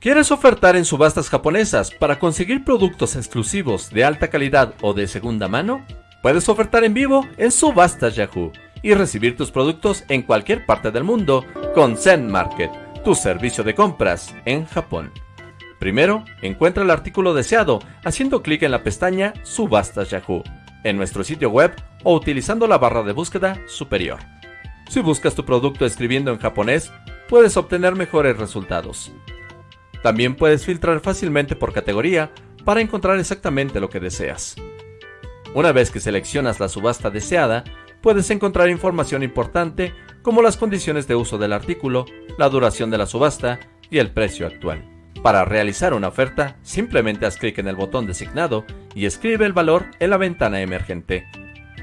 ¿Quieres ofertar en subastas japonesas para conseguir productos exclusivos de alta calidad o de segunda mano? Puedes ofertar en vivo en Subastas Yahoo y recibir tus productos en cualquier parte del mundo con Zen Market, tu servicio de compras en Japón. Primero, encuentra el artículo deseado haciendo clic en la pestaña Subastas Yahoo en nuestro sitio web o utilizando la barra de búsqueda superior. Si buscas tu producto escribiendo en japonés, puedes obtener mejores resultados. También puedes filtrar fácilmente por categoría para encontrar exactamente lo que deseas. Una vez que seleccionas la subasta deseada, puedes encontrar información importante como las condiciones de uso del artículo, la duración de la subasta y el precio actual. Para realizar una oferta, simplemente haz clic en el botón designado y escribe el valor en la ventana emergente.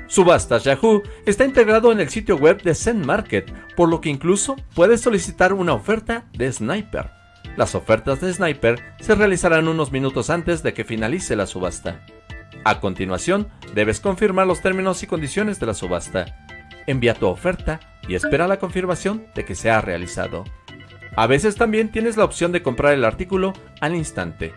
Subastas Yahoo está integrado en el sitio web de Zen Market, por lo que incluso puedes solicitar una oferta de Sniper. Las ofertas de Sniper se realizarán unos minutos antes de que finalice la subasta. A continuación, debes confirmar los términos y condiciones de la subasta. Envía tu oferta y espera la confirmación de que se ha realizado. A veces también tienes la opción de comprar el artículo al instante.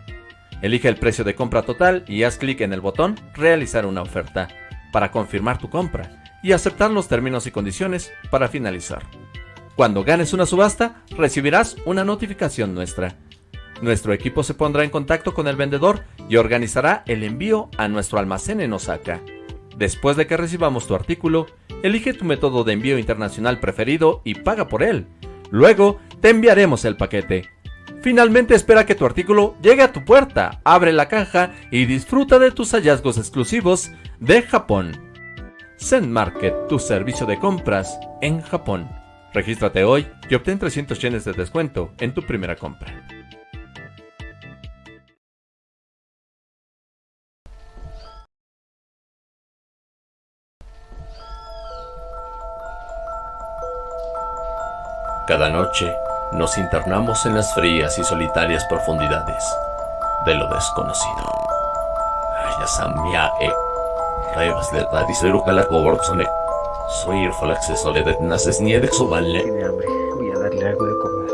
Elige el precio de compra total y haz clic en el botón Realizar una oferta para confirmar tu compra y aceptar los términos y condiciones para finalizar. Cuando ganes una subasta, recibirás una notificación nuestra. Nuestro equipo se pondrá en contacto con el vendedor y organizará el envío a nuestro almacén en Osaka. Después de que recibamos tu artículo, elige tu método de envío internacional preferido y paga por él. Luego, te enviaremos el paquete. Finalmente espera que tu artículo llegue a tu puerta, abre la caja y disfruta de tus hallazgos exclusivos de Japón. Zen Market, tu servicio de compras en Japón. Regístrate hoy y obtén 300 yenes de descuento en tu primera compra. Cada noche nos internamos en las frías y solitarias profundidades de lo desconocido. Soy el acceso de naces ni de vale. Tiene hambre, voy a darle algo de comer.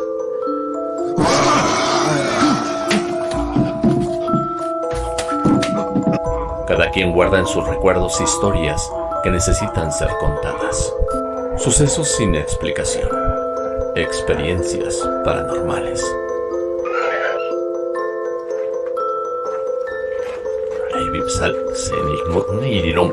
Cada quien guarda en sus recuerdos historias que necesitan ser contadas. Sucesos sin explicación. Experiencias paranormales. Sal, Senig Mutnirum,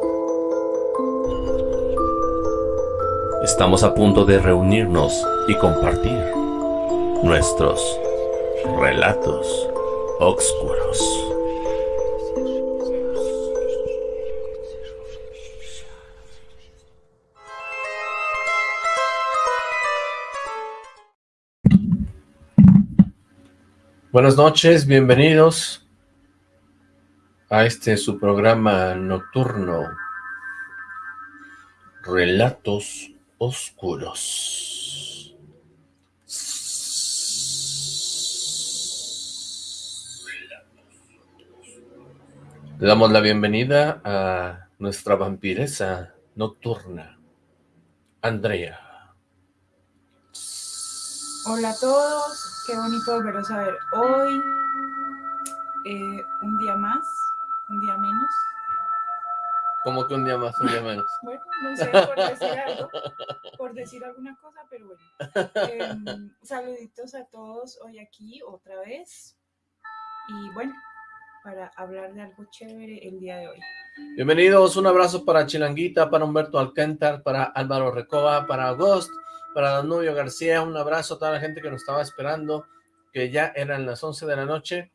Estamos a punto de reunirnos y compartir nuestros relatos oscuros. Buenas noches, bienvenidos a este su programa nocturno Relatos oscuros. Le damos la bienvenida a nuestra vampiresa nocturna, Andrea. Hola a todos, qué bonito volveros a ver hoy. Eh, un día más, un día menos. Como que un día más, un día menos. Bueno, no sé, por decir algo, por decir alguna cosa, pero bueno. Em, saluditos a todos hoy aquí otra vez. Y bueno, para hablar de algo chévere el día de hoy. Bienvenidos, un abrazo para Chilanguita, para Humberto Alcántar, para Álvaro Recoba, para Agost, para Danubio García, un abrazo a toda la gente que nos estaba esperando, que ya eran las 11 de la noche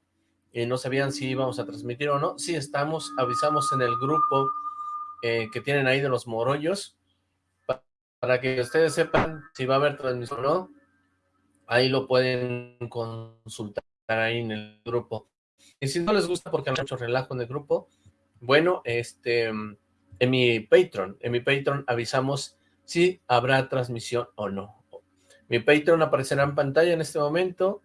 y no sabían si íbamos a transmitir o no. Sí estamos, avisamos en el grupo eh, que tienen ahí de los morollos, para que ustedes sepan si va a haber transmisión o no, ahí lo pueden consultar ahí en el grupo. Y si no les gusta porque hay mucho relajo en el grupo, Bueno, este, en mi Patreon, en mi Patreon avisamos si habrá transmisión o no. Mi Patreon aparecerá en pantalla en este momento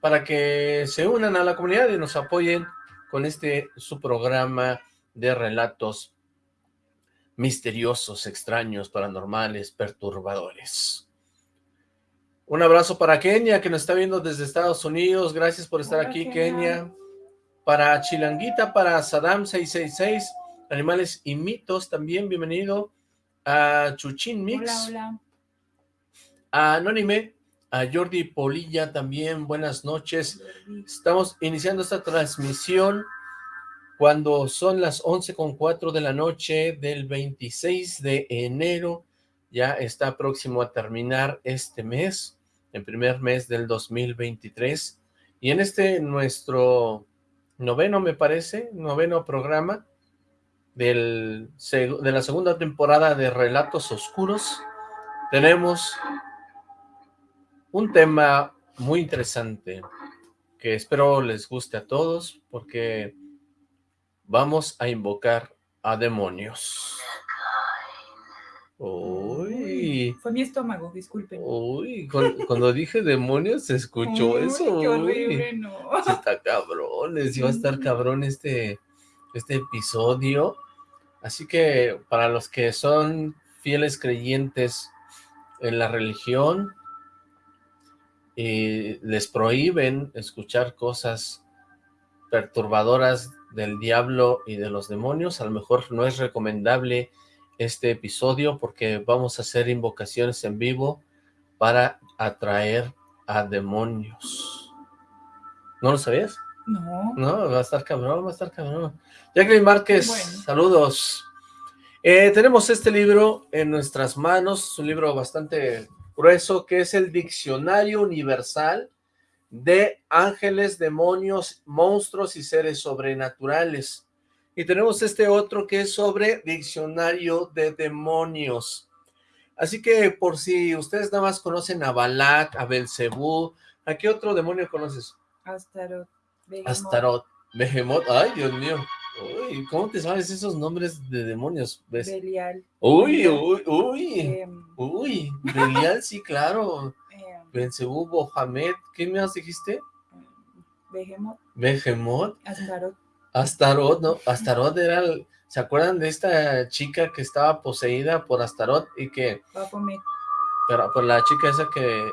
para que se unan a la comunidad y nos apoyen con este su programa de relatos misteriosos, extraños, paranormales, perturbadores. Un abrazo para Kenia, que nos está viendo desde Estados Unidos. Gracias por estar aquí, Kenia. Para Chilanguita, para Saddam666, Animales y Mitos, también bienvenido. A Chuchin Mix. Hola, hola. A Anónime, a Jordi Polilla también, buenas noches. Estamos iniciando esta transmisión cuando son las 11 con 4 de la noche del 26 de enero. Ya está próximo a terminar este mes, el primer mes del 2023. Y en este nuestro noveno, me parece, noveno programa del, de la segunda temporada de Relatos Oscuros, tenemos un tema muy interesante que espero les guste a todos porque vamos a invocar a demonios. Uy. Fue mi estómago, disculpen. Uy, cuando, cuando dije demonios se escuchó Uy, eso. Qué horrible, no. Está cabrón, va a estar cabrón este, este episodio. Así que para los que son fieles creyentes en la religión, y les prohíben escuchar cosas perturbadoras del diablo y de los demonios, a lo mejor no es recomendable este episodio porque vamos a hacer invocaciones en vivo para atraer a demonios. ¿No lo sabías? No. No, va a estar cabrón, va a estar cabrón. Jacqueline Márquez, Bueno. saludos. Eh, tenemos este libro en nuestras manos, es un libro bastante grueso, que es el Diccionario Universal de Ángeles, Demonios, Monstruos y Seres Sobrenaturales. Y tenemos este otro que es sobre Diccionario de Demonios. Así que por si ustedes nada más conocen a Balak, a Belcebú, ¿a qué otro demonio conoces? Astaroth. Behemoth, Astaroth, Behemoth, ay Dios mío, uy, ¿cómo te sabes esos nombres de demonios? ¿Ves? Belial. Uy, uy, uy, em, uy, Belial, sí, claro, Belcebú, Bohamed, ¿qué más dijiste? em, Behemoth. Behemoth, Astaroth. Astaroth, ¿no? Astaroth era, el- ¿se acuerdan de esta chica que estaba poseída por Astaroth y que, Baphomet. pero por la chica esa que,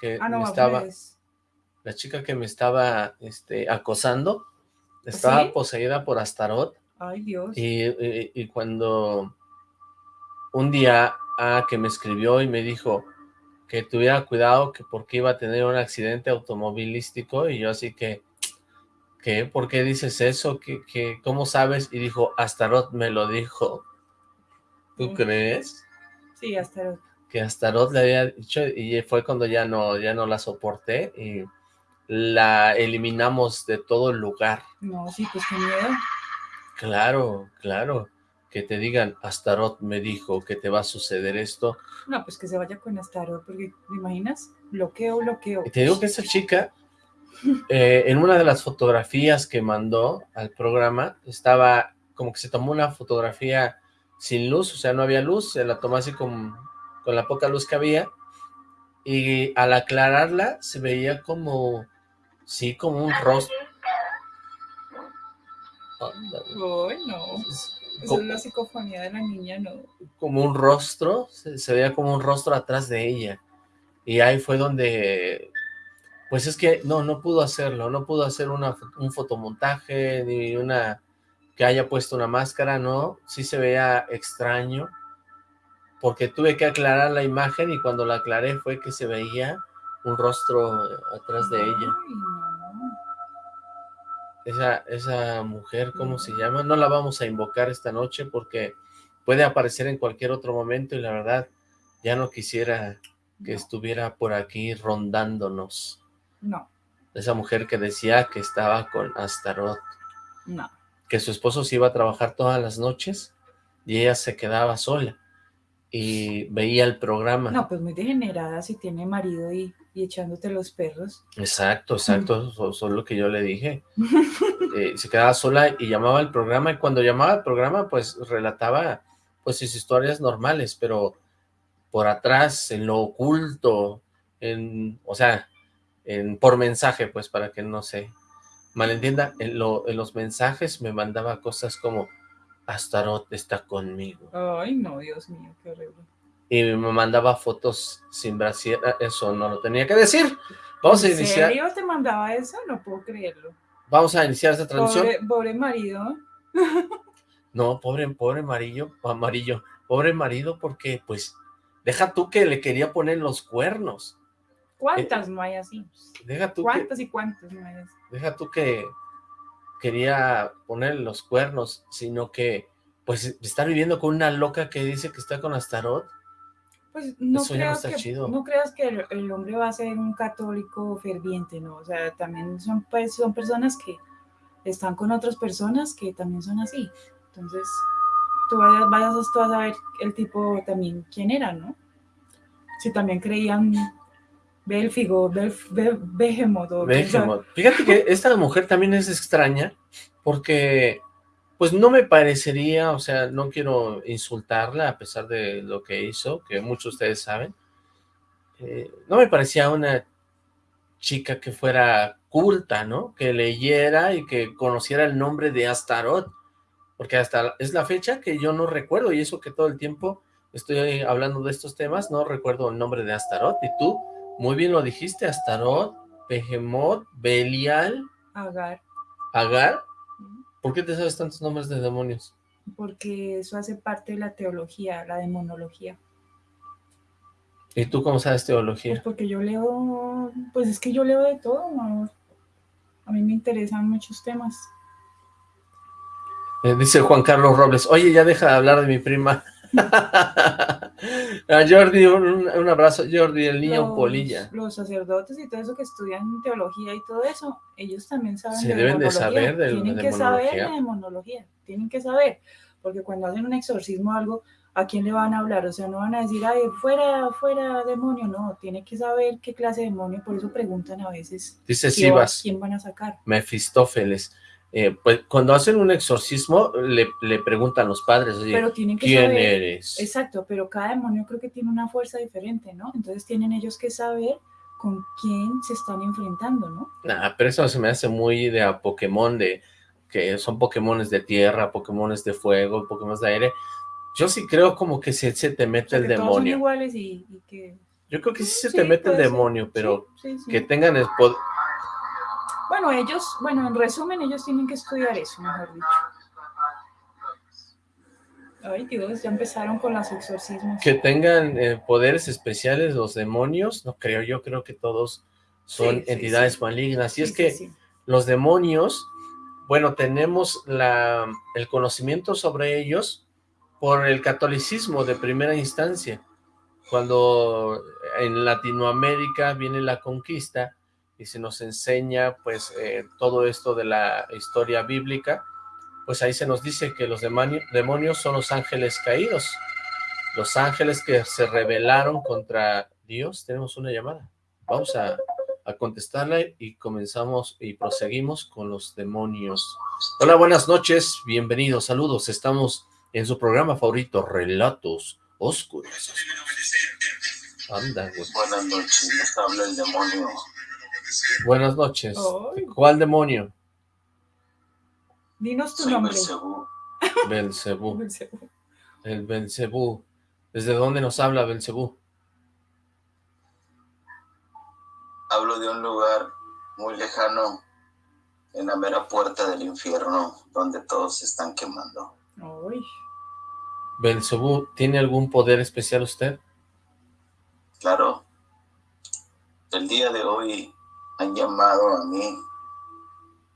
que Ah, no, me estaba, es- la chica que me estaba, este, acosando, estaba ¿Sí? poseída por Astaroth Ay, Dios. Y, y- y cuando un día ah, que me escribió y me dijo que tuviera cuidado que porque iba a tener un accidente automovilístico y yo así que, ¿qué? ¿Por qué dices eso? ¿Qué, qué, ¿Cómo sabes? Y dijo, Astaroth me lo dijo. ¿Tú crees? Sí, Astaroth. Que Astaroth le había dicho y fue cuando ya no, ya no la soporté y la eliminamos de todo el lugar. No, sí, pues qué miedo. Claro, claro, que te digan, Astaroth me dijo que te va a suceder esto. No, pues que se vaya con Astaroth, porque, ¿te imaginas? Bloqueo, bloqueo. Y te digo que esa chica, eh, en una de las fotografías que mandó al programa, estaba como que se tomó una fotografía sin luz, o sea, no había luz, se la tomó así con, con la poca luz que había, y al aclararla se veía como, sí, como un rostro. Ay, no. Esa es Como- la psicofonía de la niña, no. como un rostro, se, se veía como un rostro atrás de ella. Y ahí fue donde, pues es que no, no pudo hacerlo, no pudo hacer una, un fotomontaje, ni una, que haya puesto una máscara, no, sí se veía extraño, porque tuve que aclarar la imagen y cuando la aclaré fue que se veía un rostro atrás de ella. Ay. Esa, esa mujer, ¿cómo se llama? No la vamos a invocar esta noche porque puede aparecer en cualquier otro momento y la verdad ya no quisiera que No. estuviera por aquí rondándonos. No, Esa mujer que decía que estaba con Astaroth, no. que su esposo se iba a trabajar todas las noches y ella se quedaba sola. Y veía el programa. No, pues muy degenerada si tiene marido y, y echándote los perros. Exacto, exacto, eso, eso es lo que yo le dije. Eh, se quedaba sola y llamaba al programa, y cuando llamaba al programa, pues relataba pues sus historias normales, pero por atrás, en lo oculto, en, o sea, en, por mensaje, pues para que no se malentienda, en, lo, en los mensajes me mandaba cosas como, Astaroth está conmigo. Ay, no, Dios mío, qué horrible. Y me mandaba fotos sin brasier, ah, eso no lo tenía que decir. Vamos a ¿En iniciar, serio te mandaba eso? No puedo creerlo. vamos a iniciar esta transmisión. Pobre, pobre marido. No, pobre, pobre amarillo, amarillo, pobre marido, porque pues, deja tú que le quería poner los cuernos, ¿Cuántas no hay así? deja tú que, ¿Cuántas y cuántas no hay así? deja tú que quería poner los cuernos, sino que, pues, estar viviendo con una loca que dice que está con Astaroth, Pues no Eso ya no que, chido. no creas que el, el hombre va a ser un católico ferviente, ¿no? O sea, también son, pues, son personas que están con otras personas que también son así. Entonces, tú vayas, vayas tú a saber el tipo también quién era, ¿no? Si también creían Bélfigo, Belf, Be- Behemoth. Behemoth. Fíjate que esta mujer también es extraña, porque pues no me parecería, o sea, no quiero insultarla a pesar de lo que hizo, que muchos de ustedes saben, eh, no me parecía una chica que fuera culta, ¿no? Que leyera y que conociera el nombre de Astaroth, porque hasta es la fecha que yo no recuerdo, y eso que todo el tiempo estoy hablando de estos temas, no recuerdo el nombre de Astaroth, y tú muy bien lo dijiste, Astaroth, Behemoth, Belial, Agar, Agar. ¿por qué te sabes tantos nombres de demonios? porque eso hace parte de la teología, la demonología. ¿Y tú cómo sabes Pues teología? porque yo leo, pues es que yo leo de todo, amor. A mí me interesan muchos temas. Eh, dice Juan Carlos Robles, oye, ya deja de hablar de mi prima. A Jordi, un, un abrazo, Jordi, el niño los, polilla. Los sacerdotes y todo eso que estudian teología y todo eso, ellos también saben Se de deben de saber de- Tienen de que saber de demonología, tienen que saber, porque cuando hacen un exorcismo o algo, ¿a quién le van a hablar? O sea, no van a decir, ay, fuera, fuera demonio, no, tiene que saber qué clase de demonio, por eso preguntan a veces Dice ¿qué va- Sivas, quién van a sacar. Mefistófeles. Eh, pues cuando hacen un exorcismo, le, le preguntan los padres, oye, Pero tienen que ¿quién saber. eres? Exacto, pero cada demonio creo que tiene una fuerza diferente, ¿no? Entonces tienen ellos que saber con quién se están enfrentando, ¿no? Nah, pero eso se me hace muy de a Pokémon, de que son Pokémones de tierra, Pokémones de fuego, Pokémon de aire. Yo sí creo como que se, se te O mete sea, el que todos son demonio. iguales y, y que... Yo creo que sí se Sí, te mete el ser. demonio, pero sí. que tengan el poder. Bueno, ellos, bueno, en resumen, ellos tienen que estudiar eso, mejor dicho. Ay, Dios, ya empezaron con los exorcismos. que tengan eh, poderes especiales los demonios, no creo, yo creo que todos son Sí, entidades sí. malignas. Y Sí, es que los demonios, bueno, tenemos la, el conocimiento sobre ellos por el catolicismo de primera instancia. Cuando en Latinoamérica viene la conquista y se nos enseña pues eh, todo esto de la historia bíblica, pues ahí se nos dice que los demonios son los ángeles caídos, los ángeles que se rebelaron contra Dios. Tenemos una llamada. Vamos a, a contestarla y comenzamos y proseguimos con los demonios. Hola, buenas noches, bienvenidos, saludos. Estamos en su programa favorito, Relatos Oscuros. Anda, güey. Buenas noches, les habla el demonio. Buenas noches. Ay. ¿Cuál demonio? Dinos tu Soy nombre. Belcebú. Belcebú. El Belcebú. ¿Desde dónde nos habla Belcebú? Hablo de un lugar muy lejano, en la mera puerta del infierno, donde todos se están quemando. Ay, Belcebú, ¿tiene algún poder especial usted? Claro, el día de hoy han llamado a mí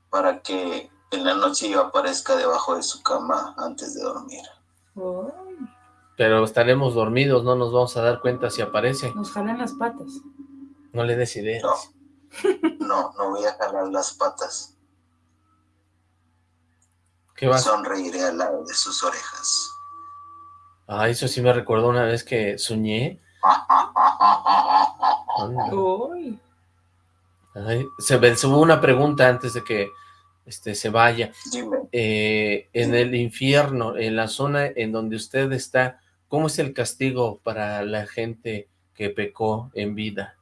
para que en la noche yo aparezca debajo de su cama antes de dormir. Pero estaremos dormidos, no nos vamos a dar cuenta si aparece. nos jalan las patas. No le des ideas. No, no voy a jalar las patas. Sonreiré al lado de sus orejas. Ah, eso sí me recuerdo una vez que soñé. Uy. Ay, se me hubo una pregunta antes de que este, se vaya. Eh, en el infierno, en la zona en donde usted está, ¿cómo es el castigo para la gente que pecó en vida?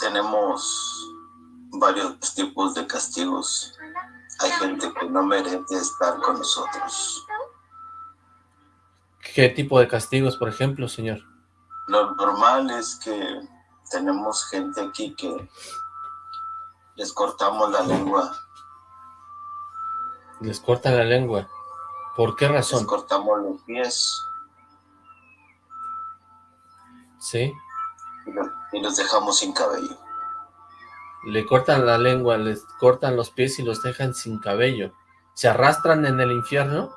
Tenemos varios tipos de castigos. Hay gente que no merece estar con nosotros. ¿Qué tipo de castigos, por ejemplo, señor? Lo normal es que tenemos gente aquí que les cortamos la lengua. Les cortan la lengua. ¿Por qué Les razón? cortamos los pies Sí. y los, y los dejamos sin cabello. Le cortan la lengua, les cortan los pies y los dejan sin cabello. ¿Se arrastran en el infierno?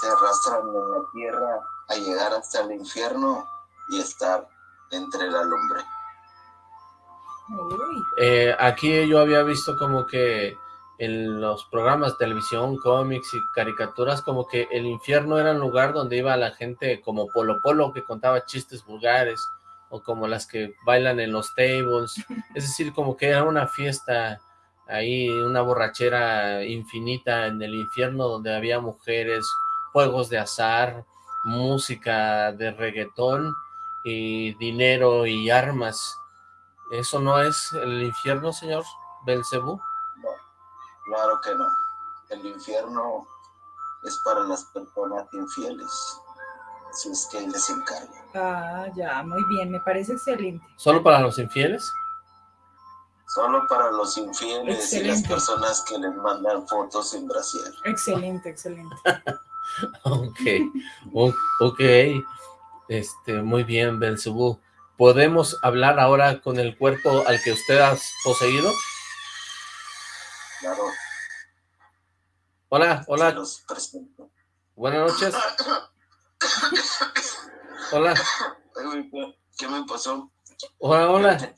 Se arrastran en la tierra a llegar hasta el infierno y estar entre la lumbre. Eh, aquí yo había visto como que en los programas de televisión, cómics y caricaturas, como que el infierno era un lugar donde iba la gente como Polo Polo que contaba chistes vulgares, o como las que bailan en los tables, es decir, como que era una fiesta ahí, una borrachera infinita en el infierno donde había mujeres, juegos de azar, música de reggaetón y dinero y armas. ¿Eso no es el infierno, señor Belcebú? No, claro que no. El infierno es para las personas infieles. Si es que él les encarga. Ah, ya, muy bien, me parece excelente. ¿Solo para los infieles? Solo para los infieles y las personas que les mandan fotos en brasier. Excelente, excelente. Ok, ok, este, muy bien, Belcebú. ¿Podemos hablar ahora con el cuerpo al que usted ha poseído? Claro, Hola, hola, los presento. buenas noches. Hola, ¿qué- ¿Qué me pasó? hola, ¿Qué hola?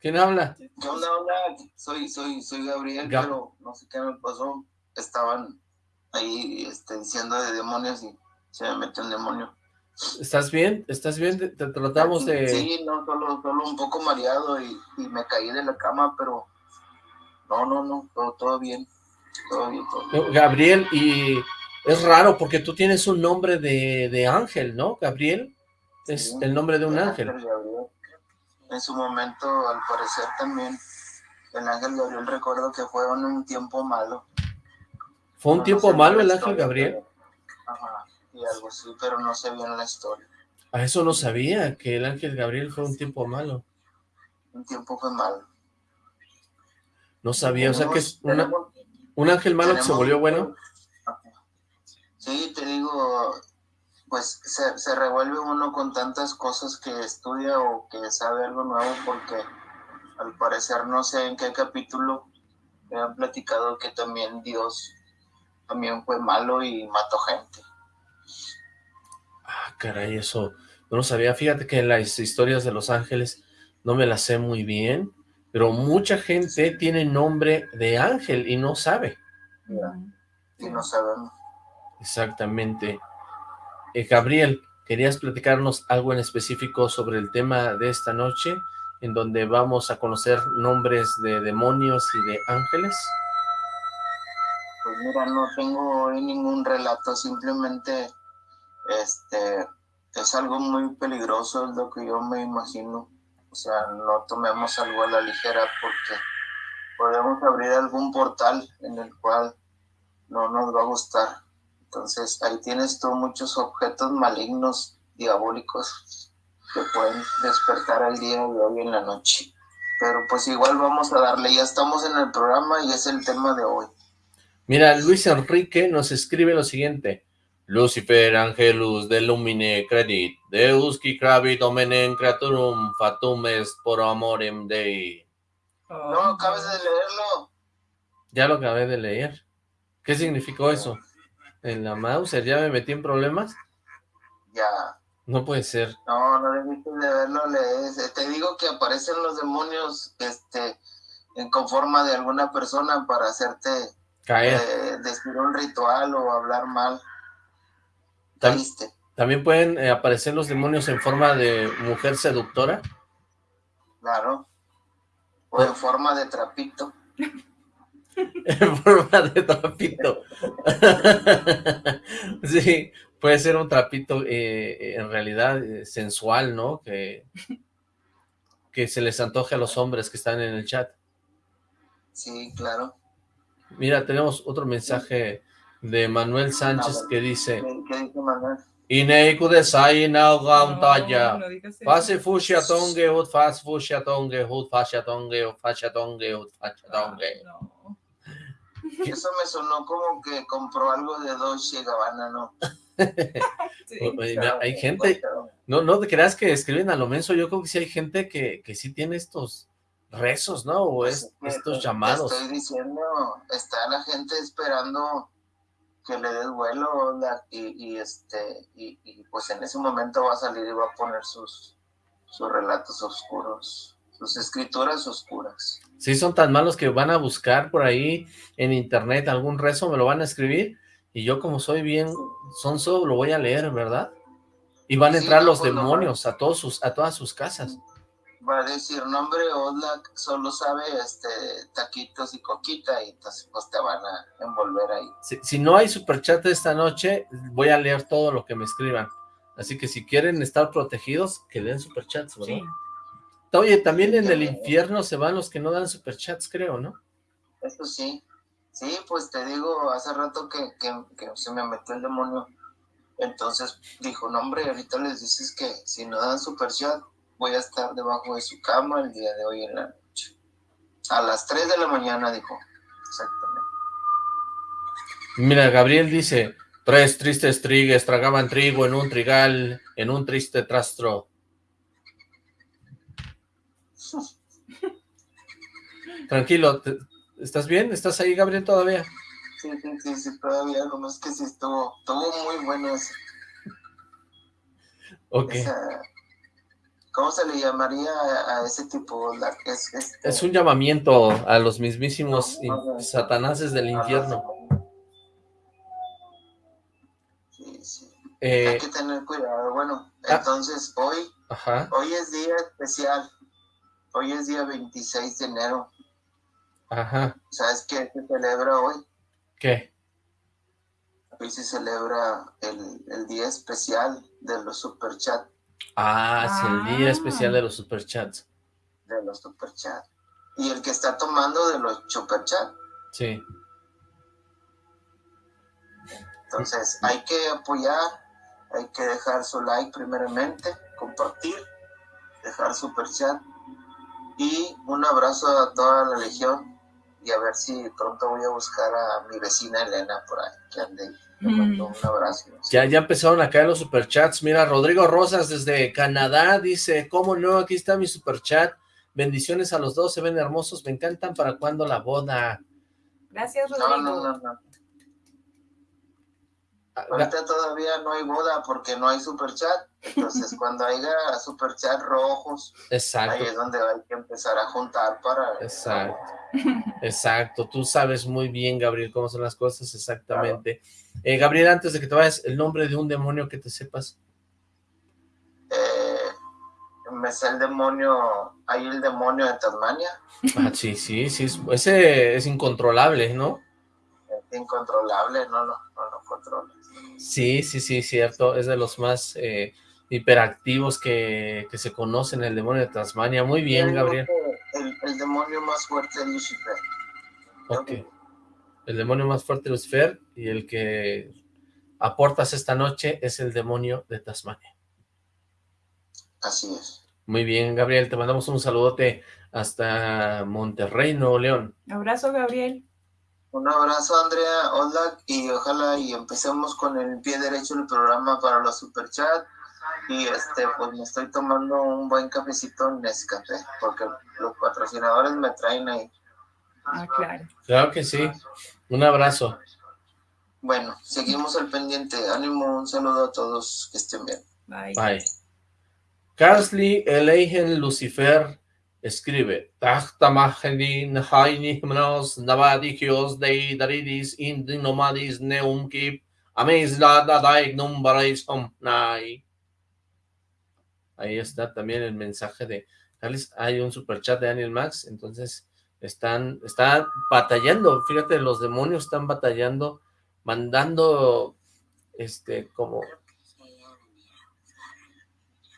¿quién habla? ¿Qué onda, hola? Soy, soy, soy Gabriel, Gab- pero no sé qué me pasó. Estaban ahí este, diciendo de demonios y se me metió un demonio. ¿Estás bien? ¿Estás bien? Te, te tratamos de... Sí, no, solo, solo un poco mareado y, y me caí de la cama, pero no, no, no, todo, todo bien. Todo bien, todo bien. Gabriel, y es raro porque tú tienes un nombre de, de ángel, ¿no? Gabriel es Sí, el nombre de un el ángel. Gabriel. En su momento, al parecer también, el ángel Gabriel recuerdo que fue en un tiempo malo. ¿Fue un No, no tiempo sé malo el ángel Gabriel? pero- Ajá, y algo así, pero no sé bien la historia. A eso no sabía, que el ángel Gabriel fue un tiempo malo. Un tiempo fue malo. No sabía, o sea que es Tenemos- una- tenemos- un ángel malo que se volvió bueno. Sí, te digo, pues se, se revuelve uno con tantas cosas que estudia o que sabe algo nuevo porque al parecer no sé en qué capítulo me han platicado que también Dios también fue malo y mató gente. Ah, caray, eso no lo sabía. Fíjate que las historias de los ángeles no me las sé muy bien, pero mucha gente tiene nombre de ángel y no sabe. Y no sabemos. exactamente. Eh, Gabriel, ¿querías platicarnos algo en específico sobre el tema de esta noche, en donde vamos a conocer nombres de demonios y de ángeles? Pues mira, no tengo hoy ningún relato, simplemente este es algo muy peligroso, es lo que yo me imagino. O sea, no tomemos algo a la ligera porque podemos abrir algún portal en el cual no nos va a gustar. Entonces, ahí tienes tú muchos objetos malignos, diabólicos, que pueden despertar al día de hoy en la noche. Pero pues igual vamos a darle, ya estamos en el programa y es el tema de hoy. Mira, Luis Enrique nos escribe lo siguiente. Lucifer angelus de lumine credit, Deus qui cravit omenen creaturum fatum est por amorem Dei. No, acabas de leerlo. Ya lo acabé de leer. ¿Qué significó eso? ¿En la Mauser ya me metí en problemas? Ya. No puede ser. No, no debiste de verlo, lees. Eh, Te digo que aparecen los demonios este, en con forma de alguna persona para hacerte Caer. eh, decir un ritual o hablar mal. Triste. ¿También pueden eh, aparecer los demonios en forma de mujer seductora? Claro. O en forma de trapito. en forma de trapito. sí, puede ser un trapito eh, en realidad eh, sensual, ¿no? Que, que se les antoje a los hombres que están en el chat. Sí, claro. Mira, tenemos otro mensaje de Manuel Sánchez que dice... ¿Qué dice Manuel? Ineiku de sai na gantaya. Fase fushia tonge ut fas fushia tonge ut fascia tonge ut fascia tonge ut fascia tonge. Eso me sonó como que compró algo de Dolce Gabbana, ¿no? hay gente, no, no te creas que escriben a lo menso, yo creo que sí hay gente que, que sí tiene estos rezos, ¿no? O pues es, estos llamados. Estoy diciendo, está la gente esperando que le des vuelo y, y este y, pues en ese momento va a salir y va a poner sus sus relatos oscuros sus escrituras oscuras. Sí son tan malos que van a buscar por ahí en internet algún rezo me lo van a escribir y yo como soy bien sonso lo voy a leer verdad y van a entrar los pues, demonios a todos sus a todas sus casas va a decir nombre Oslak solo sabe este taquitos y coquita y entonces pues te van a envolver ahí. Si, no hay superchat esta noche, voy a leer todo lo que me escriban. Así que si quieren estar protegidos, que den superchats, ¿verdad? Sí. Oye, también en el infierno se van los que no dan superchats, creo, ¿no? Eso sí. Sí, pues te digo, hace rato que, que, que se me metió el demonio. Entonces dijo, no hombre, ahorita les dices que si no dan superchat, voy a estar debajo de su cama el día de hoy en la noche. A las 3 de la mañana, dijo. Exactamente. Mira, Gabriel dice, tres tristes trigues tragaban trigo en un trigal, en un triste trastro. Tranquilo, ¿estás bien? ¿Estás ahí, Gabriel, todavía? Sí, sí, sí, todavía, nomás que sí estuvo, estuvo muy bueno. Ok. ¿Cómo se le llamaría a ese tipo? es, es, un llamamiento a los mismísimos satanases del infierno. Sí, sí. Eh, Hay que tener cuidado. Bueno, ah. entonces hoy, hoy es día especial. Hoy es día 26 de enero. Ajá. ¿Sabes qué se celebra hoy? ¿Qué? Hoy se celebra el, el día especial de los superchats. Ah, sí, el día especial de los superchats. De los superchats. Y el que está tomando de los superchats. Sí. Entonces, hay que apoyar, hay que dejar su like primeramente, compartir, dejar superchat y un abrazo a toda la legión y a ver si pronto voy a buscar a mi vecina Elena por ahí, que ande Mm. un abrazo. Ya, ya empezaron a caer los superchats. Mira, Rodrigo Rosas desde Canadá dice, ¿cómo no? Aquí está mi superchat. Bendiciones a los dos, se ven hermosos, me encantan. ¿Para cuando la boda? Gracias, Rodrigo. No, no, no, Ahorita todavía no hay boda porque no hay superchat. Entonces, cuando haya superchat rojos, Exacto. ahí es donde hay que empezar a juntar para... Exacto. Exacto. Tú sabes muy bien, Gabriel, cómo son las cosas exactamente. Eh, Gabriel, antes de que te vayas, el nombre de un demonio que te sepas. Eh, me sé el demonio, hay el demonio de Tasmania. Ah, sí, sí, sí, ese es incontrolable, ¿no? Es incontrolable, no lo, no, controlas. Sí, sí, sí, cierto, es de los más eh, hiperactivos que, que, se conocen, el demonio de Tasmania. Muy bien, Gabriel. El, el, demonio más fuerte es Lucifer. Ok el demonio más fuerte de Lucifer y el que aportas esta noche es el demonio de Tasmania. Así es. Muy bien, Gabriel, te mandamos un saludote hasta Monterrey, Nuevo León. Abrazo, Gabriel. Un abrazo, Andrea, hola, y ojalá y empecemos con el pie derecho del programa para los superchats. Y este, pues me estoy tomando un buen cafecito en Nescafé, porque los patrocinadores me traen ahí. Ah, claro. Claro que sí. Un abrazo. Bueno, seguimos al pendiente. Ánimo, un saludo a todos. Que estén bien. Bye. Bye. Carsley, Eleigen, Lucifer, escribe Hainihmnos Navadigios Daridis Indinomadis Neumkip Amezla Dadaignum Barais Omnai. Ahí está también el mensaje de Hay un superchat de Daniel Max, entonces están, están batallando, fíjate, los demonios están batallando, mandando, este, como...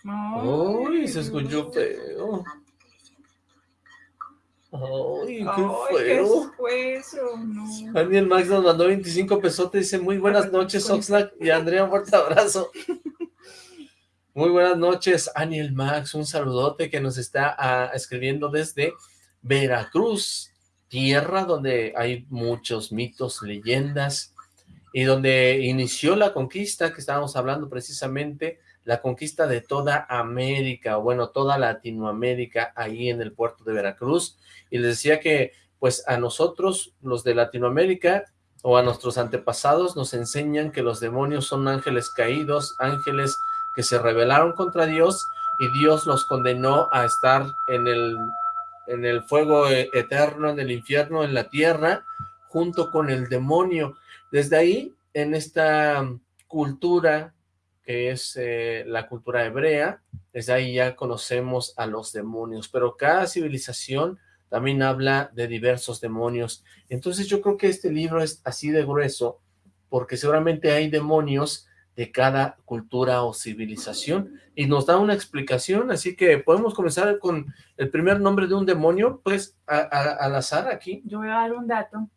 Uy, se escuchó feo. Ay, qué fue eso? No. Daniel Max nos mandó 25 pesotes, dice, muy buenas noches, Oxlack y Andrea, un fuerte abrazo. Muy buenas noches, Daniel Max, un saludote que nos está ah, escribiendo desde Veracruz, tierra donde hay muchos mitos, leyendas, y donde inició la conquista que estábamos hablando precisamente, la conquista de toda América, o bueno, toda Latinoamérica, ahí en el puerto de Veracruz, y les decía que, pues, a nosotros, los de Latinoamérica, o a nuestros antepasados, nos enseñan que los demonios son ángeles caídos, ángeles que se rebelaron contra Dios, y Dios los condenó a estar en el en el fuego e-, eterno, en el infierno, en la tierra, junto con el demonio. Desde ahí, en esta cultura que es eh, la cultura hebrea, desde ahí ya conocemos a los demonios, pero cada civilización también habla de diversos demonios. Entonces yo creo que este libro es así de grueso, porque seguramente hay demonios de cada cultura o civilización y nos da una explicación, así que podemos comenzar con el primer nombre de un demonio, pues al azar aquí. Yo voy a dar un dato,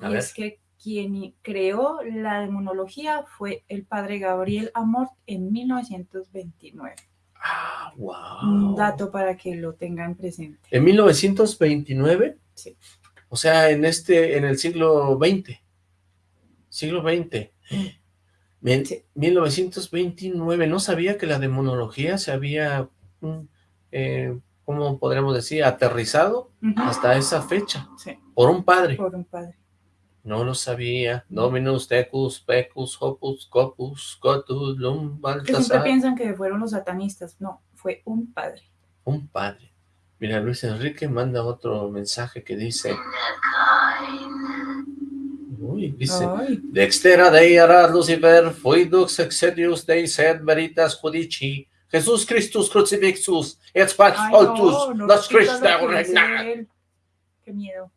y es que quien creó la demonología fue el padre Gabriel Amort en 1929. Ah, wow. Un dato para que lo tengan presente. ¿En 1929? Sí. O sea, en este, en el siglo XX. Siglo XX. 1929, no sabía que la demonología se había, mm, eh, ¿cómo podríamos decir? Aterrizado hasta esa fecha. Por un padre. Por un padre. No lo sabía. Dominus, Tecus, Pecus, Hopus, Copus, Cotus, Lum, Baltasar. Que siempre piensan que fueron los satanistas. No, fue un padre. Un padre. Mira, Luis Enrique manda otro mensaje que dice... Uy, dice, Dextera Dei arat Lucifer, fuidux exedius Dei sed veritas judici, Jesús Christus crucifixus, et pax altus, las Qué miedo.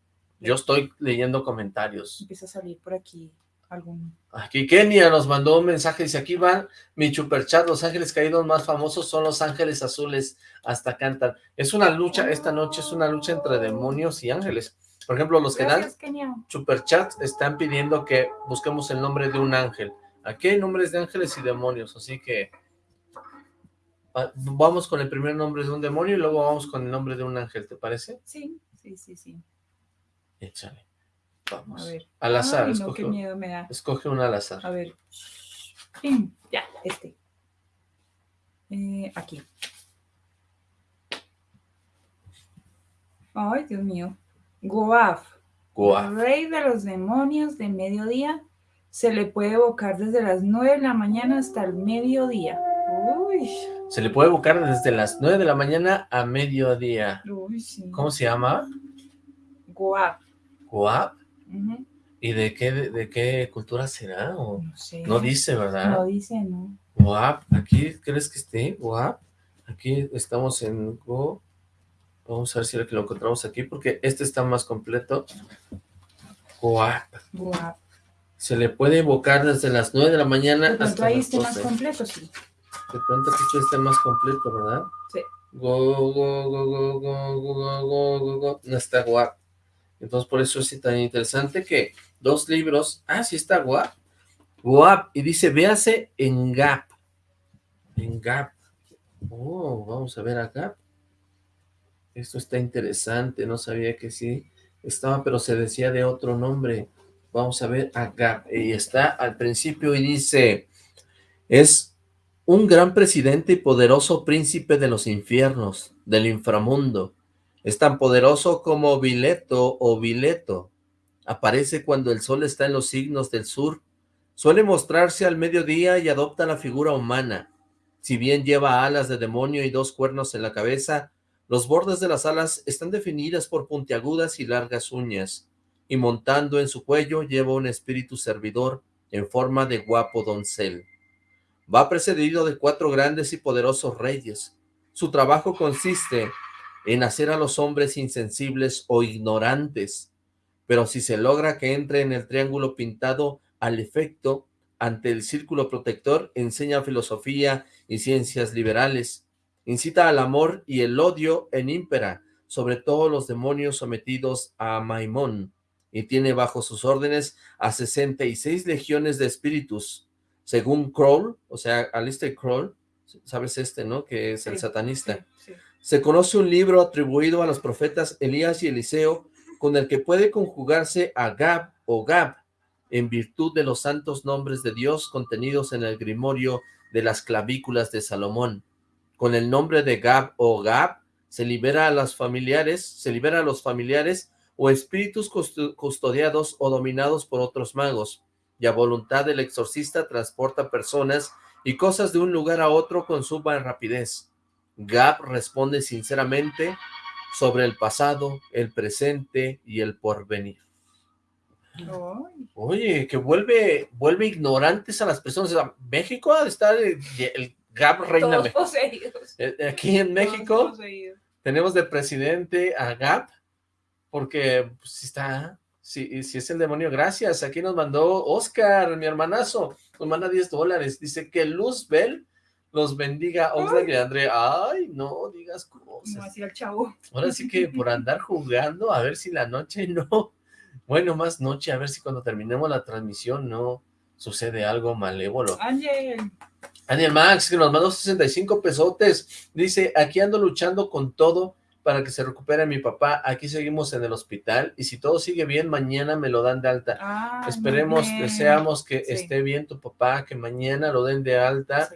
Yo estoy leyendo comentarios. Empieza a salir por aquí algún... Aquí Kenia nos mandó un mensaje, dice, aquí van mi superchat, los ángeles caídos más famosos son los ángeles azules, hasta cantan. Es una lucha, esta noche es una lucha entre demonios y ángeles. Por ejemplo, los que dan superchat están pidiendo que busquemos el nombre de un ángel. Aquí hay nombres de ángeles y demonios, así que vamos con el primer nombre de un demonio y luego vamos con el nombre de un ángel, ¿te parece? Sí, sí, sí, sí. Échale. Vamos. A ver. Al azar. escoge, qué miedo me da. Escoge un al azar. A ver. Ya, este. Eh, aquí. Ay, Dios mío. Goaf, rey de los demonios de mediodía, se le puede evocar desde las 9 de la mañana hasta el mediodía. Uy. Se le puede evocar desde las 9 de la mañana a mediodía. Uy, sí. ¿Cómo se llama? Goaf. ¿Goaf? ¿Y de qué, de, qué cultura será? no sé. No dice, ¿verdad? No dice, no. Goaf, ¿aquí crees que esté? Goaf. Aquí estamos en Go... Vamos a ver si lo encontramos aquí, porque este está más completo. Guap. Guap. Se le puede evocar desde las 9 de la mañana de hasta ahí esté más completo, sí. De pronto aquí esté más completo, ¿verdad? Sí. Go, go, go, go, go, go, go, go, go, No está guap. Entonces, por eso es tan interesante que dos libros... Ah, sí está guap. Guap. Y dice, véase en Gap. En Gap. Oh, vamos a ver acá. Esto está interesante, no sabía que sí estaba, pero se decía de otro nombre. Vamos a ver acá, y está al principio y dice, es un gran presidente y poderoso príncipe de los infiernos, del inframundo. Es tan poderoso como Vileto o Vileto. Aparece cuando el sol está en los signos del sur. Suele mostrarse al mediodía y adopta la figura humana. Si bien lleva alas de demonio y dos cuernos en la cabeza, Los bordes de las alas están definidas por puntiagudas y largas uñas, y montando en su cuello lleva un espíritu servidor en forma de guapo doncel. Va precedido de cuatro grandes y poderosos reyes. Su trabajo consiste en hacer a los hombres insensibles o ignorantes, pero si se logra que entre en el triángulo pintado al efecto, ante el círculo protector, enseña filosofía y ciencias liberales, incita al amor y el odio en ímpera sobre todos los demonios sometidos a Maimón, y tiene bajo sus órdenes a 66 legiones de espíritus, según Kroll, o sea, Alistair Kroll, sabes este, ¿no? Que es el satanista. Se conoce un libro atribuido a los profetas Elías y Eliseo, con el que puede conjugarse a Gab o Gab, en virtud de los santos nombres de Dios contenidos en el grimorio de las clavículas de Salomón. Con el nombre de Gab o Gab, se libera a los familiares, se libera a los familiares o espíritus custodiados o dominados por otros magos, y a voluntad del exorcista transporta personas y cosas de un lugar a otro con suma rapidez. Gab responde sinceramente sobre el pasado, el presente y el porvenir. Oye, que vuelve vuelve ignorantes a las personas. México ha de estar el, Gab reina. Eh, aquí en México tenemos de presidente a Gab porque pues, si está, si, si es el demonio, gracias, aquí nos mandó Oscar, mi hermanazo, nos manda 10 dólares, dice que Luzbel los bendiga, Oxlack y André, ay, no digas cosas. No, así el chavo. Ahora sí que por andar jugando, a ver si la noche no, bueno, más noche, a ver si cuando terminemos la transmisión no sucede algo malévolo. Ángel. Ángel Max, que nos mandó 65 pesotes, dice, aquí ando luchando con todo, para que se recupere mi papá. Aquí seguimos en el hospital y si todo sigue bien, mañana me lo dan de alta. Ah, Esperemos, deseamos que esté bien tu papá, que mañana lo den de alta.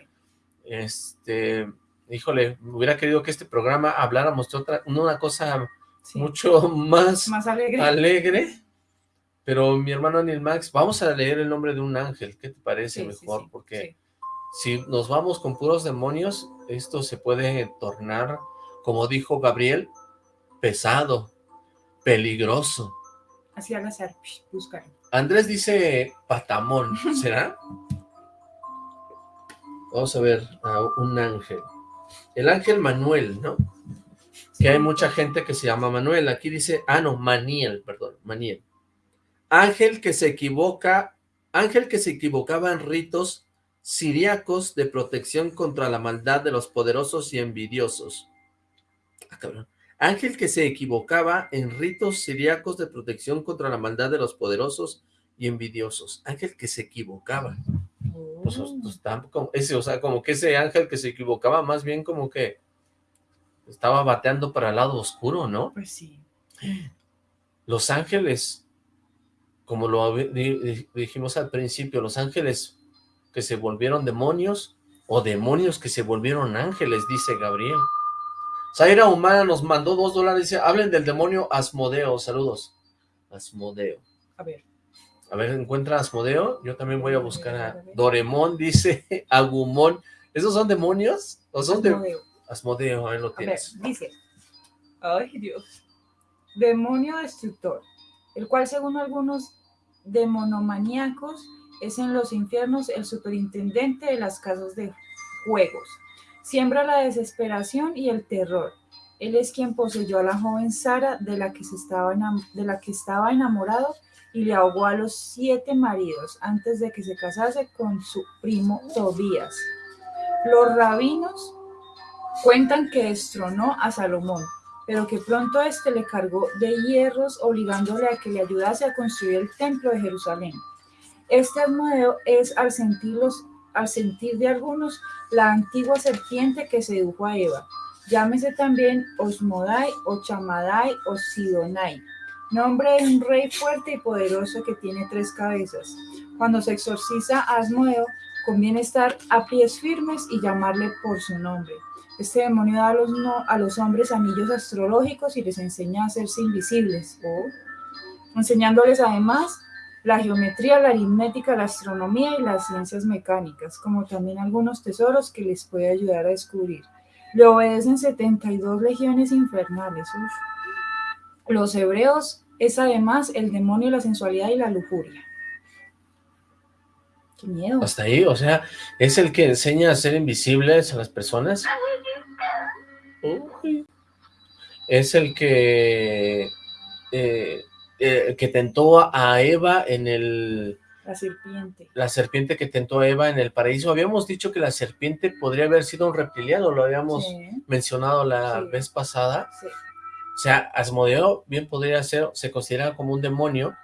Este, híjole, hubiera querido que este programa habláramos de otra, una cosa mucho más, más alegre. alegre. Pero mi hermano Anil Max, vamos a leer el nombre de un ángel, ¿qué te parece mejor? Porque si nos vamos con puros demonios, esto se puede tornar como dijo Gabriel, pesado, peligroso. Así al azar, buscar. Andrés dice patamón, ¿será? Vamos a ver a un ángel. El ángel Manuel, ¿no? Que hay mucha gente que se llama Manuel. Aquí dice, ah, no, Maniel, perdón, Maniel. Ángel que se equivoca, ángel que se equivocaba en ritos siriacos de protección contra la maldad de los poderosos y envidiosos. Ah, Ángel que se equivocaba en ritos siriacos de protección contra la maldad de los poderosos y envidiosos. Ángel que se equivocaba. Pues, pues, como, ese, o sea, como que ese ángel que se equivocaba, más bien como que estaba bateando para el lado oscuro, ¿no? Pues sí. Los ángeles, como lo dijimos al principio, los ángeles que se volvieron demonios o demonios que se volvieron ángeles, dice Gabriel. Zaira Humana nos mandó dos dólares, dice, hablen del demonio Asmodeo, saludos. Asmodeo. A ver. A ver, ¿encuentra Asmodeo? Yo también voy a buscar a Doremón, dice Agumón. ¿Esos son demonios? ¿O son Asmodeo. de... Asmodeo, ahí lo tienes. A ver, dice, ay Dios, demonio destructor, el cual según algunos demonomaníacos es en los infiernos el superintendente de las casas de juegos, Siembra la desesperación y el terror. Él es quien poseyó a la joven Sara, de la que, se estaba, de la que estaba enamorado, y le ahogó a los siete maridos antes de que se casase con su primo Tobías. Los rabinos cuentan que destronó a Salomón, pero que pronto éste le cargó de hierros, obligándole a que le ayudase a construir el templo de Jerusalén. Este Asmodeo es, al sentir los al sentir de algunos, la antigua serpiente que sedujo a Eva. Llámese también Osmodai o o Sidonai, nombre de un rey fuerte y poderoso que tiene tres cabezas. Cuando se exorciza a Asmodeo, conviene estar a pies firmes y llamarle por su nombre. Este demonio da a los, a los hombres anillos astrológicos y les enseña a hacerse invisibles, enseñándoles además la geometría, la aritmética, la astronomía y las ciencias mecánicas, como también algunos tesoros que les puede ayudar a descubrir. Le obedecen 72 legiones infernales. Los hebreos es además el demonio, la sensualidad y la lujuria. Qué miedo. Hasta ahí, o sea, es el que enseña a ser invisibles a las personas. Es el que eh, eh, que tentó a Eva en el... La serpiente. La serpiente que tentó a Eva en el paraíso. Habíamos dicho que la serpiente podría haber sido un reptiliano, lo habíamos mencionado la vez pasada. O sea, Asmodeo bien podría ser, se considera como un demonio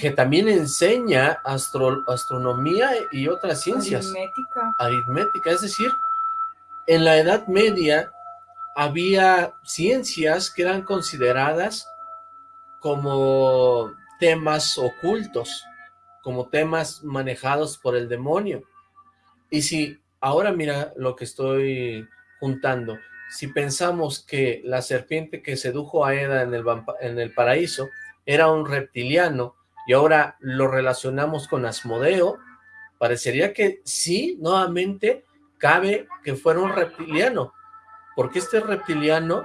que también enseña astronomía y otras ciencias. Aritmética. Aritmética, es decir, en la Edad Media había ciencias que eran consideradas como temas ocultos, como temas manejados por el demonio. Y si ahora mira lo que estoy juntando, si pensamos que la serpiente que sedujo a Eda en el, en el paraíso era un reptiliano y ahora lo relacionamos con Asmodeo, parecería que sí, nuevamente cabe que fuera un reptiliano, porque este reptiliano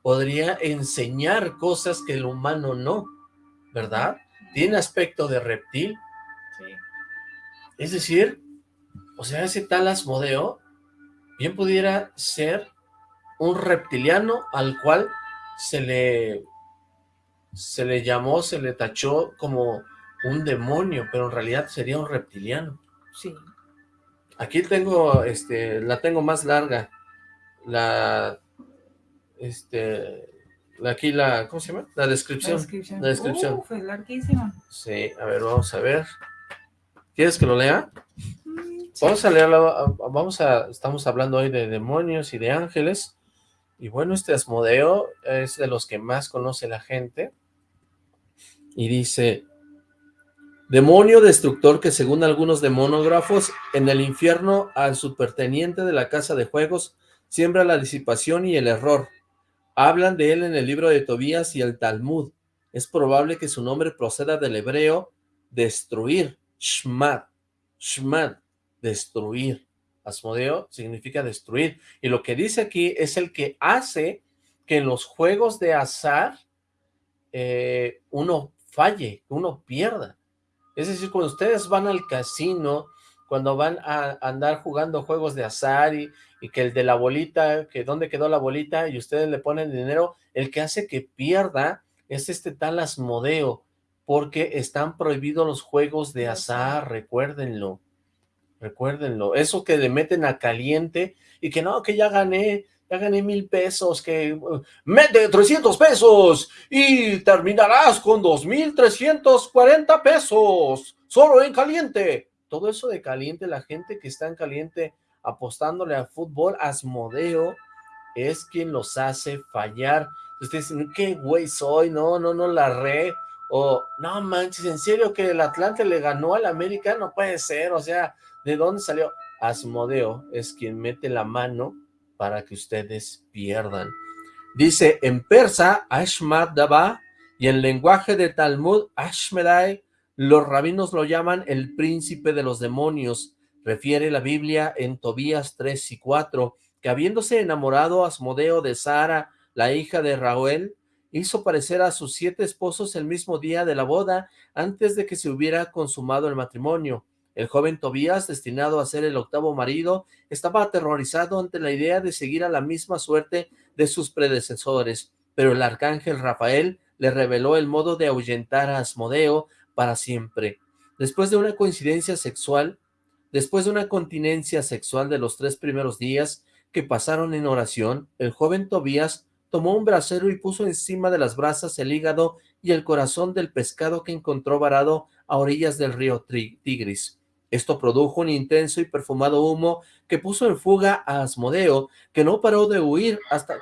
podría enseñar cosas que el humano no, ¿verdad? Tiene aspecto de reptil. Sí. Es decir, o sea, ese tal Asmodeo bien pudiera ser un reptiliano al cual se le se le llamó, se le tachó como un demonio, pero en realidad sería un reptiliano. Sí. Aquí tengo, este, la tengo más larga, la este, aquí la, ¿cómo se llama? La descripción. La descripción. fue larguísima. Sí, a ver, vamos a ver. ¿Quieres que lo lea? Mm, vamos a leerlo, vamos a, estamos hablando hoy de demonios y de ángeles, y bueno, este Asmodeo es de los que más conoce la gente, y dice, demonio destructor que según algunos demonógrafos, en el infierno al superteniente de la casa de juegos, siembra la disipación y el error, Hablan de él en el libro de Tobías y el Talmud. Es probable que su nombre proceda del hebreo destruir, shmad, shmad, destruir. Asmodeo significa destruir. Y lo que dice aquí es el que hace que en los juegos de azar eh, uno falle, uno pierda. Es decir, cuando ustedes van al casino, cuando van a andar jugando juegos de azar y, y que el de la bolita, que dónde quedó la bolita y ustedes le ponen dinero, el que hace que pierda es este tal Asmodeo, porque están prohibidos los juegos de azar, recuérdenlo, recuérdenlo, eso que le meten a caliente y que no, que ya gané, ya gané mil pesos, que uh, mete 300 pesos y terminarás con dos mil 2.340 pesos, solo en caliente. Todo eso de caliente, la gente que está en caliente apostándole al fútbol, Asmodeo es quien los hace fallar. Ustedes dicen, ¿qué güey soy? No, no, no la re. O, no manches, ¿en serio que el Atlante le ganó al América? No puede ser, o sea, ¿de dónde salió? Asmodeo es quien mete la mano para que ustedes pierdan. Dice, en persa, Ashmad Daba, y en lenguaje de Talmud, Ashmedai, los rabinos lo llaman el príncipe de los demonios, Refiere la Biblia en Tobías 3 y 4, que habiéndose enamorado Asmodeo de Sara, la hija de Raúl, hizo parecer a sus siete esposos el mismo día de la boda, antes de que se hubiera consumado el matrimonio. El joven Tobías, destinado a ser el octavo marido, estaba aterrorizado ante la idea de seguir a la misma suerte de sus predecesores, pero el arcángel Rafael le reveló el modo de ahuyentar a Asmodeo para siempre. Después de una coincidencia sexual, Después de una continencia sexual de los tres primeros días que pasaron en oración, el joven Tobías tomó un brasero y puso encima de las brasas el hígado y el corazón del pescado que encontró varado a orillas del río Tigris. Esto produjo un intenso y perfumado humo que puso en fuga a Asmodeo, que no paró de huir hasta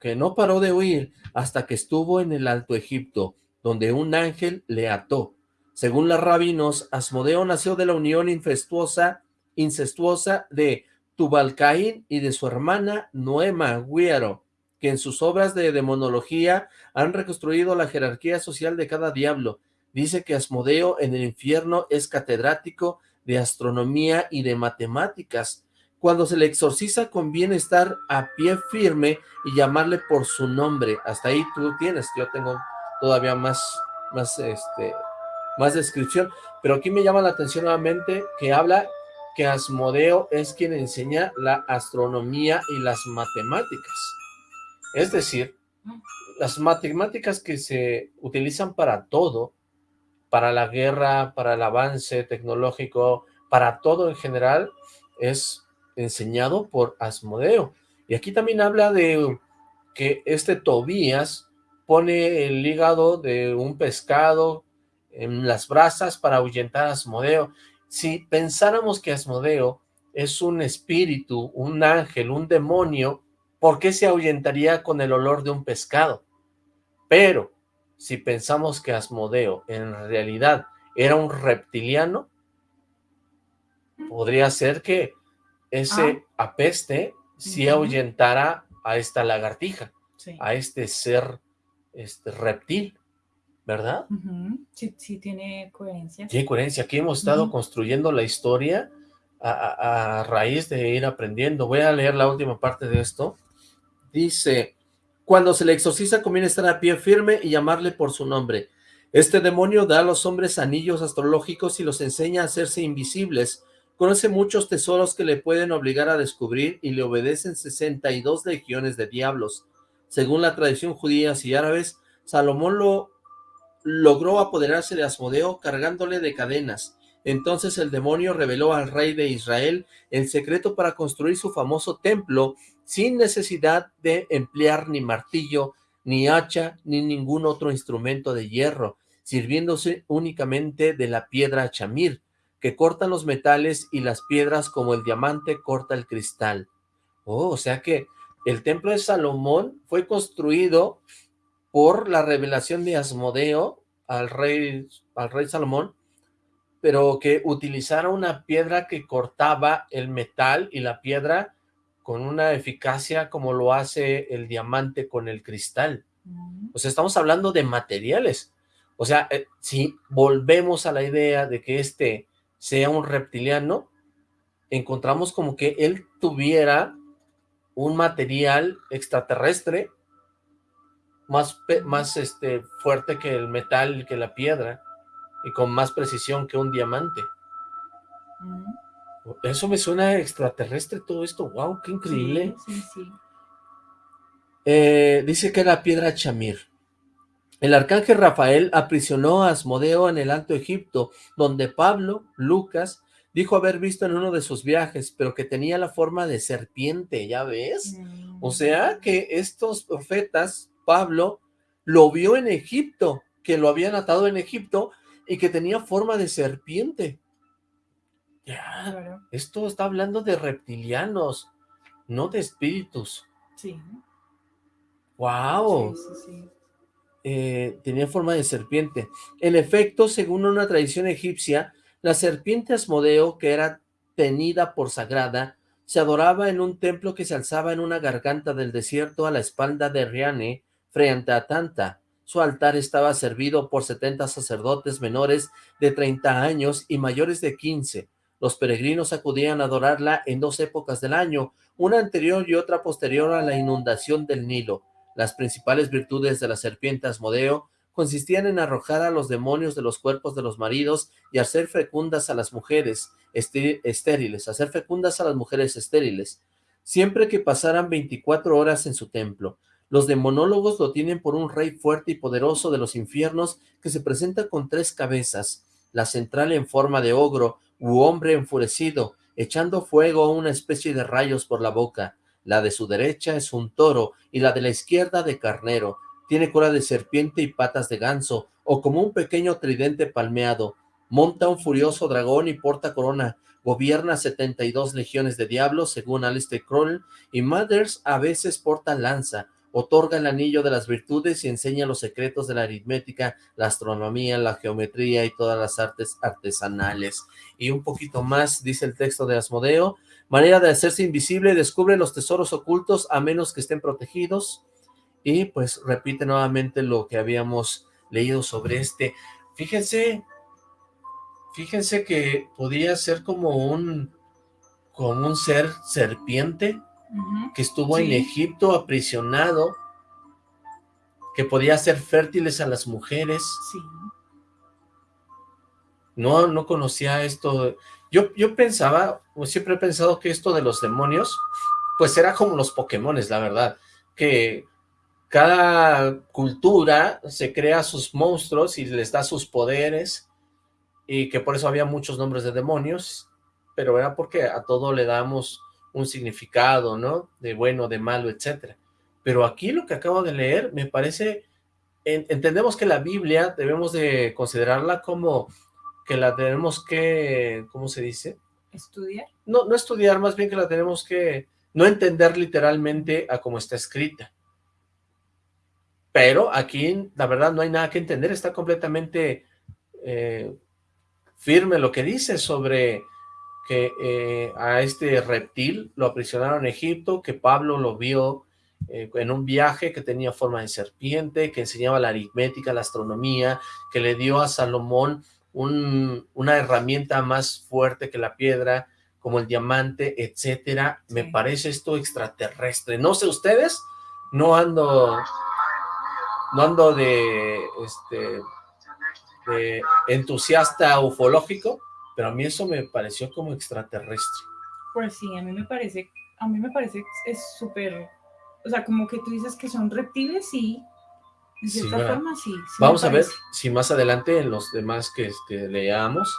que no paró de huir hasta que estuvo en el Alto Egipto, donde un ángel le ató. Según las rabinos, Asmodeo nació de la unión incestuosa, incestuosa de Tubalcaín y de su hermana Noema Guiaro, que en sus obras de demonología han reconstruido la jerarquía social de cada diablo. Dice que Asmodeo en el infierno es catedrático de astronomía y de matemáticas. Cuando se le exorciza conviene estar a pie firme y llamarle por su nombre. Hasta ahí tú tienes, yo tengo todavía más, más, este, más descripción. Pero aquí me llama la atención nuevamente que habla que Asmodeo es quien enseña la astronomía y las matemáticas. Es decir, las matemáticas que se utilizan para todo, para la guerra, para el avance tecnológico, para todo en general, es enseñado por Asmodeo. Y aquí también habla de que este Tobías pone el hígado de un pescado en las brasas para ahuyentar a Asmodeo. Si pensáramos que Asmodeo es un espíritu, un ángel, un demonio, ¿por qué se ahuyentaría con el olor de un pescado? Pero, si pensamos que Asmodeo en realidad era un reptiliano, podría ser que ese ah. apeste si ahuyentara a esta lagartija, a este ser este reptil, ¿verdad? sí, sí, tiene coherencia. Tiene coherencia. Aquí hemos estado construyendo la historia a, raíz de ir aprendiendo. Voy a leer la última parte de esto. Dice, cuando se le exorciza conviene estar a pie firme y llamarle por su nombre. Este demonio da a los hombres anillos astrológicos y los enseña a hacerse invisibles, Conoce muchos tesoros que le pueden obligar a descubrir y le obedecen 62 legiones de diablos. Según la tradición judías y árabes, Salomón lo logró apoderarse de Asmodeo cargándole de cadenas. Entonces el demonio reveló al rey de Israel el secreto para construir su famoso templo sin necesidad de emplear ni martillo, ni hacha, ni ningún otro instrumento de hierro, sirviéndose únicamente de la piedra chamir, que cortan los metales y las piedras como el diamante corta el cristal. Oh, o sea que el templo de Salomón fue construido por la revelación de Asmodeo al rey, al rey Salomón, pero que utilizara una piedra que cortaba el metal y la piedra con una eficacia como lo hace el diamante con el cristal. Mm. O sea, estamos hablando de materiales. O sea, eh, si volvemos a la idea de que este sea un reptiliano, encontramos como que él tuviera un material extraterrestre más, más este, fuerte que el metal, que la piedra, y con más precisión que un diamante. Mm. Eso me suena extraterrestre todo esto, wow, qué increíble. Eh, dice que era piedra chamir. El arcángel Rafael aprisionó a Asmodeo en el Alto Egipto, donde Pablo, Lucas, dijo haber visto en uno de sus viajes, pero que tenía la forma de serpiente, ¿ya ves? O sea que estos profetas, Pablo, lo vio en Egipto, que lo habían atado en Egipto y que tenía forma de serpiente. Ya, esto está hablando de reptilianos, no de espíritus. Sí. Wow. Sí, sí, sí. Eh, tenía forma de serpiente. En efecto, según una tradición egipcia, la serpiente Asmodeo, que era tenida por sagrada, se adoraba en un templo que se alzaba en una garganta del desierto a la espalda de Riane, frente a Tanta. Su altar estaba servido por setenta sacerdotes menores de 30 años y mayores de 15. Los peregrinos acudían a adorarla en dos épocas del año, una anterior y otra posterior a la inundación del Nilo. Las principales virtudes de la serpiente Asmodeo consistían en arrojar a los demonios de los cuerpos de los maridos y hacer fecundas a las mujeres estériles, hacer fecundas a las mujeres estériles, siempre que pasaran 24 horas en su templo. Los demonólogos lo tienen por un rey fuerte y poderoso de los infiernos que se presenta con tres cabezas, la central en forma de ogro u hombre enfurecido, echando fuego a una especie de rayos por la boca, la de su derecha es un toro y la de la izquierda de carnero. Tiene cola de serpiente y patas de ganso, o como un pequeño tridente palmeado. Monta un furioso dragón y porta corona. Gobierna 72 legiones de diablos, según Alistair Crowell, y Mothers a veces porta lanza. Otorga el anillo de las virtudes y enseña los secretos de la aritmética, la astronomía, la geometría y todas las artes artesanales. Y un poquito más, dice el texto de Asmodeo, manera de hacerse invisible, descubre los tesoros ocultos a menos que estén protegidos, y pues repite nuevamente lo que habíamos leído sobre este. Fíjense, fíjense que podía ser como un, como un ser serpiente que estuvo en Egipto aprisionado, que podía hacer fértiles a las mujeres. Sí. No, no conocía esto. Yo, yo pensaba, o siempre he pensado que esto de los demonios, pues era como los Pokémones, la verdad, que cada cultura se crea sus monstruos y les da sus poderes, y que por eso había muchos nombres de demonios, pero era porque a todo le damos un significado, ¿no? De bueno, de malo, etcétera. Pero aquí lo que acabo de leer me parece, entendemos que la Biblia debemos de considerarla como que la tenemos que, ¿cómo se dice? ¿Estudiar? No, no estudiar, más bien que la tenemos que no entender literalmente a cómo está escrita. Pero aquí, la verdad, no hay nada que entender, está completamente eh, firme lo que dice sobre que eh, a este reptil lo aprisionaron en Egipto, que Pablo lo vio eh, en un viaje que tenía forma de serpiente, que enseñaba la aritmética, la astronomía, que le dio a Salomón una herramienta más fuerte que la piedra, como el diamante, etcétera. Me parece esto extraterrestre. No sé ustedes, no ando, no ando de, este, de entusiasta ufológico, pero a mí eso me pareció como extraterrestre. Pues sí, a mí me parece, a mí me parece es súper, o sea, como que tú dices que son reptiles, sí, en cierta forma, sí. Vamos a ver si más adelante en los demás que este, leamos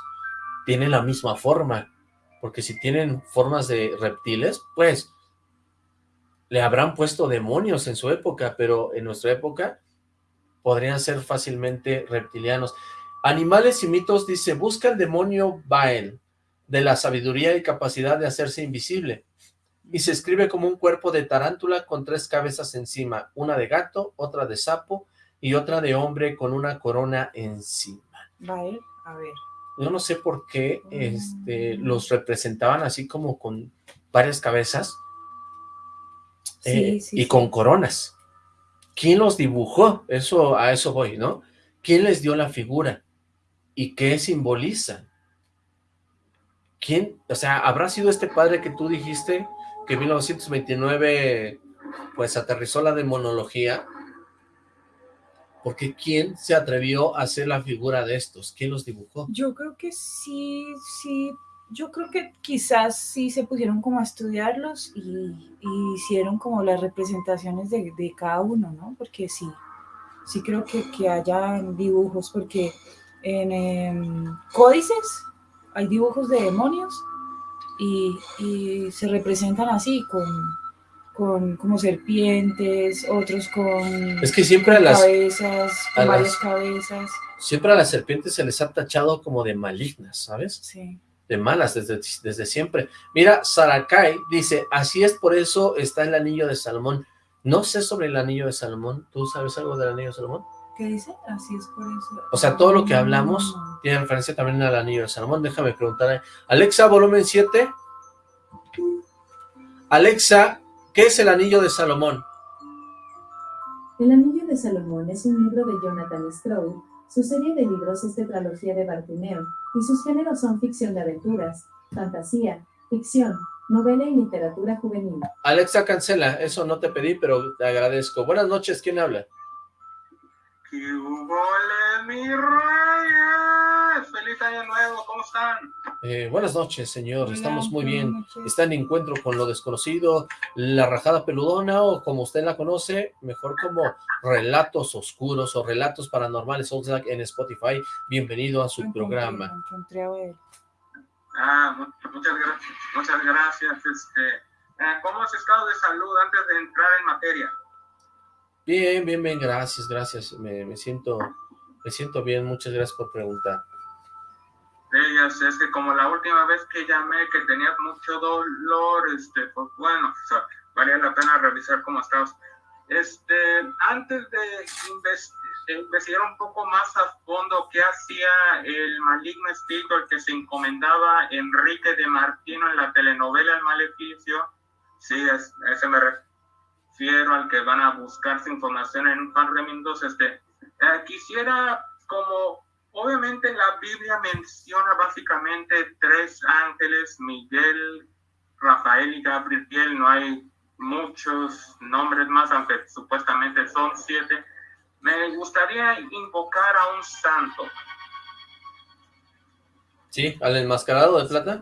tienen la misma forma, porque si tienen formas de reptiles, pues le habrán puesto demonios en su época, pero en nuestra época podrían ser fácilmente reptilianos. Animales y mitos dice, busca el demonio Bael, de la sabiduría y capacidad de hacerse invisible y se escribe como un cuerpo de tarántula con tres cabezas encima, una de gato, otra de sapo y otra de hombre con una corona encima. Vale, a ver. Yo no sé por qué este, mm. los representaban así como con varias cabezas eh, y con coronas. ¿Quién los dibujó? Eso, a eso voy, ¿no? ¿Quién les dio la figura? ¿Y qué simboliza? ¿Quién? O sea, ¿habrá sido este padre que tú dijiste que en 1929 pues aterrizó la demonología, porque ¿quién se atrevió a hacer la figura de estos? ¿Quién los dibujó? Yo creo que sí, sí, yo creo que quizás sí se pusieron como a estudiarlos y, hicieron como las representaciones de, cada uno, ¿no? Porque sí, sí creo que, que haya dibujos, porque en em, códices hay dibujos de demonios y, se representan así, con, con como serpientes, otros con, es que siempre a las, cabezas, con varias cabezas. Siempre a las serpientes se les ha tachado como de malignas, ¿sabes? Sí. De malas desde, desde siempre. Mira, Sarakai dice, así es por eso está el anillo de Salomón. No sé sobre el anillo de Salomón. ¿Tú sabes algo del anillo de Salomón? ¿Qué dice? Así es por eso. O sea, todo lo que hablamos tiene referencia también al anillo de Salomón. Déjame preguntar. Alexa, volumen 7. Alexa, ¿qué es el anillo de Salomón? El anillo de Salomón es un libro de Jonathan Stroud. Su serie de libros es tetralogía de Bartimeo, y sus géneros son ficción de aventuras, fantasía, ficción, novela y literatura juvenil. Alexa, cancela. Eso no te pedí, pero te agradezco. Buenas noches. ¿Quién habla? ¡Qué mi reyes! ¡Feliz año nuevo! ¿Cómo están? Eh, buenas noches, señor. Estamos muy bien. Está en encuentro con lo desconocido, la rajada peludona, o como usted la conoce, mejor como relatos oscuros o relatos paranormales en Spotify. Bienvenido a su programa. Ah, muchas gracias. Muchas gracias. Este, eh, ¿Cómo has estado de salud antes de entrar en materia? Bien, bien, bien, gracias, gracias. Me, siento me siento bien, muchas gracias por preguntar. Sí, es que como la última vez que llamé que tenías mucho dolor, este, pues bueno, valía la pena revisar cómo estabas. Este, antes de investigar un poco más a fondo qué hacía el maligno espíritu al que se encomendaba Enrique de Martino en la telenovela El Maleficio, sí, es, ese me refiero al que van a buscarse información en un par de minutos, este, eh, quisiera como, obviamente la Biblia menciona básicamente tres ángeles, Miguel, Rafael y Gabriel, no hay muchos nombres más, aunque supuestamente son siete. Me gustaría invocar a un santo. ¿Sí? ¿Al enmascarado de plata?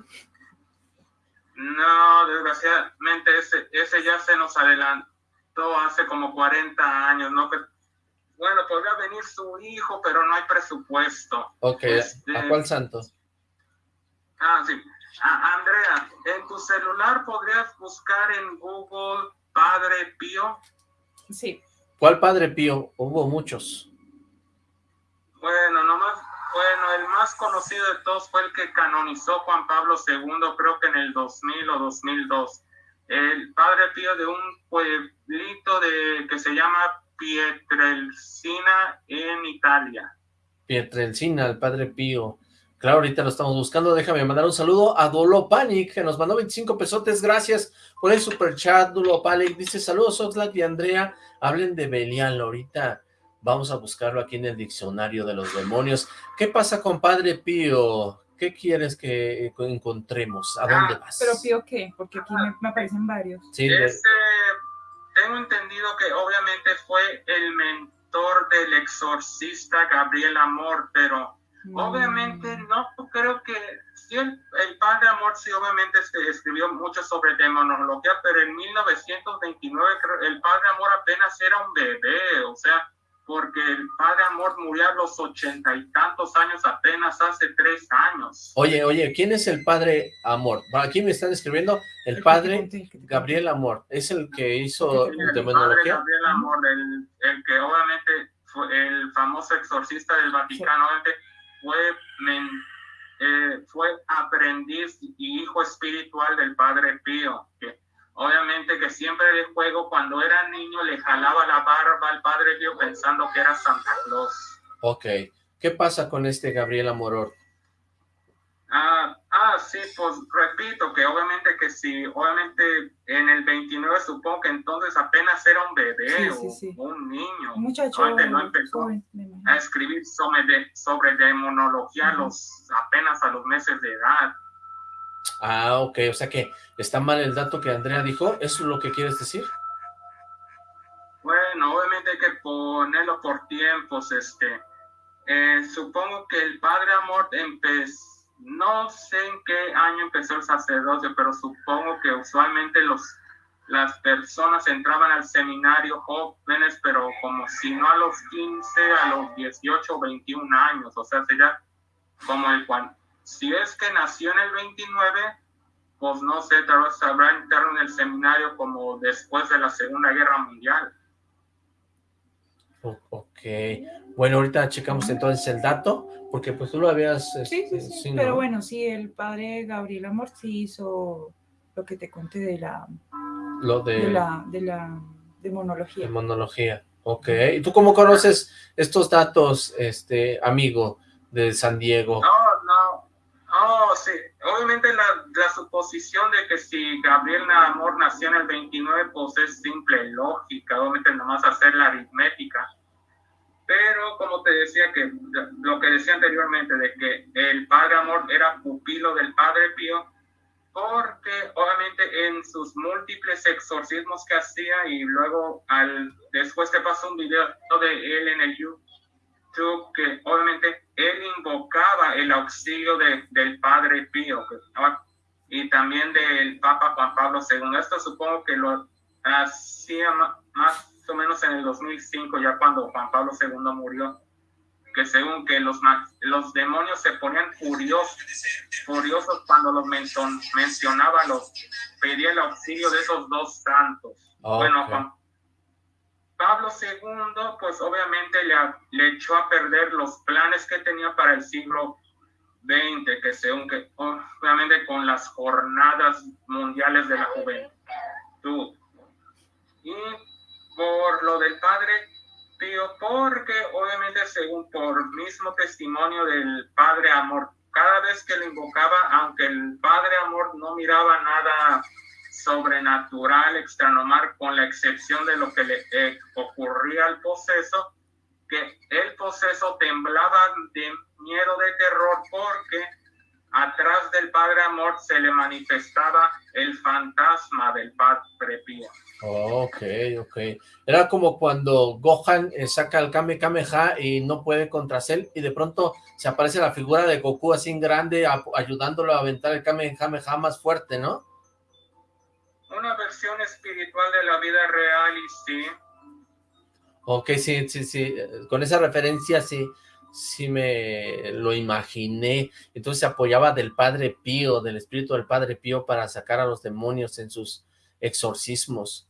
No, desgraciadamente ese, ese ya se nos adelantó hace como 40 años, ¿no? bueno, podría venir su hijo, pero no hay presupuesto. Ok, ¿a este, cuál santo? Ah, sí. Andrea, en tu celular podrías buscar en Google Padre Pío. Sí. ¿Cuál Padre Pío? Hubo muchos. Bueno, nomás, bueno, el más conocido de todos fue el que canonizó Juan Pablo II, creo que en el 2000 o 2002. El Padre Pío de un pueblito de que se llama Pietrelcina en Italia. Pietrelcina, el Padre Pío. Claro, ahorita lo estamos buscando. Déjame mandar un saludo a Dolo Panic, que nos mandó 25 pesotes. Gracias por el super chat, Dolo Panic. Dice, saludos, Oxlack y Andrea. Hablen de Belial. Ahorita vamos a buscarlo aquí en el diccionario de los demonios. ¿Qué pasa con Padre Pío? ¿Qué quieres que encontremos? ¿A dónde ah, vas? ¿Pero Pío qué? Porque aquí me, aparecen varios. Sí, este, tengo entendido que obviamente fue el mentor del exorcista Gabriel Amor, pero Obviamente no creo que, sí, el, padre Amor sí obviamente escribió mucho sobre demonología, pero en 1929 el padre Amor apenas era un bebé, o sea, porque el padre Amor murió a los ochenta y tantos años apenas hace tres años. Oye, oye, ¿quién es el padre Amor? Aquí me están escribiendo el padre Gabriel Amor, ¿es el que hizo el demonología? Gabriel Amor, el, el que obviamente fue el famoso exorcista del Vaticano, obviamente fue, eh, fue aprendiz y hijo espiritual del Padre Pío, que obviamente que siempre de juego cuando era niño le jalaba la barba al Padre Pío pensando que era Santa Claus. Ok, ¿qué pasa con este Gabriel Amoror? Ah, ah, sí, pues repito que obviamente que si, obviamente en el 29 supongo que entonces apenas era un bebé o un niño. Un muchacho. no empezó a escribir sobre, de, sobre demonología los, apenas a los meses de edad. Ah, ok, o sea que está mal el dato que Andrea dijo, ¿eso es lo que quieres decir? Bueno, obviamente hay que ponerlo por tiempos, este, eh, supongo que el Padre Amor empezó no sé en qué año empezó el sacerdocio, pero supongo que usualmente los, las personas entraban al seminario jóvenes, pero como si no a los 15, a los 18 o 21 años, o sea, sería como el si es que nació en el 29, pues no sé, tal vez habrá entrado en el seminario como después de la Segunda Guerra Mundial. Ok, bueno, ahorita checamos entonces el dato, porque pues tú lo habías... Sí, sí, este, sí, pero bueno, sí, el padre Gabriel Amor sí hizo lo que te conté de la... Lo de... de la, de la demonología. Demonología, ok. ¿Y tú cómo conoces estos datos, este amigo de San Diego? No, obviamente la, la suposición de que si Gabriel Amor nació en el 29, pues es simple, lógica, obviamente nomás hacer la aritmética. Pero como te decía que lo que decía anteriormente de que el Padre Amor era pupilo del Padre Pío, porque obviamente en sus múltiples exorcismos que hacía y luego al después te pasó un video de él en el YouTube que obviamente él invocaba el auxilio de, del Padre Pío y también del Papa Juan Pablo II. Esto supongo que lo hacía más o menos en el 2005, ya cuando Juan Pablo II murió, que según que los, los demonios se ponían furiosos, furiosos cuando los mencionaba, los pedía el auxilio de esos dos santos. Bueno, Juan Pablo II, pues obviamente le, le echó a perder los planes que tenía para el siglo XX, que según que obviamente con las jornadas mundiales de la juventud. Y por lo del Padre Pío, porque obviamente según por mismo testimonio del Padre Amor, cada vez que lo invocaba, aunque el Padre Amor no miraba nada sobrenatural, extranomar, con la excepción de lo que le eh, ocurría al poseso, que el poseso temblaba de miedo, de terror, porque atrás del Padre Amor se le manifestaba el fantasma del Padre Pío. ok, ok. Era como cuando Gohan eh, saca el Kame Kameha y no puede contra Cell y de pronto se aparece la figura de Goku así grande ayudándolo a aventar el Kame Kameha más fuerte, ¿no? Espiritual de la vida real y sí. Ok, sí, sí, sí. Con esa referencia sí sí me lo imaginé. Entonces se apoyaba del Padre Pío, del espíritu del Padre Pío para sacar a los demonios en sus exorcismos.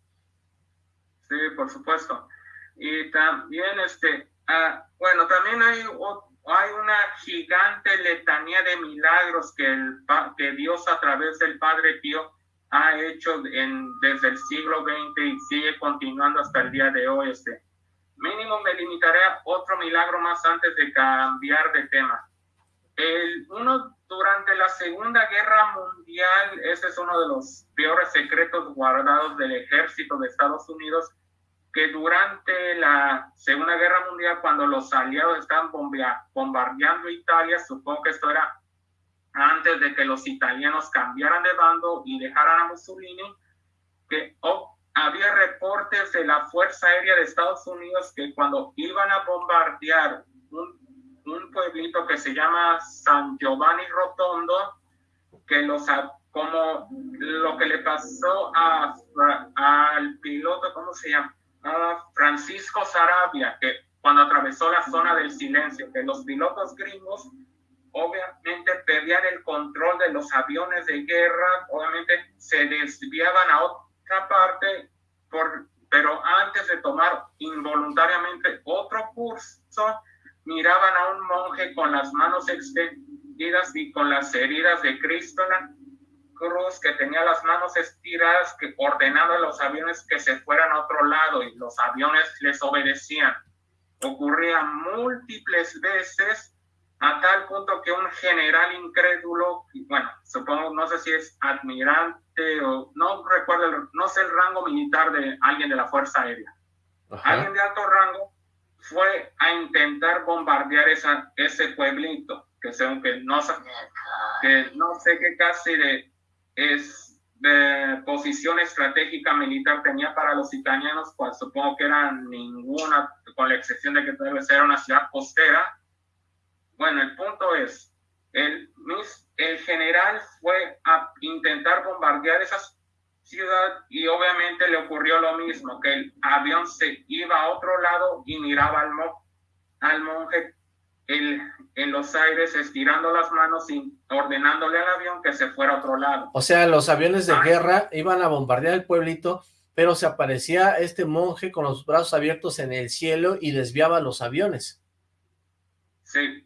Sí, por supuesto. Y también, este, ah, bueno, también hay, hay una gigante letanía de milagros que, el, que Dios a través del Padre Pío ha hecho en, desde el siglo XX y sigue continuando hasta el día de hoy. Este, Mínimo me limitaré a otro milagro más antes de cambiar de tema. El, uno durante la Segunda Guerra Mundial, ese es uno de los peores secretos guardados del ejército de Estados Unidos, que durante la Segunda Guerra Mundial, cuando los aliados estaban bombardeando Italia, supongo que esto era antes de que los italianos cambiaran de bando y dejaran a Mussolini, que había reportes de la Fuerza Aérea de Estados Unidos que cuando iban a bombardear un, pueblito que se llama San Giovanni Rotondo, que los como lo que le pasó al piloto, ¿cómo se llama? Francisco Sarabia, que cuando atravesó la zona del silencio, que los pilotos gringos obviamente perdían el control de los aviones de guerra, obviamente se desviaban a otro parte, por, pero antes de tomar involuntariamente otro curso, miraban a un monje con las manos extendidas y con las heridas de Cristo en la cruz, que tenía las manos estiradas, que ordenaba a los aviones que se fueran a otro lado y los aviones les obedecían. Ocurría múltiples veces a tal punto que un general incrédulo, bueno, supongo, no sé si es admirante o no recuerdo, no sé el rango militar de alguien de la Fuerza Aérea. Alguien de alto rango fue a intentar bombardear esa, ese pueblito, que según que no, que no sé qué casi de, es, de posición estratégica militar tenía para los italianos, pues supongo que era ninguna, con la excepción de que debe ser una ciudad costera, bueno, el punto es, el, el general fue a intentar bombardear esa ciudad y obviamente le ocurrió lo mismo, que el avión se iba a otro lado y miraba al, al monje el, en los aires estirando las manos y ordenándole al avión que se fuera a otro lado. O sea, los aviones de ah. guerra iban a bombardear el pueblito, pero se aparecía este monje con los brazos abiertos en el cielo y desviaba los aviones. Sí,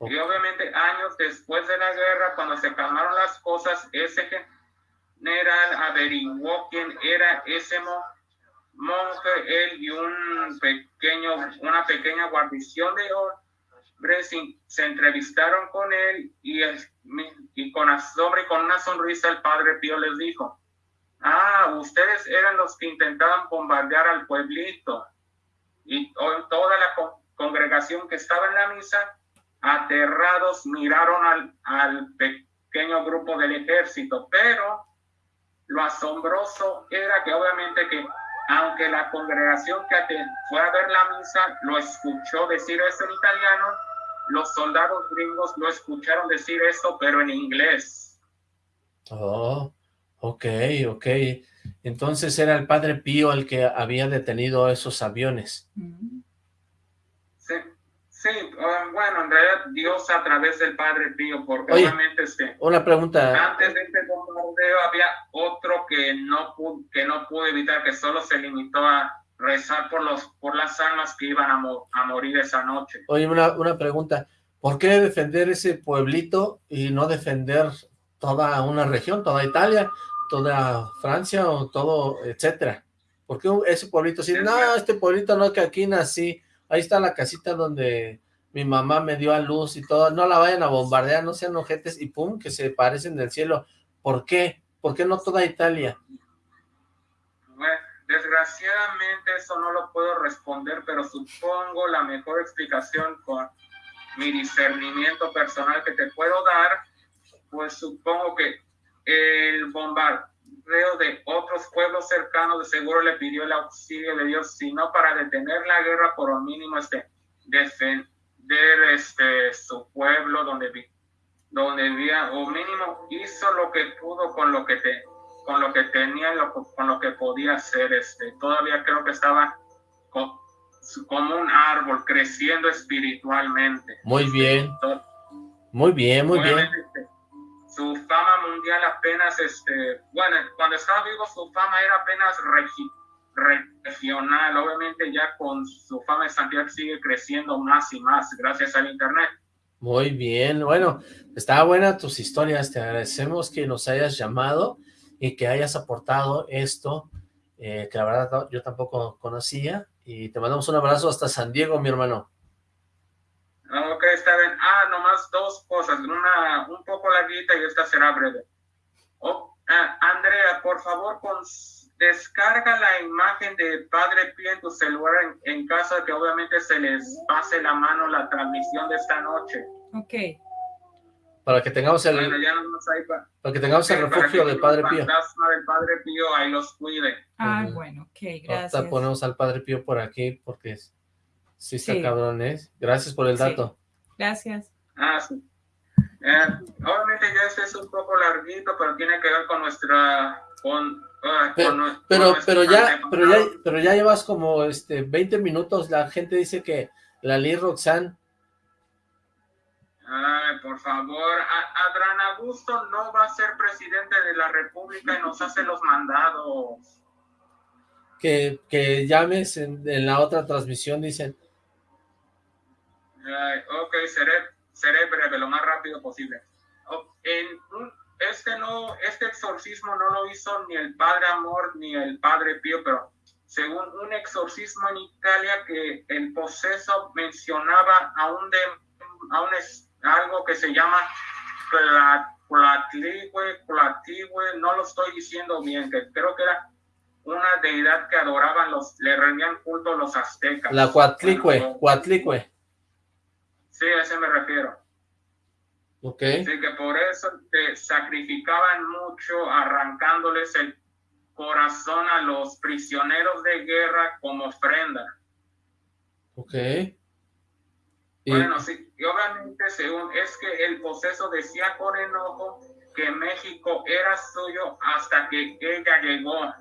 y obviamente años después de la guerra, cuando se calmaron las cosas, ese general averiguó quién era ese monje, él y un pequeño, una pequeña guarnición de hombres se entrevistaron con él y, y con, y con una sonrisa el padre Pío les dijo, ah, ustedes eran los que intentaban bombardear al pueblito. Y toda la congregación que estaba en la misa aterrados miraron al, al pequeño grupo del ejército, pero lo asombroso era que obviamente que aunque la congregación que fue a ver la misa lo escuchó decir eso en italiano, los soldados gringos lo escucharon decir eso, pero en inglés. Oh, ok, ok. Entonces era el padre Pío el que había detenido esos aviones. Sí. Sí, bueno, en realidad Dios a través del Padre Pío, porque obviamente este, una pregunta. Antes de este bombardeo había otro que no, pudo, que no pudo evitar, que solo se limitó a rezar por, los, por las almas que iban a, a morir esa noche. Oye, una, una pregunta, ¿por qué defender ese pueblito y no defender toda una región, toda Italia, toda Francia o todo, etcétera? ¿Por qué ese pueblito? Si, no, este pueblito no, que aquí nací, ahí está la casita donde mi mamá me dio a luz y todo, no la vayan a bombardear, no sean ojetes, y pum, que se parecen del cielo. ¿Por qué? ¿Por qué no toda Italia? Bueno, desgraciadamente eso no lo puedo responder, pero supongo la mejor explicación con mi discernimiento personal que te puedo dar, pues supongo que el bombardeo de otros pueblos cercanos de seguro le pidió el auxilio de Dios, sino para detener la guerra por lo mínimo este, defender este, su pueblo donde, donde vivía, o mínimo hizo lo que pudo con lo que, te, con lo que tenía, con lo que podía hacer. Este, todavía creo que estaba como un árbol creciendo espiritualmente. Muy bien. Muy bien, muy bien. Este, su fama mundial apenas, este, bueno, cuando estaba vivo su fama era apenas regional. Obviamente ya con su fama de Santiago sigue creciendo más y más gracias al internet. Muy bien, bueno, está buena tus historias, te agradecemos que nos hayas llamado y que hayas aportado esto, eh, que la verdad yo tampoco conocía, y te mandamos un abrazo hasta San Diego, mi hermano. Ah, ok, está bien. Ah, nomás dos cosas, una un poco larguita y esta será breve. Oh, ah, Andrea, por favor, con, descarga la imagen de Padre Pío en tu celular en, caso de que obviamente se les pase la mano la transmisión de esta noche. Ok. Para que tengamos el, para, que tengamos el refugio del Padre Pío. El fantasma del Padre Pío ahí los cuide. Ah, bueno, ok, gracias. Ahorita ponemos al Padre Pío por aquí porque sí está cabrón, ¿eh? Gracias por el dato. Gracias. Ah, sí. Eh, obviamente ya este es un poco larguito, pero tiene que ver con nuestra... Con, ah, pero, pero, ya, pero ya, pero ya llevas como este 20 minutos, la gente dice que la ley Roxanne Ay, por favor, Adrián Augusto no va a ser presidente de la República y nos hace los mandados. Que, que llames en, la otra transmisión, dicen. Ok, seré, seré breve, lo más rápido posible. En este, no, este exorcismo no lo hizo ni el Padre Amor ni el Padre Pío, pero según un exorcismo en Italia que el poseso mencionaba a un, de, a un algo que se llama Platligüe, no lo estoy diciendo bien, que creo que era una deidad que adoraban los, le rendían culto los aztecas. La Cuatlicue, Cuatlicue. Sí, a ese me refiero. Ok. Sí, que por eso te sacrificaban mucho arrancándoles el corazón a los prisioneros de guerra como ofrenda. Ok. Bueno, sí, y obviamente según es que el proceso decía con enojo que México era suyo hasta que ella llegó.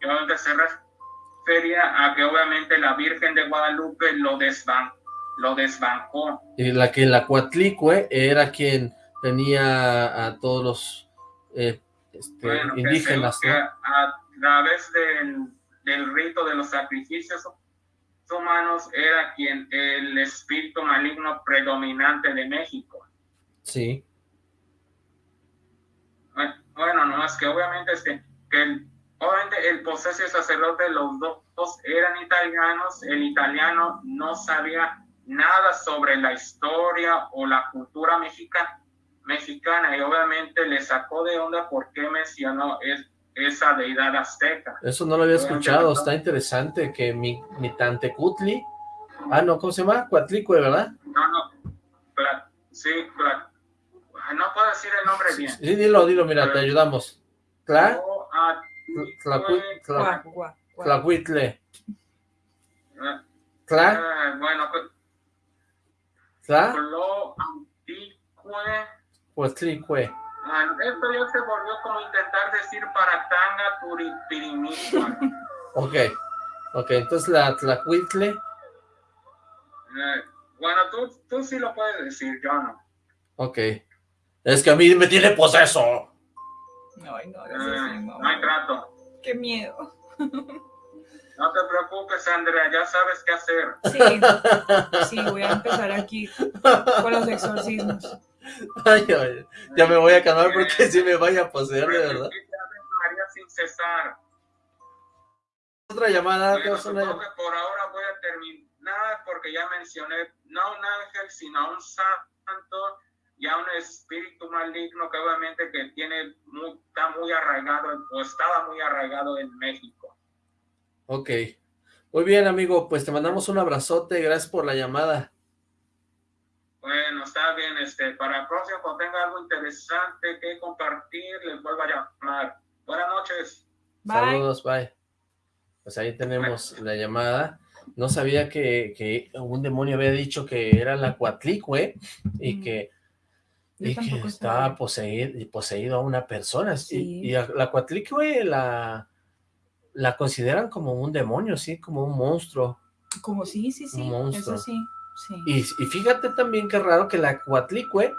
Y obviamente se refería a que obviamente la Virgen de Guadalupe lo, desban lo desbancó. Y la que la Cuatlicue era quien tenía a todos los eh, este, indígenas. a través del, del rito de los sacrificios humanos era quien el espíritu maligno predominante de México. Sí. Bueno, no más que obviamente este, que el, obviamente el poseso sacerdote, los dos eran italianos, el italiano no sabía nada sobre la historia o la cultura mexicana, mexicana y obviamente le sacó de onda por qué mencionó es, esa deidad azteca. Eso no lo había escuchado, está interesante que mi, mi tante Cutli, ah no, ¿cómo se llama? Cuatlicue, ¿verdad? No, no, sí, no puedo decir el nombre bien. Sí, dilo, dilo, mira, te ayudamos. ¿Cla? Tlacuitle. ¿Cla? Eh, bueno, ¿Cla? Pues Cuatlicue. Esto ya se volvió como intentar decir para tanga turipirimigua. ok, ok, entonces la tlacuitle. Eh, bueno, tú, tú sí lo puedes decir, yo no. Ok. Es que a mí me tiene poseso. Ay, no, eh, no, no hay trato. Qué miedo. No te preocupes, Andrea, ya sabes qué hacer. Sí, sí, voy a empezar aquí con los exorcismos. Ay, ya me voy a calmar porque si me vaya a poseer, de verdad. María sin cesar. Otra llamada. Bueno, por ahora voy a terminar porque ya mencioné no un ángel, sino un santo y a un espíritu maligno que obviamente que tiene está muy arraigado o estaba muy arraigado en México. Ok. Muy bien, amigo, pues te mandamos un abrazote, gracias por la llamada. Bueno, está bien, este, para el próximo, cuando tenga algo interesante que compartir, les vuelvo a llamar. Buenas noches. Saludos, bye. Pues ahí tenemos la llamada. No sabía que, que, un demonio había dicho que era la Cuatlicue y mm. que, y que estaba poseído, poseído a una persona. Y, la Cuatlicue la, la consideran como un demonio, sí, como un monstruo. Como sí, sí, sí, eso sí. Y, y, fíjate también qué raro que la Cuatlicue,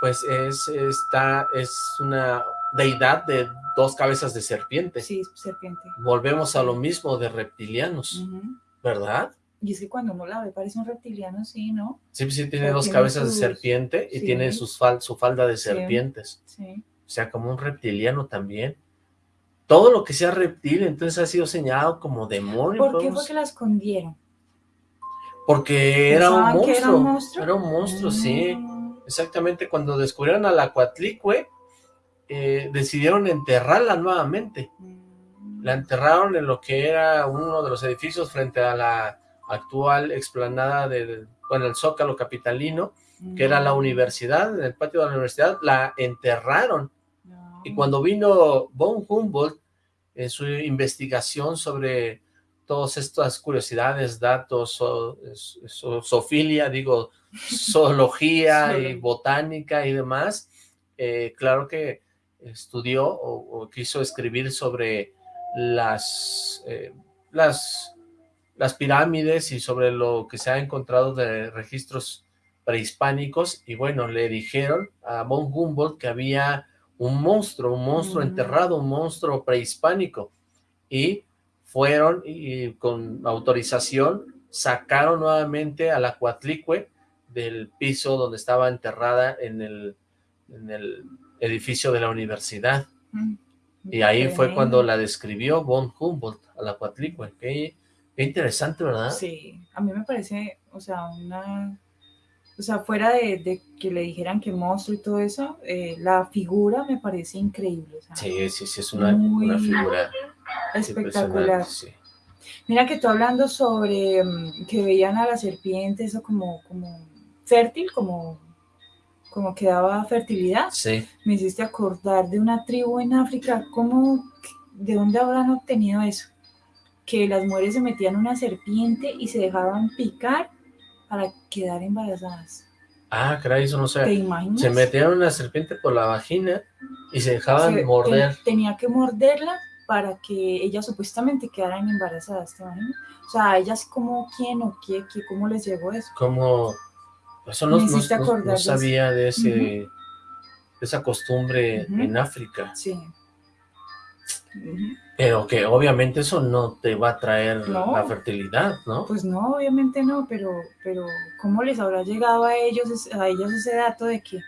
pues es, está, es una deidad de dos cabezas de serpiente. Sí, serpiente. Volvemos a lo mismo de reptilianos, ¿verdad? Y es que cuando uno la ve parece un reptiliano, sí, ¿no? Sí, sí, tiene dos cabezas de serpiente y tiene sus su falda de serpientes. Sí. O sea, como un reptiliano también. Todo lo que sea reptil, entonces ha sido señalado como demonio. ¿Por qué fue que la escondieron? Porque era un, monstruo, era un monstruo. Era un monstruo. sí. Exactamente, cuando descubrieron a la Cuatlicue, eh, decidieron enterrarla nuevamente. Mm. La enterraron en lo que era uno de los edificios frente a la actual explanada del, bueno, el Zócalo Capitalino, que era la mm. universidad, en el patio de la universidad, la enterraron. Y cuando vino von Humboldt, en su investigación sobre todas estas curiosidades, datos, sofilia, digo, zoología y botánica y demás, eh, claro que estudió o, quiso escribir sobre las, eh, las, las pirámides y sobre lo que se ha encontrado de registros prehispánicos. Y bueno, le dijeron a von Humboldt que había un monstruo, un monstruo enterrado, un monstruo prehispánico y fueron y con autorización sacaron nuevamente a la Cuatlicue del piso donde estaba enterrada en el, en el edificio de la universidad. Mm, y ahí fue cuando la describió von Humboldt a la Cuatlicue. Qué, interesante, ¿verdad? Sí, a mí me parece, o sea, una... O sea, fuera de, que le dijeran que monstruo y todo eso, eh, la figura me parece increíble. sí, sí, sí, es una, una figura Espectacular. Mira que tú hablando sobre mm, que veían a la serpiente, eso como, como fértil, como, como que daba fertilidad. Sí. Me hiciste acordar de una tribu en África, ¿cómo, ¿de dónde habrán obtenido eso? Que las mujeres se metían una serpiente y se dejaban picar para quedar embarazadas. Ah, caray, eso no sé. Se metían una serpiente por la vagina y se dejaban morder. tenía que morderla para que ellas supuestamente quedaran embarazadas, ¿te imaginas? O sea, ellas como quién o qué, qué cómo les llegó eso. Como, eso no, no, sabía de, ese, esa costumbre en África. Sí. Pero que obviamente eso no te va a traer la fertilidad, ¿no? Pues no, obviamente no, pero, pero ¿cómo les habrá llegado a ellos, a ellos ese dato de que,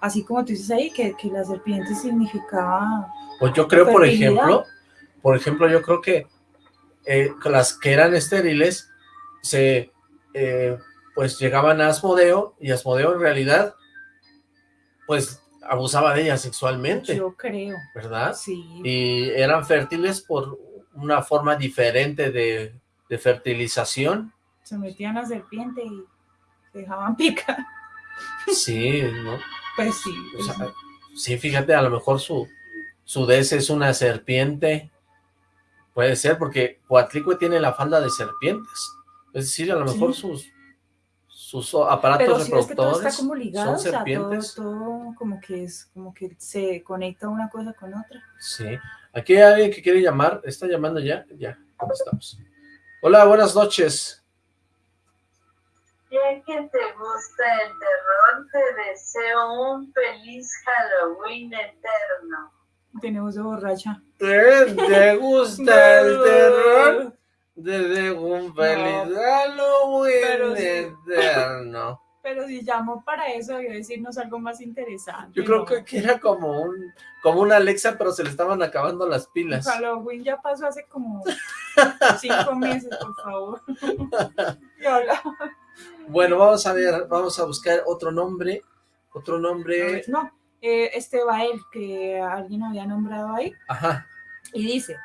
así como tú dices ahí, que, que la serpiente significaba... Pues yo creo, por ejemplo, por ejemplo, yo creo que eh, las que eran estériles se eh, pues llegaban a Asmodeo y Asmodeo en realidad pues abusaba de ellas sexualmente. Yo creo. ¿Verdad? Sí. Y eran fértiles por una forma diferente de, fertilización. Se metían a serpiente y dejaban picar. Sí, ¿no? Pues sí. sí, fíjate, a lo mejor su, su des es una serpiente Puede ser, porque Coatlicue tiene la falda de serpientes. Es decir, a lo mejor sus, sus aparatos reproductores como ligado, son serpientes. todo, como que es, como que se conecta una cosa con otra. Sí. Aquí hay alguien que quiere llamar. ¿Está llamando ya? Ya, estamos? Hola, buenas noches. Ya que te gusta el terror, te deseo un feliz Halloween eterno. Tenemos de borracha. ¿Te gusta el terror? Desde un feliz Halloween eterno. Pero si llamó para eso, debió decirnos algo más interesante. Yo creo que era como un como una Alexa, pero se le estaban acabando las pilas. Halloween ya pasó hace como cinco meses, por favor. bueno, vamos a ver, vamos a buscar otro nombre. Otro nombre. No, eh, este Bael, que alguien había nombrado ahí. Ajá. Y dice,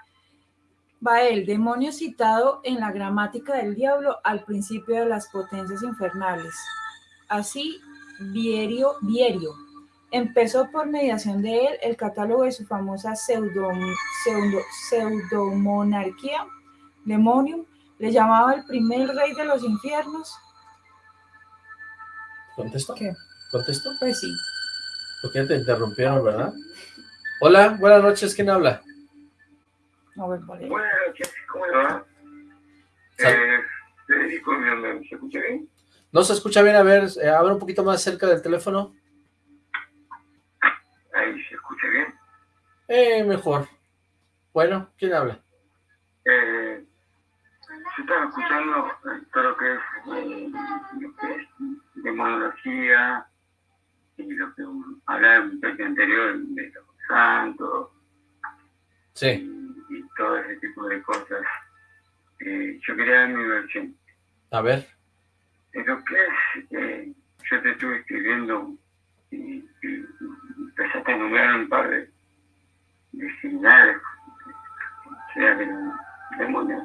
Bael, demonio citado en la gramática del diablo al principio de las potencias infernales. Así Vierio, Vierio. Empezó por mediación de él el catálogo de su famosa pseudo, pseudo, pseudomonarquía, Demonium, le llamaba el primer rey de los infiernos. ¿Contesto? ¿Qué? ¿Contesto? Pues sí. Porque te interrumpieron, ¿verdad? Hola, buenas noches, ¿quién habla? Buenas noches, ¿cómo le va? Eh, Federico, ¿se escucha bien? No se escucha bien, a ver, eh, habla un poquito más cerca del teléfono. Ahí se escucha bien. Eh, mejor. Bueno, ¿quién habla? Eh, yo estaba escuchando todo lo que es, eh, lo que es demonología y lo que hablaba en un bloque anterior de los santos Sí, y, todo ese tipo de cosas. Eh, yo quería dar mi versión. a ver. Lo que es, eh, yo te estuve escribiendo y, y empezaste a nombrar un par de, de señales, o sea, de demonios.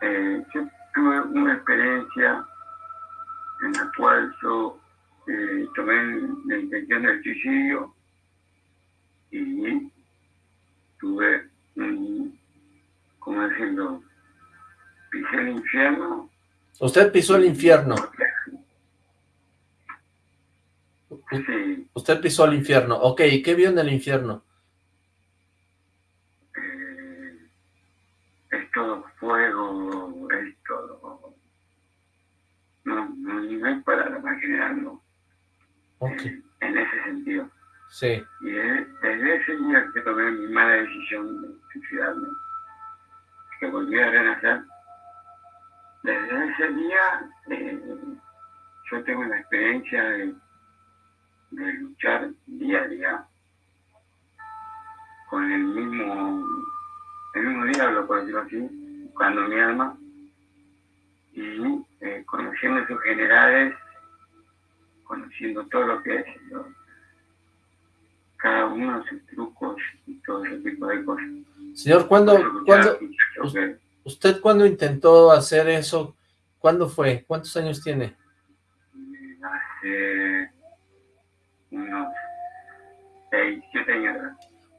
Eh, yo tuve una experiencia en la cual yo eh, tomé la intención del suicidio y tuve un, ¿cómo decirlo? Pisé el infierno Usted pisó el infierno. Sí, Usted pisó el infierno. Ok, ¿y qué vio en el infierno? eh, es todo fuego, es todo... No, no, hay para generarlo Ok, en ese sentido. Sí. Y de- desde ese día que tomé mi mala decisión de suicidarme, que volví a renacer, desde ese día eh, yo tengo la experiencia de, luchar día a día con el mismo, el mismo diablo, por decirlo así, buscando mi alma y eh, conociendo sus generales, conociendo todo lo que es cada uno de sus trucos y todo ese tipo de cosas. Señor, ¿cuándo, cuándo, que- usted cuándo intentó hacer eso? ¿Cuándo fue? ¿Cuántos años tiene? hace unos 6, 7 años.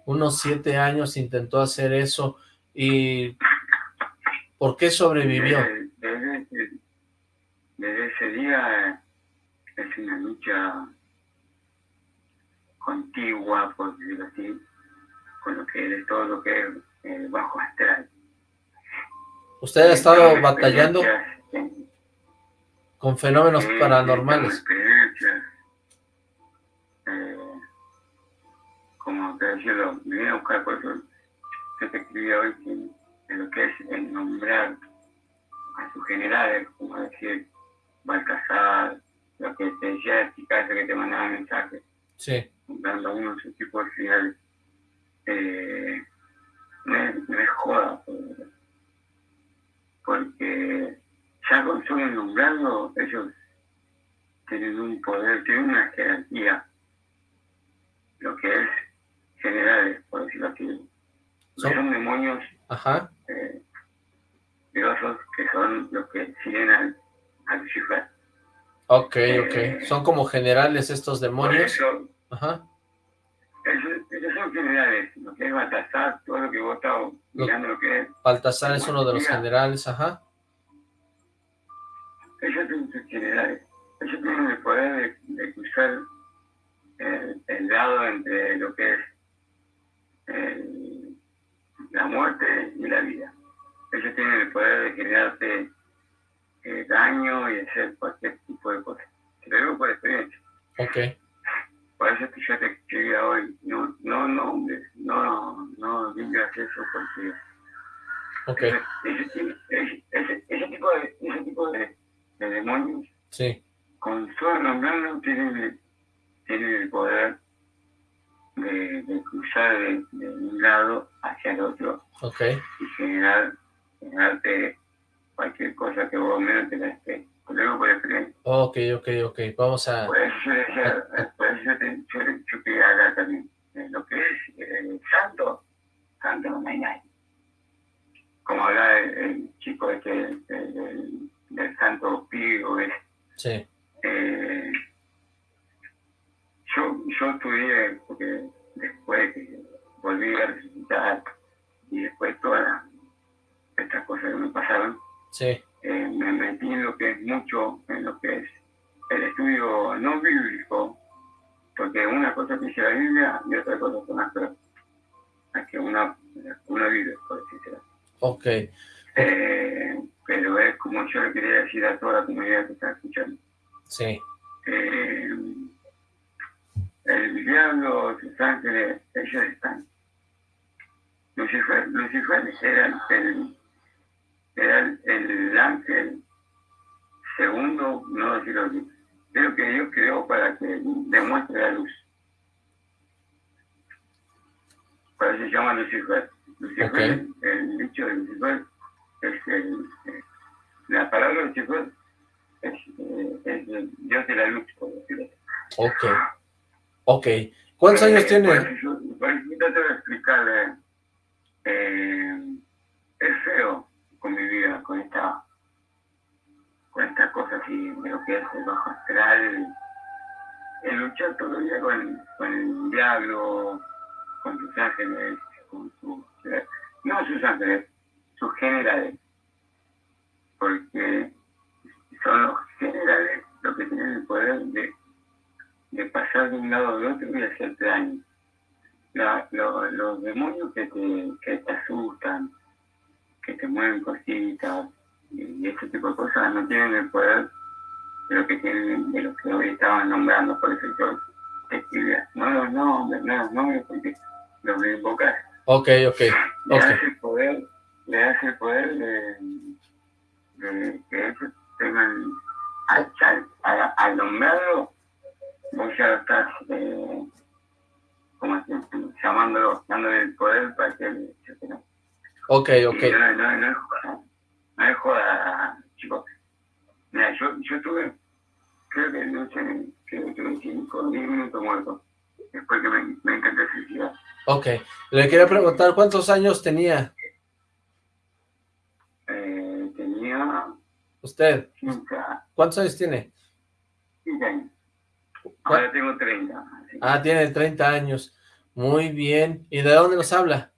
Unos siete años intentó hacer eso. ¿Y por qué sobrevivió? Desde, desde ese- desde ese día es una lucha contigua, por decirlo así, con lo que es todo lo que es eh, bajo astral. ¿Usted ha estado batallando en- con fenómenos paranormales? Eh, como te decía, lo me vine a buscar por eso yo te escribí hoy que, que lo que es el nombrar a sus generales, como decir Balcazar, lo que te decía el Picasso que te mandaba mensajes, Sí, dando uno de sus tipos de finales. Eh, no, es, no es joda, porque- porque ya con solo nombrarlo, ellos tienen un poder, tienen una jerarquía, lo que es generales, por decirlo así. Son- Son demonios ajá. eh, que son los que siguen al, al Lucifer. Ok, ok. Son como generales estos demonios. eso, Ajá. ellos, ellos son generales, lo que es Baltasar, todo lo que vos estás Lo- mirando, lo que es Baltasar es uno de los generales, ajá. ellos son sus generales. Ellos tienen el poder de, de cruzar el, el lado entre lo que es el- la muerte y la vida. Ellos tienen el poder de generarte eh, daño y hacer cualquier tipo de cosas. Te lo digo por experiencia. Ok. Por eso es que yo te escribía hoy. No, no nombres, no, no digas eso porque Ok, ese, ese, ese- ese- ese tipo de, ese tipo de, de demonios sí. con solo nombrarlo tienen, tienen el poder de, de cruzar de, de un lado hacia el otro Ok, y generar, generarte cualquier cosa que vos menos te la esté. Te lo digo por experiencia. ok, ok, ok. Vamos a... Por eso yo yo, yo, yo quería hablar también. de lo que es eh, santo, santo no hay nadie. Como hablaba el, el chico este, el- el- del santo Pío, es Sí, eh, yo estudié, porque después que volví a resucitar y después todas estas cosas que me pasaron, Sí. eh, me metí en lo que es mucho, en lo que es el estudio no bíblico, porque una cosa que dice la Biblia y otra cosa son las prácticas que una, una vive, por decirlo así. Ok. Eh, pero es como yo le quería decir a toda la comunidad que está escuchando. Sí. Eh, el diablo, sus ángeles, ellos están. Lucifer, Lucifer era el, era el, el ángel segundo, no decirlo así, pero que Dios creó para que demuestre la luz. Por eso se llama Lucifer. Lucifer, el dicho de Lucifer, es el, eh, la palabra Lucifer es, eh, es el Dios de la luz, por decirlo así. Ok. Ok. ¿Cuántos años Eh, tiene? Por eso, yo- por eso yo trato de explicarle. eh, es feo convivir con esta con esta cosa así de lo que es el bajo astral. El luchar todo el día con, con el diablo, con sus ángeles, con sus... No sus ángeles, sus generales. Porque son los generales los que tienen el poder de de pasar de un lado al otro y hacerte daño. Los demonios que te, que te asustan, que te mueven cositas y, ese tipo de cosas no tienen el poder de lo que tienen de lo que hoy estaban nombrando, por eso yo te escribía, no los nombres, no los nombres porque los voy a invocar. Ok, ok. Le Ok. das el poder, le das el poder de, de que ellos tengan al, al, nombrarlo, vos ya estás eh, como llamándolo, dándole el poder para que se. Ok, ok. No, no, no es joda, no es joda, chicos. Mira, yo, yo tuve, creo que no sé, creo que tuve 5 o 10 minutos muertos. Después que me, me intenté suicidar. Ok. Le quería preguntar, ¿cuántos años tenía Eh, tenía usted? 15, ¿Cuántos años tiene? 15 años. Ahora tengo 30. así que- Ah, tiene 30 años. Muy bien. ¿Y de dónde nos habla?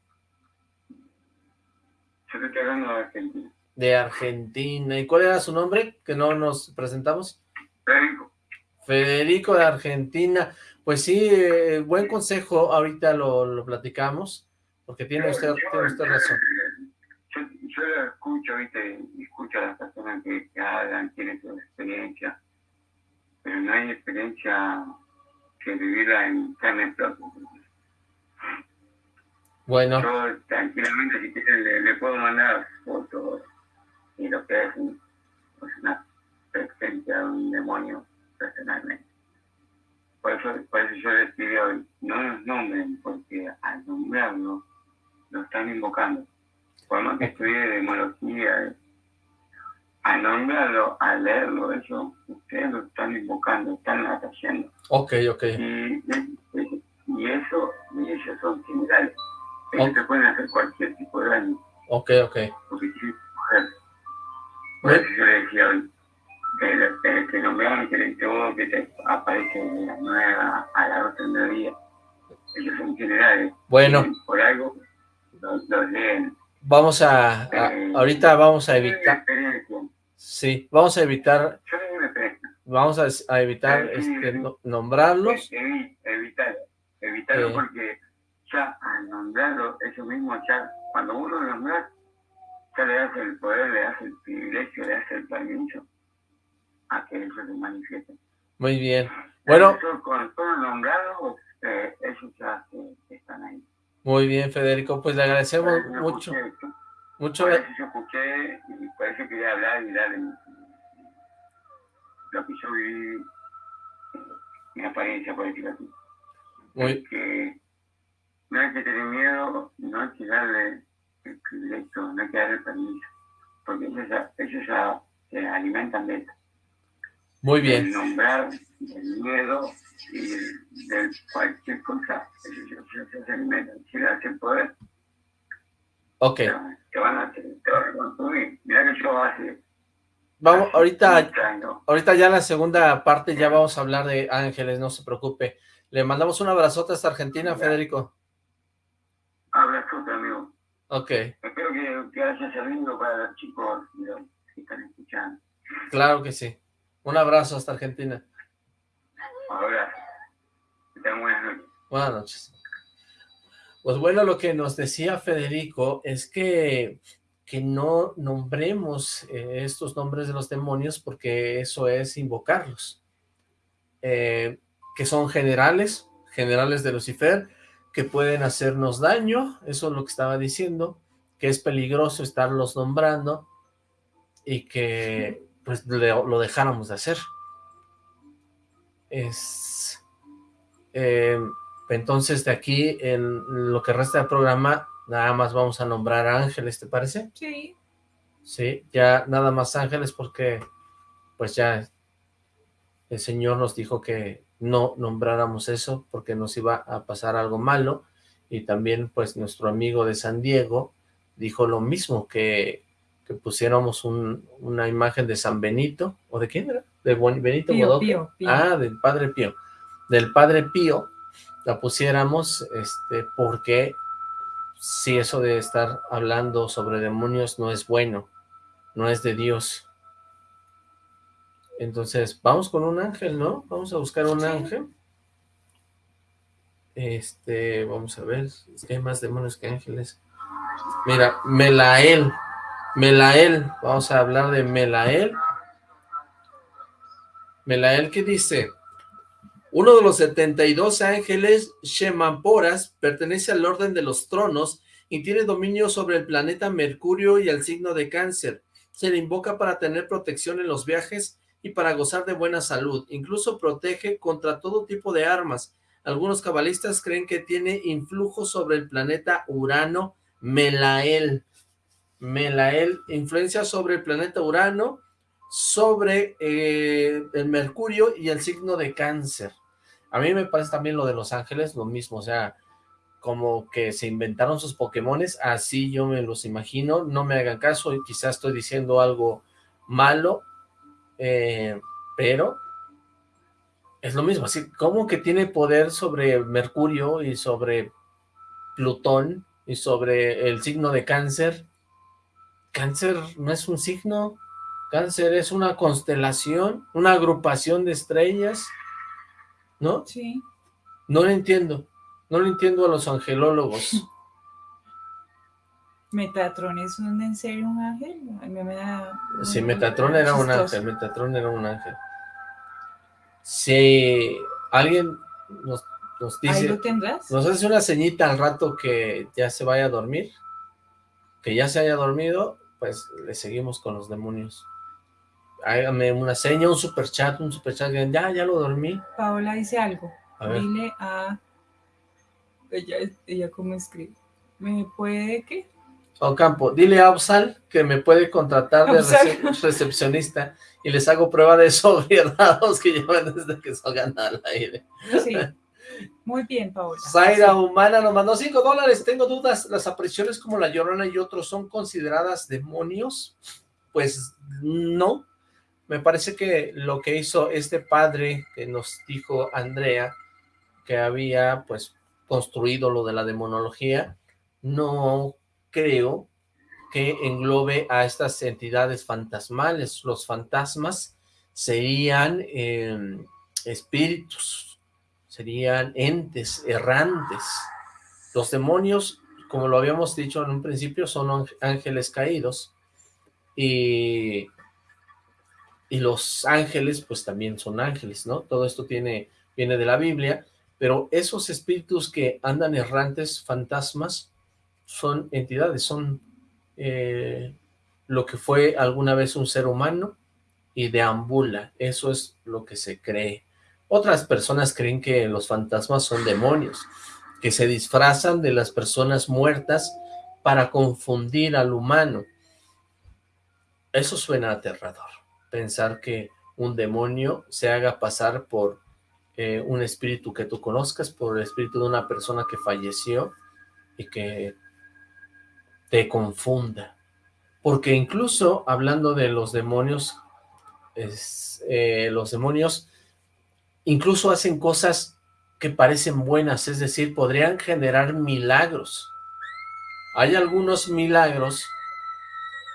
De Argentina. De Argentina. ¿Y cuál era su nombre? Que no nos presentamos. Federico, Federico de Argentina. Pues sí, eh, buen consejo. Ahorita lo, lo platicamos. Porque tiene usted, yo- tiene usted razón. Yo, yo lo escucho, viste, escucho a las personas que, que hablan, tienen su experiencia, pero no hay experiencia que vivirla en carne propia. Bueno, Yo tranquilamente, si quieren, le, le puedo mandar fotos y lo que es un- pues, una presencia de un demonio personalmente. Por eso, por eso yo les pido hoy, no los nombren, porque al nombrarlo, lo están invocando. Por más que estudie demología, al nombrarlo, al leerlo, eso, ustedes lo están invocando, están atrayendo. ok, ok. Y, y- y eso, y ellos son similares. Ellos Ok. te pueden hacer cualquier tipo de daño, Ok, ok. porque sí, mujer. Por eso yo le decía hoy, que nombraron que le todo que te aparece de las 9 a, las 12 del mediodía, ellos son generales. Bueno. Por algo los, los leen. Vamos a, a- Eh, ahorita vamos a evitar, sí, vamos a evitar, Yo vamos a, a evitar Eh, sí, este, sí. no- nombrarlos. Evi- evitarlo, evitarlo Eh. porque mismo ya, cuando uno lo nombra, ya le das el poder, le das el privilegio, le das el permiso a que eso se manifieste. Muy bien. Bueno, Eso, con todo nombrado, eh, ellos ya eh, están ahí. muy bien, Federico, pues le agradecemos mucho, escuché mucho. por eso yo escuché y por eso quería hablar y darle mi- lo que yo viví, mi apariencia, por decirlo así. Muy, que no hay que tener miedo, no hay que darle el privilegio, no hay que darle el permiso, porque ellos ya, ellos se alimentan de eso, muy bien. nombrar, del miedo y de cualquier cosa, ellos se alimentan, si le el poder, Ok, te, van- te van a hacer, te van a consumir. Mira que yo hace Vamos, ahorita, ahorita ya en la segunda parte ya vamos a hablar de ángeles, no se preocupe. Le mandamos un abrazote hasta Argentina, Federico. Abrazote, amigo. Ok. Espero que, que haya servido para los chicos que están escuchando. Claro que sí. Un abrazo hasta Argentina. Ahora, buenas noches. Buenas noches. Pues bueno, lo que nos decía Federico es que que no nombremos eh, estos nombres de los demonios porque eso es invocarlos, eh, que son generales, generales de Lucifer, que pueden hacernos daño, eso es lo que estaba diciendo, que es peligroso estarlos nombrando y que pues lo dejáramos de hacer. Es... Eh, entonces de aquí, en lo que resta del programa, Nada más vamos a nombrar ángeles, ¿te parece? Sí. Sí, ya nada más ángeles porque pues ya el Señor nos dijo que no nombráramos eso porque nos iba a pasar algo malo y también pues nuestro amigo de San Diego dijo lo mismo, que, que pusiéramos una imagen de San Benito, ¿o de quién era? De Benito Pío, Ah, del Padre Pío. Del Padre Pío la pusiéramos este porque si eso de estar hablando sobre demonios no es bueno, no es de Dios. Entonces, vamos con un ángel, ¿no? Vamos a buscar un ángel. Este, vamos a ver, hay más demonios que ángeles. Mira, Melael, Melael, vamos a hablar de Melael. Melael, ¿qué dice? Uno de los 72 ángeles Shemamporas pertenece al orden de los tronos y tiene dominio sobre el planeta Mercurio y el signo de cáncer. Se le invoca para tener protección en los viajes y para gozar de buena salud. Incluso protege contra todo tipo de armas. Algunos cabalistas creen que tiene influjo sobre el planeta Urano Melael. Melael, influencia sobre el planeta Urano, sobre eh, el Mercurio y el signo de cáncer. A mí me parece también lo de Los Ángeles lo mismo, o sea, como que se inventaron sus Pokémones, así yo me los imagino, no me hagan caso, quizás estoy diciendo algo malo, eh, pero es lo mismo, así como que tiene poder sobre Mercurio y sobre Plutón y sobre el signo de cáncer. Cáncer no es un signo, cáncer es una constelación, una agrupación de estrellas, ¿no? Sí. No lo entiendo. No lo entiendo a los angelólogos. ¿Metatron es un, en serio un ángel? A mí me da... Sí, Metatron era un ángel, Metatron era un ángel. Si alguien nos, nos dice... ¿Ahí lo tendrás? Nos hace una ceñita al rato que ya se vaya a dormir, que ya se haya dormido, pues le seguimos con los demonios hágame una seña, un super chat, un super chat, ya, ya lo dormí. Paola dice algo, dile a, ella, ella cómo escribe, ¿me puede qué? Ocampo, dile a Absal que me puede contratar de recepcionista y les hago prueba de sobriedados que llevan desde que salgan al aire. Sí, muy bien, Paola. Zaira Humana nos mandó 5 dólares, tengo dudas, ¿las apariciones como La Llorona y otros son consideradas demonios? Pues no, me parece que lo que hizo este padre que nos dijo Andrea, que había pues construido lo de la demonología, no creo que englobe a estas entidades fantasmales. Los fantasmas serían em, espíritus, serían entes errantes. Los demonios, como lo habíamos dicho en un principio, son ángeles caídos y y los ángeles pues también son ángeles, ¿no? Todo esto tiene, viene de la Biblia, pero esos espíritus que andan errantes, fantasmas, son entidades, son eh, lo que fue alguna vez un ser humano y deambula, eso es lo que se cree. Otras personas creen que los fantasmas son demonios, que se disfrazan de las personas muertas para confundir al humano. Eso suena aterrador pensar que un demonio se haga pasar por eh, un espíritu que tú conozcas, por el espíritu de una persona que falleció y que te confunda. Porque incluso hablando de los demonios eh, los demonios incluso hacen cosas que parecen buenas, es decir, podrían generar milagros. Hay algunos milagros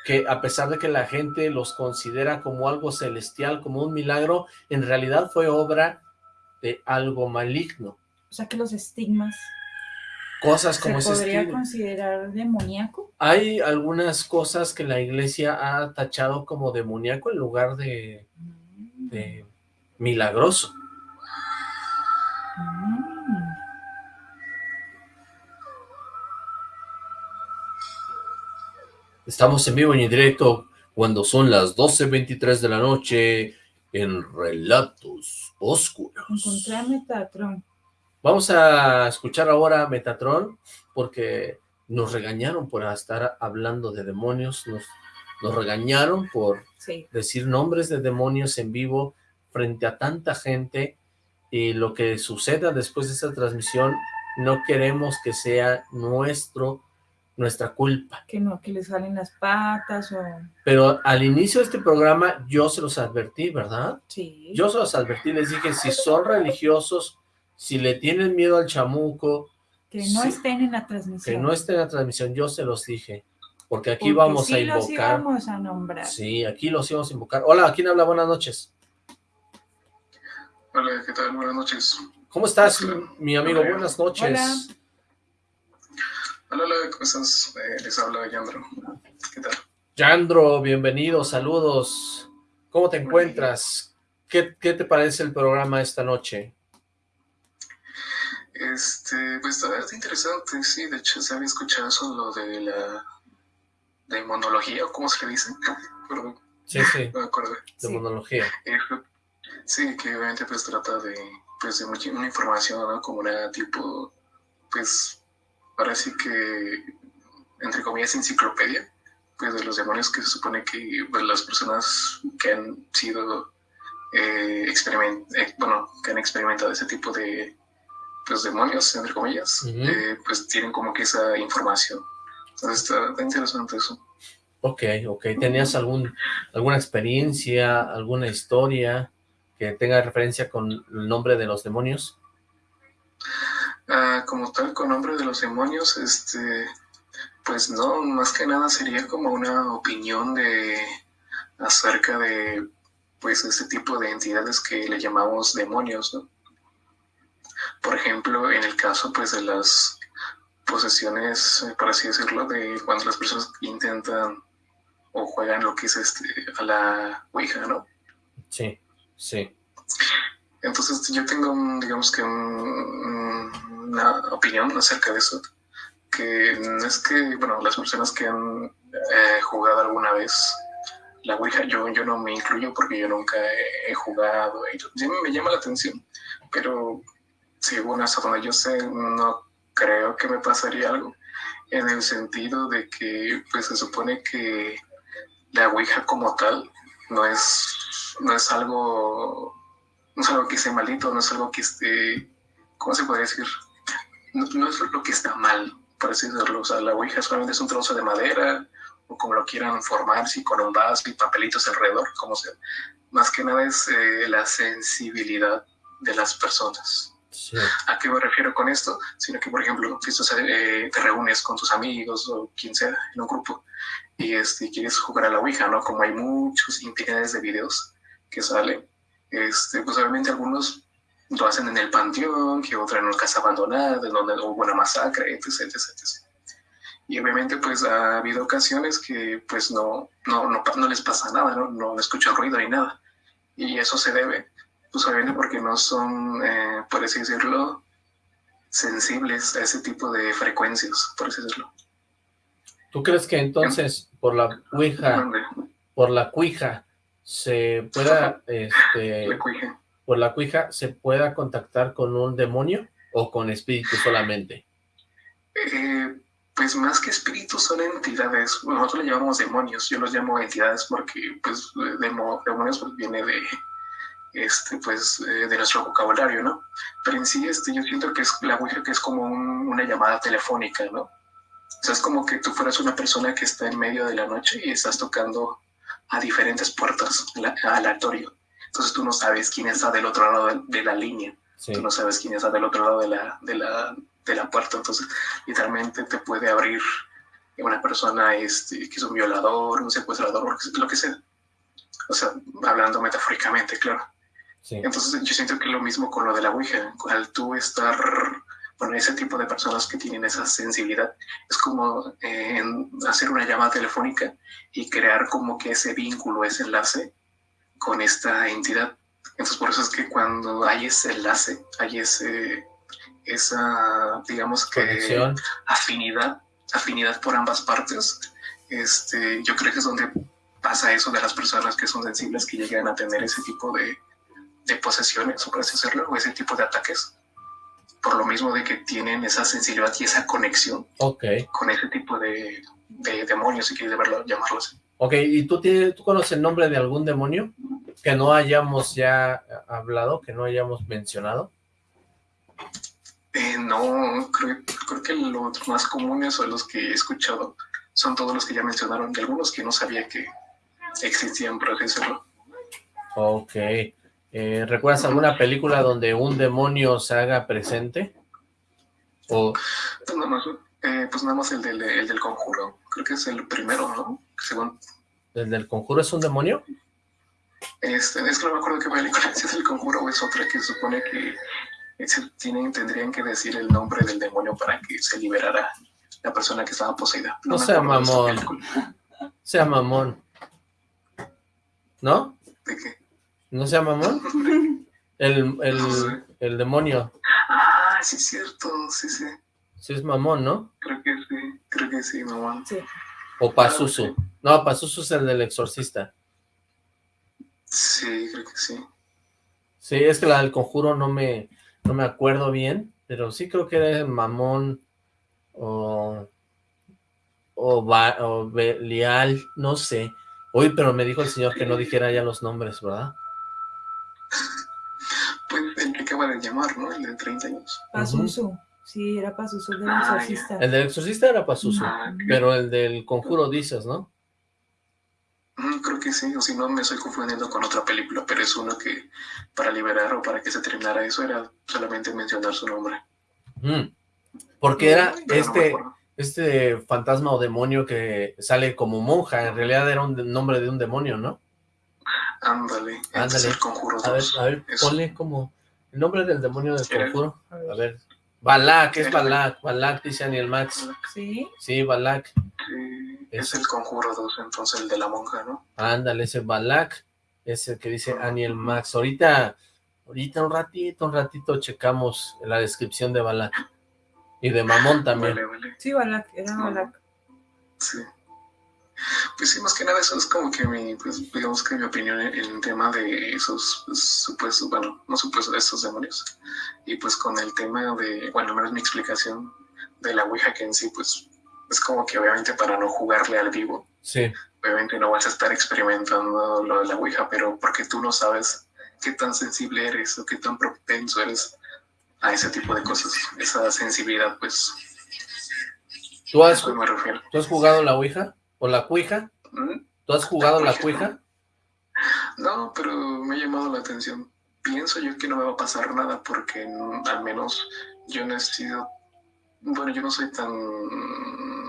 que a pesar de que la gente los considera como algo celestial, como un milagro, en realidad fue obra de algo maligno. O sea que los estigmas Cosas como ¿Se ese podría considerar demoníaco? Hay algunas cosas que la iglesia ha tachado como demoníaco en lugar de, de milagroso. Mm. Estamos en vivo y en directo cuando son las 12.23 de la noche en Relatos Oscuros. Encontré a Metatron. Vamos a escuchar ahora Metatron porque nos regañaron por estar hablando de demonios, nos, nos regañaron por Sí. decir nombres de demonios en vivo frente a tanta gente y lo que suceda después de esta transmisión no queremos que sea nuestro nuestra culpa. Que no, que le salen las patas o... Pero al inicio de este programa yo se los advertí, ¿verdad? Sí. Yo se los advertí, les dije, si son religiosos, si le tienen miedo al chamuco, Que no estén en la transmisión. que no esté en la transmisión, yo se los dije. Porque aquí Porque vamos sí a los invocar. íbamos a nombrar. Sí, aquí los íbamos a invocar. Hola, ¿quién habla? Buenas noches. Hola, ¿qué tal? Buenas noches. ¿Cómo estás, Hola. mi amigo? Hola. Buenas noches. Hola. Hola, hola, ¿cómo estás? Eh, les habla Yandro. ¿Qué tal? Yandro, bienvenido, saludos. ¿Cómo te encuentras? ¿Qué, qué te parece el programa esta noche? Este, pues verdad interesante, sí, de hecho se había escuchado eso lo de la demonología, o cómo se le dice, perdón, Sí, sí, no me acuerdo. de monología. Eh, Sí, que obviamente pues trata de, pues de mucha, una información, ¿no? Como una tipo, pues, ahora sí que, entre comillas, enciclopedia, pues de los demonios que se supone que pues, las personas que han sido, eh, experiment eh, bueno, que han experimentado ese tipo de, pues, demonios, entre comillas, eh, pues tienen como que esa información. Entonces está, está interesante eso. Ok, ok. ¿Tenías algún, alguna experiencia, alguna historia que tenga referencia con el nombre de los demonios? Ah, como tal, con nombre de los demonios, este, pues no, más que nada sería como una opinión de acerca de, pues, este tipo de entidades que le llamamos demonios, ¿no? Por ejemplo, en el caso, pues, de las posesiones, eh, por así decirlo, de cuando las personas intentan o juegan lo que es este, a la Ouija, ¿no? Sí, sí. Entonces yo tengo, un, digamos que un- una opinión acerca de eso, que no es que, bueno, las personas que han eh, jugado alguna vez la Ouija, yo, yo no me incluyo porque yo nunca he, he jugado, y me llama la atención, pero según hasta donde yo sé, no creo que me pasaría algo, en el sentido de que, pues se supone que la Ouija como tal no es, no es algo no es algo que esté malito, no es algo que esté, ¿cómo se puede decir? No, no es lo que está mal, por así decirlo. O sea, la ouija solamente es un trozo de madera, o como lo quieran formar, si con un vaso y papelitos alrededor, como sea. Más que nada es eh, la sensibilidad de las personas. Sí. ¿A qué me refiero con esto? Sino que, por ejemplo, si tú eh, te reúnes con tus amigos o quien sea en un grupo y este, quieres jugar a la Ouija, ¿no? Como hay muchos infinidades de videos que salen, este, pues obviamente algunos lo hacen en el panteón, que otro en una casa abandonada, en donde hubo una masacre, etc, etc, etc. Y obviamente pues ha habido ocasiones que pues no, no, no, no les pasa nada, ¿no? no escuchan ruido ni nada. Y eso se debe, pues porque no son, eh, por así decirlo, sensibles a ese tipo de frecuencias, por así decirlo. ¿Tú crees que entonces por la Donde por la cuija, se pueda, este, por la cuija, se pueda contactar con un demonio o con espíritu solamente? Eh, pues más que espíritus son entidades, nosotros le llamamos demonios, yo los llamo entidades porque pues demo- demonios pues, viene de este pues eh, de nuestro vocabulario, ¿no? Pero en sí este yo siento que es la Ouija que es como un- una llamada telefónica, ¿no? O sea, es como que tú fueras una persona que está en medio de la noche y estás tocando a diferentes puertas la- aleatorio. Entonces tú no sabes quién está del otro lado de, de la línea. Sí. Tú no sabes quién está del otro lado de la, de la, de la puerta. Entonces, literalmente te puede abrir una persona este, que es un violador, un secuestrador, lo que- lo que sea. O sea, hablando metafóricamente, claro. Sí. Entonces yo siento que lo mismo con lo de la Ouija, al tú estar, bueno, ese tipo de personas que tienen esa sensibilidad, es como eh, hacer una llamada telefónica y crear como que ese vínculo, ese enlace con esta entidad. Entonces por eso es que cuando hay ese enlace, hay ese, esa, digamos que Conexión. afinidad, afinidad por ambas partes, este, yo creo que es donde pasa eso de las personas que son sensibles, que llegan a tener ese tipo de, de posesiones, o por así decirlo, o ese tipo de ataques, por lo mismo de que tienen esa sensibilidad y esa conexión con ese tipo de, de demonios, si quieres verlo, llamarlo así. Ok, ¿y tú, tienes, tú conoces el nombre de algún demonio que no hayamos ya hablado, que no hayamos mencionado? Eh, no, creo, creo que los más comunes o los que he escuchado son todos los que ya mencionaron, y algunos que no sabía que existían, por así decirlo. Ok. Eh, ¿Recuerdas alguna película donde un demonio se haga presente? O, Pues nada más, eh, pues nada más el del, el del conjuro. Creo que es el primero, ¿no? Según. ¿El del conjuro es un demonio? Este, es que no me acuerdo qué película si es el conjuro o es otra que supone que tienen, tendrían que decir el nombre del demonio para que se liberara la persona que estaba poseída. No me sea mamón. Sea mamón. ¿No? ¿De qué? ¿No sea mamón? El, el, el demonio. Ah, sí, es cierto, sí, sí. Sí es mamón, ¿no? Creo que sí, creo que sí, mamá. Sí. O Pazuzu. No, Pazuzu es el del exorcista. Sí, creo que sí. Sí, es que la del conjuro no me, no me acuerdo bien, pero sí creo que era mamón o, o, Ba- o Belial, no sé. Uy, pero me dijo el señor que no dijera ya los nombres, ¿verdad? Pues el que acaba de llamar, ¿no? El de 30 años. Pazuzu. Sí, era Pazuzu del Ah, ya. exorcista. El del exorcista era Pazuzu, Ah, pero el del conjuro dices, ¿no? Mm, Creo que sí, o si no me estoy confundiendo con otra película, pero es uno que para liberar o para que se terminara eso era solamente mencionar su nombre. Mm. Porque era Pero me este, este fantasma o demonio que sale como monja, en realidad era un nombre de un demonio, ¿no? Ándale, es Ándale. el conjuro A ver, 2. a ver, Eso. ponle como el nombre del demonio del conjuro. A ver. Balak, es Balak, Balak, dice Aniel Max. Sí. Sí, Balak. Sí, es el conjuro 2, entonces el de la monja, ¿no? Ándale, ese Balak, ese que dice Aniel Max. Ahorita, ahorita un ratito, un ratito checamos la descripción de Balak. Y de Mamón también. Vale, vale. Sí, Balak, era. Balak. Sí. Pues sí, más que nada eso es como que mi, pues digamos que mi opinión en, en tema de esos pues, supuestos, bueno, no supuestos, estos demonios. Y pues con el tema de, bueno, al menos mi explicación de la Ouija que en sí, pues es como que obviamente para no jugarle al vivo, Sí, obviamente no vas a estar experimentando lo de la Ouija, pero porque tú no sabes qué tan sensible eres o qué tan propenso eres a ese tipo de cosas, esa sensibilidad, pues, ¿Tú has. ¿tú has jugado la Ouija? ¿O la Cuija? ¿Mm? ¿Tú has jugado la. Cuija? No, pero me ha llamado la atención. Pienso yo que no me va a pasar nada porque al menos yo no he sido, bueno, yo no soy tan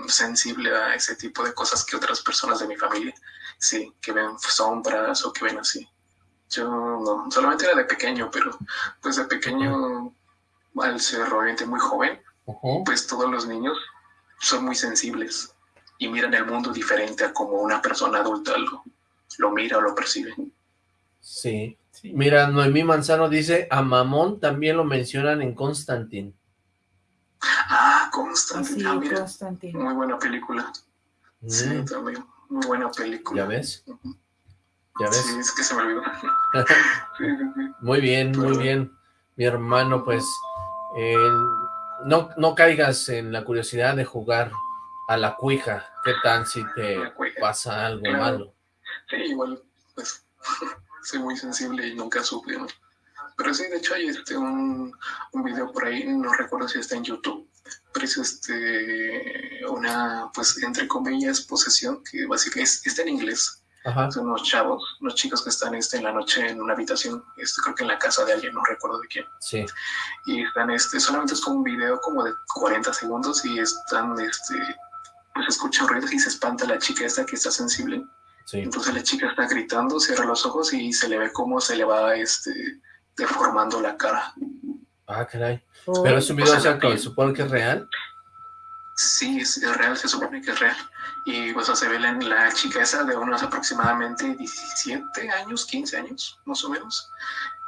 sensible a ese tipo de cosas que otras personas de mi familia, sí, que ven sombras o que ven así. Yo no, solamente era de pequeño, pero pues de pequeño, al ser obviamente muy joven, pues todos los niños son muy sensibles y miran el mundo diferente a como una persona adulta lo, lo mira o lo percibe. Sí. Mira, Noemí Manzano dice, a Mamón también lo mencionan en Constantine. Ah, Constantine. Así, Ah, mira, Constantino. muy buena película. Sí, Mm, también. Muy buena película. ¿Ya ves? ¿Ya Sí, ves? es que se me olvidó. Sí, sí, sí. Muy bien, muy bien. Mi hermano, pues, eh, no, no caigas en la curiosidad de jugar a la cuija. ¿Qué tal si te pasa algo Claro. malo? Sí, igual, pues, soy muy sensible y nunca supe, ¿no? Pero sí, de hecho hay este, un, un video por ahí, no recuerdo si está en YouTube, pero es este, una, pues, entre comillas, posesión, que básicamente es- está en inglés, Son unos chavos, unos chicos que están este, en la noche en una habitación, este, creo que en la casa de alguien, no recuerdo de quién. Sí. Y están, este, solamente es como un video como de 40 segundos y están, este, pues escuchan ruidos y se espanta la chica esta que está sensible. Sí. Entonces la chica está gritando, cierra los ojos y se le ve cómo se le va, este, deformando la cara. Ah, caray. Pero es un video, o sea, que supone que es real. Sí, es, real, se supone que es real. Y pues se ve la, la chica esa de unos aproximadamente 17 años, 15 años, más o menos.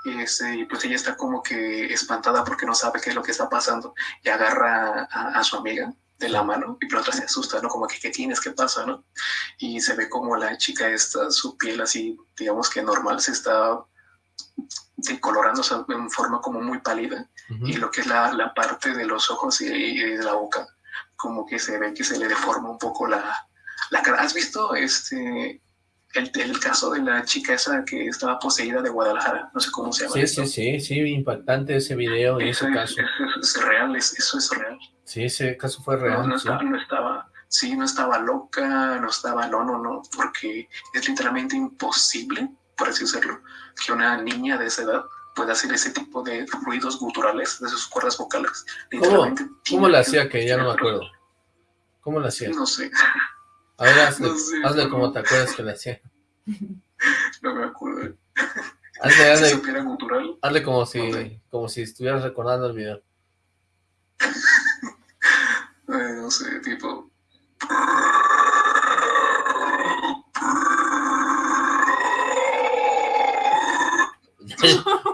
Y este, pues ella está como que espantada porque no sabe qué es lo que está pasando. Y agarra a, su amiga de la mano y la otra se asusta, ¿no? Como que, ¿qué tienes? ¿Qué pasa? ¿no? Y se ve como la chica esta, su piel así, digamos que normal, se está decolorando, o sea, en forma como muy pálida. Y lo que es la, la parte de los ojos y, y de la boca como que se ve que se le deforma un poco la, la cara. ¿Has visto este el, el, caso de la chica esa que estaba poseída de Guadalajara? No sé cómo se llama. Sí, sí, sí, sí, impactante ese video y ese caso. Es, es, real, eso es real. Sí, ese caso fue real. No, sí. Estaba, no estaba, sí, no estaba loca, no estaba, no, no, no, porque es literalmente imposible, por así decirlo, que una niña de esa edad puede hacer ese tipo de ruidos guturales de sus cuerdas vocales. ¿Cómo, ¿Cómo le hacía que ya no me acuerdo? ¿Cómo le hacía? No sé. A ver, hazle, no sé, hazle no. como te acuerdas que le hacía. No me acuerdo. Hazle, hazle, si hazle como si, okay. como si estuvieras recordando el video. no sé, tipo...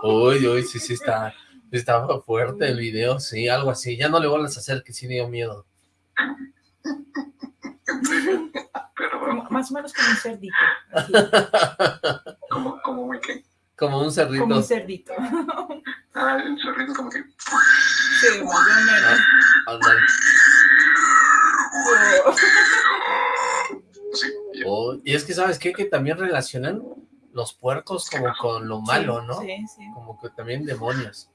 uy, uy, sí, sí está, estaba fuerte el video, sí, algo así. Ya no le vuelvas a hacer, que sí dio miedo. Como, más o menos como un cerdito. ¿Como, como un qué? Como un cerdito. Como un cerdito. Ah, el cerdito como que... Sí, más o menos. Ándale. Sí, oh, y es que, ¿sabes qué? Que también relacionan los puercos como con lo malo, ¿no? Sí, sí. Como que también demonios.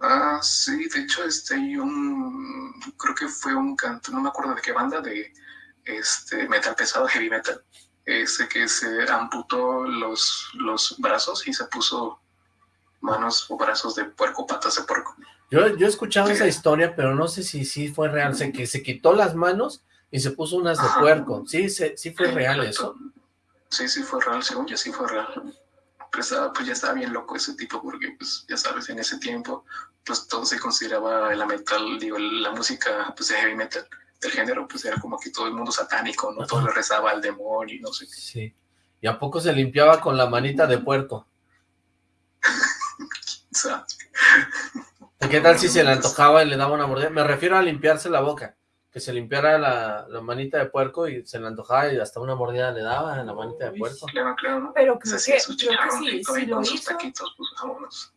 Ah, sí, de hecho, este, hay un, creo que fue un canto, no me acuerdo de qué banda, de este metal pesado, heavy metal, ese que se amputó los, los brazos y se puso manos o brazos de puerco, patas de puerco. Yo, yo he escuchado sí. esa historia, pero no sé si sí fue real, sé que se quitó las manos y se puso unas de puerco, sí, sí, sí fue real eso. Sí, sí fue real, según yo sí fue real. Pues, pues ya estaba bien loco ese tipo, porque pues ya sabes, en ese tiempo, pues todo se consideraba la metal, digo, la música pues de heavy metal del género, pues era como que todo el mundo satánico, ¿no? Todo le rezaba al demonio y no sé qué. Sí. ¿Y a poco se limpiaba con la manita de puerco? ¿Qué tal si se le antojaba y le daba una mordida? Me refiero a limpiarse la boca que se limpiara la, la, manita de puerco y se le antojaba y hasta una mordida le daba en la manita de puerco. Claro, claro. Pero creo, que, creo que sí, si lo hizo. Taquitos, pues, vámonos.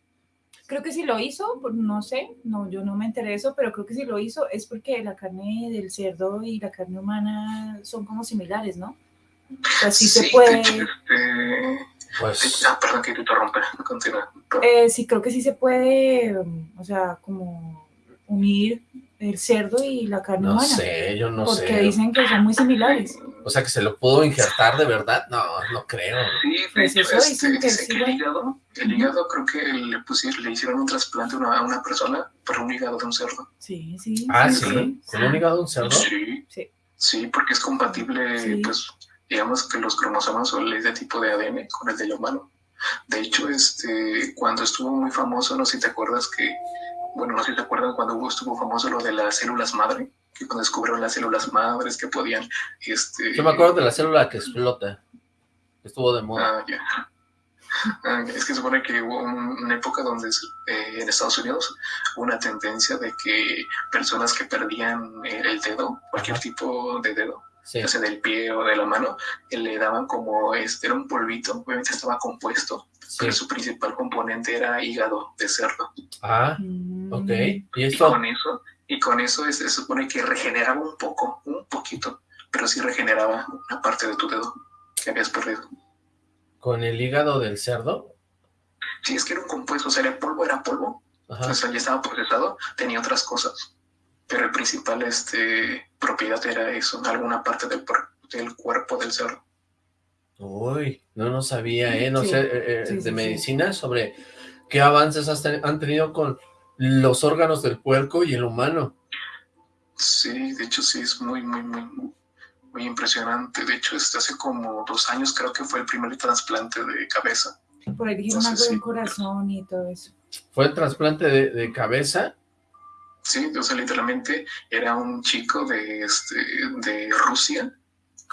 Creo que si lo hizo, pues, no sé, no, yo no me enteré de eso, pero creo que si lo hizo es porque la carne del cerdo y la carne humana son como similares, ¿no? O sea, sí, sí se puede... Este... Pues... Ah, perdón que te interrumpa, continúa. Eh, sí, creo que sí se puede, o sea, como unir el cerdo y la carne no humana. No sé, yo no porque sé. Porque dicen que son muy similares. O sea, que se lo pudo injertar de verdad. No, no creo. Sí, pues de eso este, que el hígado, el hígado creo que le, pusieron, le hicieron un trasplante a una, a una persona para un hígado de un cerdo. Sí, sí. Ah, sí. sí. ¿Con un hígado de un cerdo? Sí. Sí. Sí, porque es compatible, Sí. pues, digamos que los cromosomas son de tipo de ADN con el del humano. De hecho, este, cuando estuvo muy famoso, no sé si te acuerdas que bueno, no sé si te acuerdan cuando estuvo famoso lo de las células madre, que cuando descubrieron las células madres que podían, este... Yo me acuerdo de la célula que explota, que estuvo de moda. Ah, ya. Ah, es que supone que hubo un- una época donde eh, en Estados Unidos hubo una tendencia de que personas que perdían eh, el dedo, cualquier tipo de dedo, Sí. ya sea del pie o de la mano, eh, le daban como, este, era un polvito, obviamente estaba compuesto, sí. pero su principal componente era hígado de cerdo. Ah, Mm. ok. ¿Y Y esto? con eso, y con eso es- se supone que regeneraba un poco, un poquito, pero sí regeneraba una parte de tu dedo que habías perdido. ¿Con el hígado del cerdo? Si es que era un compuesto, o sea, el polvo era polvo, Ajá. o sea, ya estaba procesado, tenía otras cosas, pero el principal este, propiedad era eso, alguna parte del, del cuerpo del cerdo. Uy, no no sabía, ¿eh? No Sí. sé, eh, eh, Sí, sí, de sí. medicina sobre qué avances has ten- han tenido con los órganos del puerco y el humano. Sí, de hecho sí, es muy, muy, muy, muy impresionante. De hecho, este, hace como dos años creo que fue el primer trasplante de cabeza. Por ahí dijeron algo del sí. corazón y todo eso. Fue el trasplante de, de cabeza. Sí, o sea, literalmente era un chico de, este, de Rusia,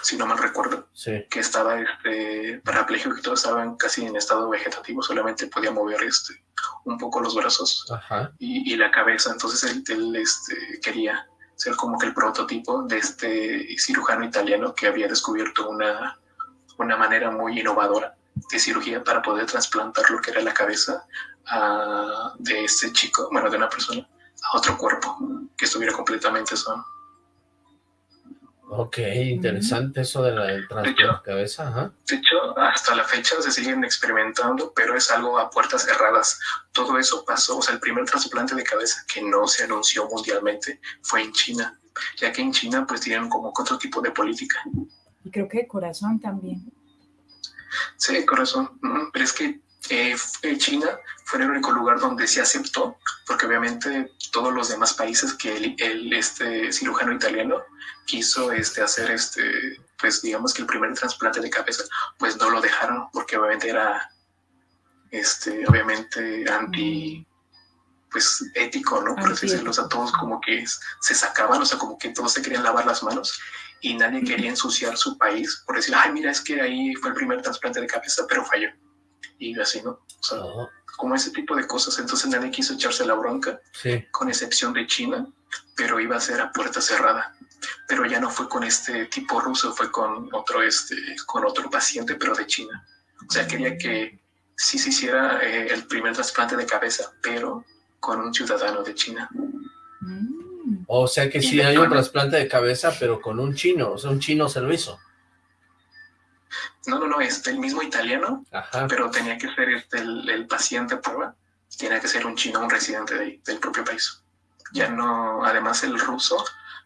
si no mal recuerdo, Sí. que estaba este, parapléjico y todo estaba casi en estado vegetativo, solamente podía mover este, un poco los brazos y, y la cabeza. Entonces él, él, este, quería ser como que el prototipo de este cirujano italiano que había descubierto una, una manera muy innovadora de cirugía para poder trasplantar lo que era la cabeza a- de este chico, bueno, de una persona, a otro cuerpo que estuviera completamente sano. Ok, interesante eso de la del trasplante de cabeza. Ajá. De hecho, hasta la fecha se siguen experimentando, pero es algo a puertas cerradas. Todo eso pasó, o sea, el primer trasplante de cabeza que no se anunció mundialmente fue en China, ya que en China pues tienen como que otro tipo de política. Y creo que de corazón también. Sí, corazón. Pero es que eh, China fue el único lugar donde se aceptó, porque obviamente todos los demás países que el, el, este cirujano italiano quiso este, hacer este, pues digamos que el primer trasplante de cabeza, pues no lo dejaron, porque obviamente era este, obviamente anti pues ético, ¿no? Por así decirlo, o sea, todos como que se sacaban, o sea, como que todos se querían lavar las manos y nadie quería ensuciar su país por decir, ay, mira, es que ahí fue el primer trasplante de cabeza, pero falló. Y así, ¿no? O sea, como ese tipo de cosas. Entonces nadie quiso echarse la bronca, Sí. con excepción de China, pero iba a ser a puerta cerrada. Pero ya no fue con este tipo ruso, fue con otro, este, con otro paciente, pero de China. O sea, quería que sí se hiciera eh, el primer trasplante de cabeza, pero con un ciudadano de China. O sea que Y sí hay un trasplante de cabeza, pero con un chino. O sea, un chino se lo hizo. No, no, no, este, el mismo italiano, Ajá. pero tenía que ser este, el, el paciente prueba, tenía que ser un chino, un residente de del propio país. Ya no, además el ruso,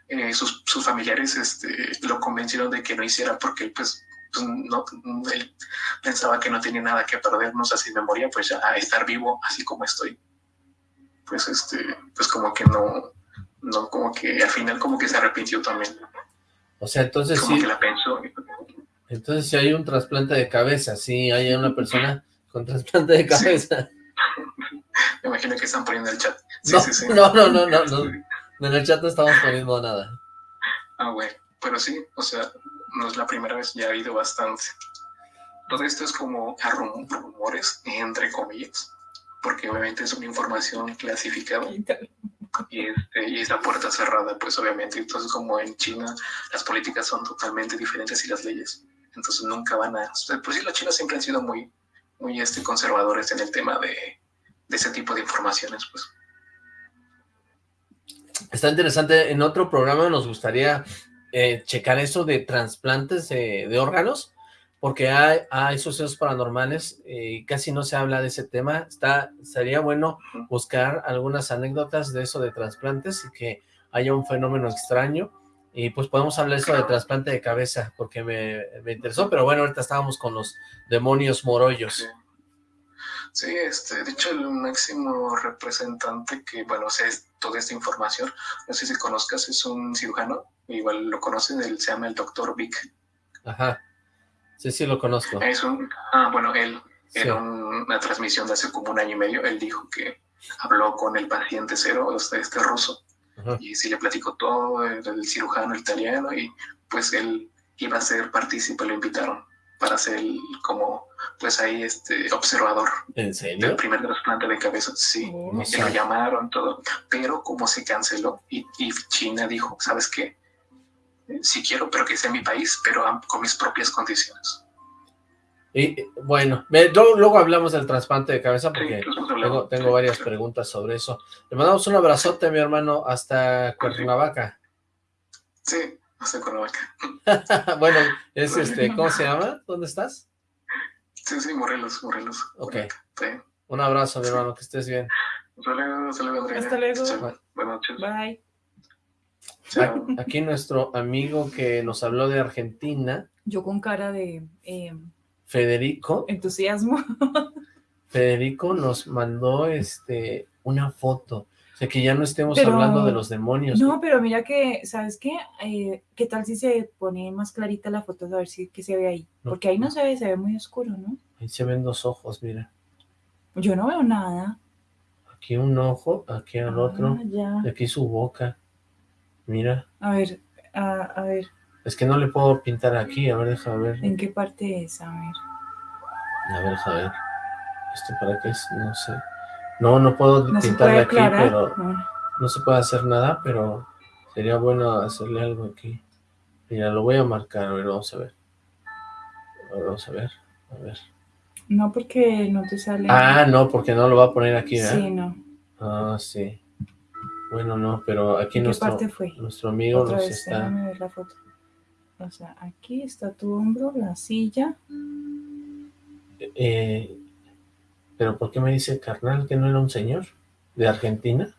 eh, sus, sus familiares este, lo convencieron de que no hiciera porque él, pues, pues, no, él pensaba que no tenía nada que perder, no sé si me moría, pues ya a estar vivo así como estoy. Pues este, pues como que no, no, como que al final como que se arrepintió también, O sea, entonces como sí, que la pensó. Entonces sí hay un trasplante de cabeza, sí hay una persona con trasplante de cabeza. Me imagino que están poniendo el chat. Sí, no, sí, sí. no, no, no, no, no. En el chat no estamos poniendo nada. Ah, bueno, pero sí, o sea, no es la primera vez, ya ha habido bastante. Todo esto es como a rumores, entre comillas, porque obviamente es una información clasificada y, este, y es la puerta cerrada, pues obviamente. Entonces, como en China las políticas son totalmente diferentes y las leyes, entonces nunca van a... Pues sí, los chinos siempre han sido muy, muy este, conservadores en el tema de, de ese tipo de informaciones, pues. Está interesante, en otro programa nos gustaría eh, checar eso de trasplantes de, de órganos, porque hay, hay sucesos paranormales eh, y casi no se habla de ese tema. Está, sería bueno buscar algunas anécdotas de eso de trasplantes y que haya un fenómeno extraño. Y pues podemos hablar eso de trasplante de cabeza, porque me, me interesó, pero bueno, ahorita estábamos con los demonios morollos. Sí, este, de hecho el máximo representante que, bueno, es toda esta información, no sé si conozcas, es un cirujano, igual lo conocen, él se llama el doctor Vic. Ajá, sí, sí lo conozco. Es un, ah, bueno, él, Sí. en un- una transmisión de hace como un año y medio, él dijo que habló con el paciente cero, este, este ruso, Ajá. y sí le platicó todo, el, el cirujano italiano, y pues él iba a ser partícipe, lo invitaron para ser como, pues ahí, este, observador ¿En del primer trasplante de cabeza, sí, No y sé. lo llamaron todo, pero como se canceló y, y China dijo, ¿sabes qué? Eh, Sí quiero, pero que sea en mi país, pero con mis propias condiciones. Y bueno, ve, luego, luego hablamos del trasplante de cabeza porque tengo, hablamos, tengo sí, varias preguntas sobre eso. Le mandamos un abrazote, mi hermano, hasta Cuernavaca. Sí, hasta Cuernavaca. bueno, es este, ¿cómo se llama? ¿Dónde estás? Sí, sí, Morelos, Morelos. Ok. Sí. Un abrazo, mi hermano, que estés bien. Hasta luego, hasta luego, Andrea. Hasta luego. Chao. Buenas noches. Bye. A- Aquí nuestro amigo que nos habló de Argentina, Yo con cara de eh, Federico, entusiasmo. Federico nos mandó este una foto. O sea, que ya no estemos Pero- hablando de los demonios. No, pero mira que, ¿sabes qué? Eh, ¿Qué tal si se pone más clarita la foto? A ver si qué se ve ahí. No. Porque ahí no se ve, se ve muy oscuro, ¿no? Ahí se ven dos ojos, mira. Yo no veo nada. Aquí un ojo, aquí al otro, Ah, ya. y aquí su boca. Mira, A ver, a, a ver, es que no le puedo pintar aquí, a ver, deja ver. ¿en qué parte es? A ver. A ver, deja ver. ¿Esto para qué es? No sé. No, no puedo No pintarle aquí, pero No. no se puede hacer nada, pero sería bueno hacerle algo aquí. Mira, lo voy a marcar, a ver, vamos a ver. A ver, vamos a ver, a ver. No, porque no te sale. Ah, no, porque no lo va a poner aquí, ¿verdad? Sí, no. Ah, sí. Bueno, no, pero aquí ¿En qué nuestro, parte fue? nuestro amigo Otra nos vez, está... ver la foto. O sea, aquí está tu hombro, la silla. Eh, pero ¿por qué me dice carnal que no era un señor de Argentina?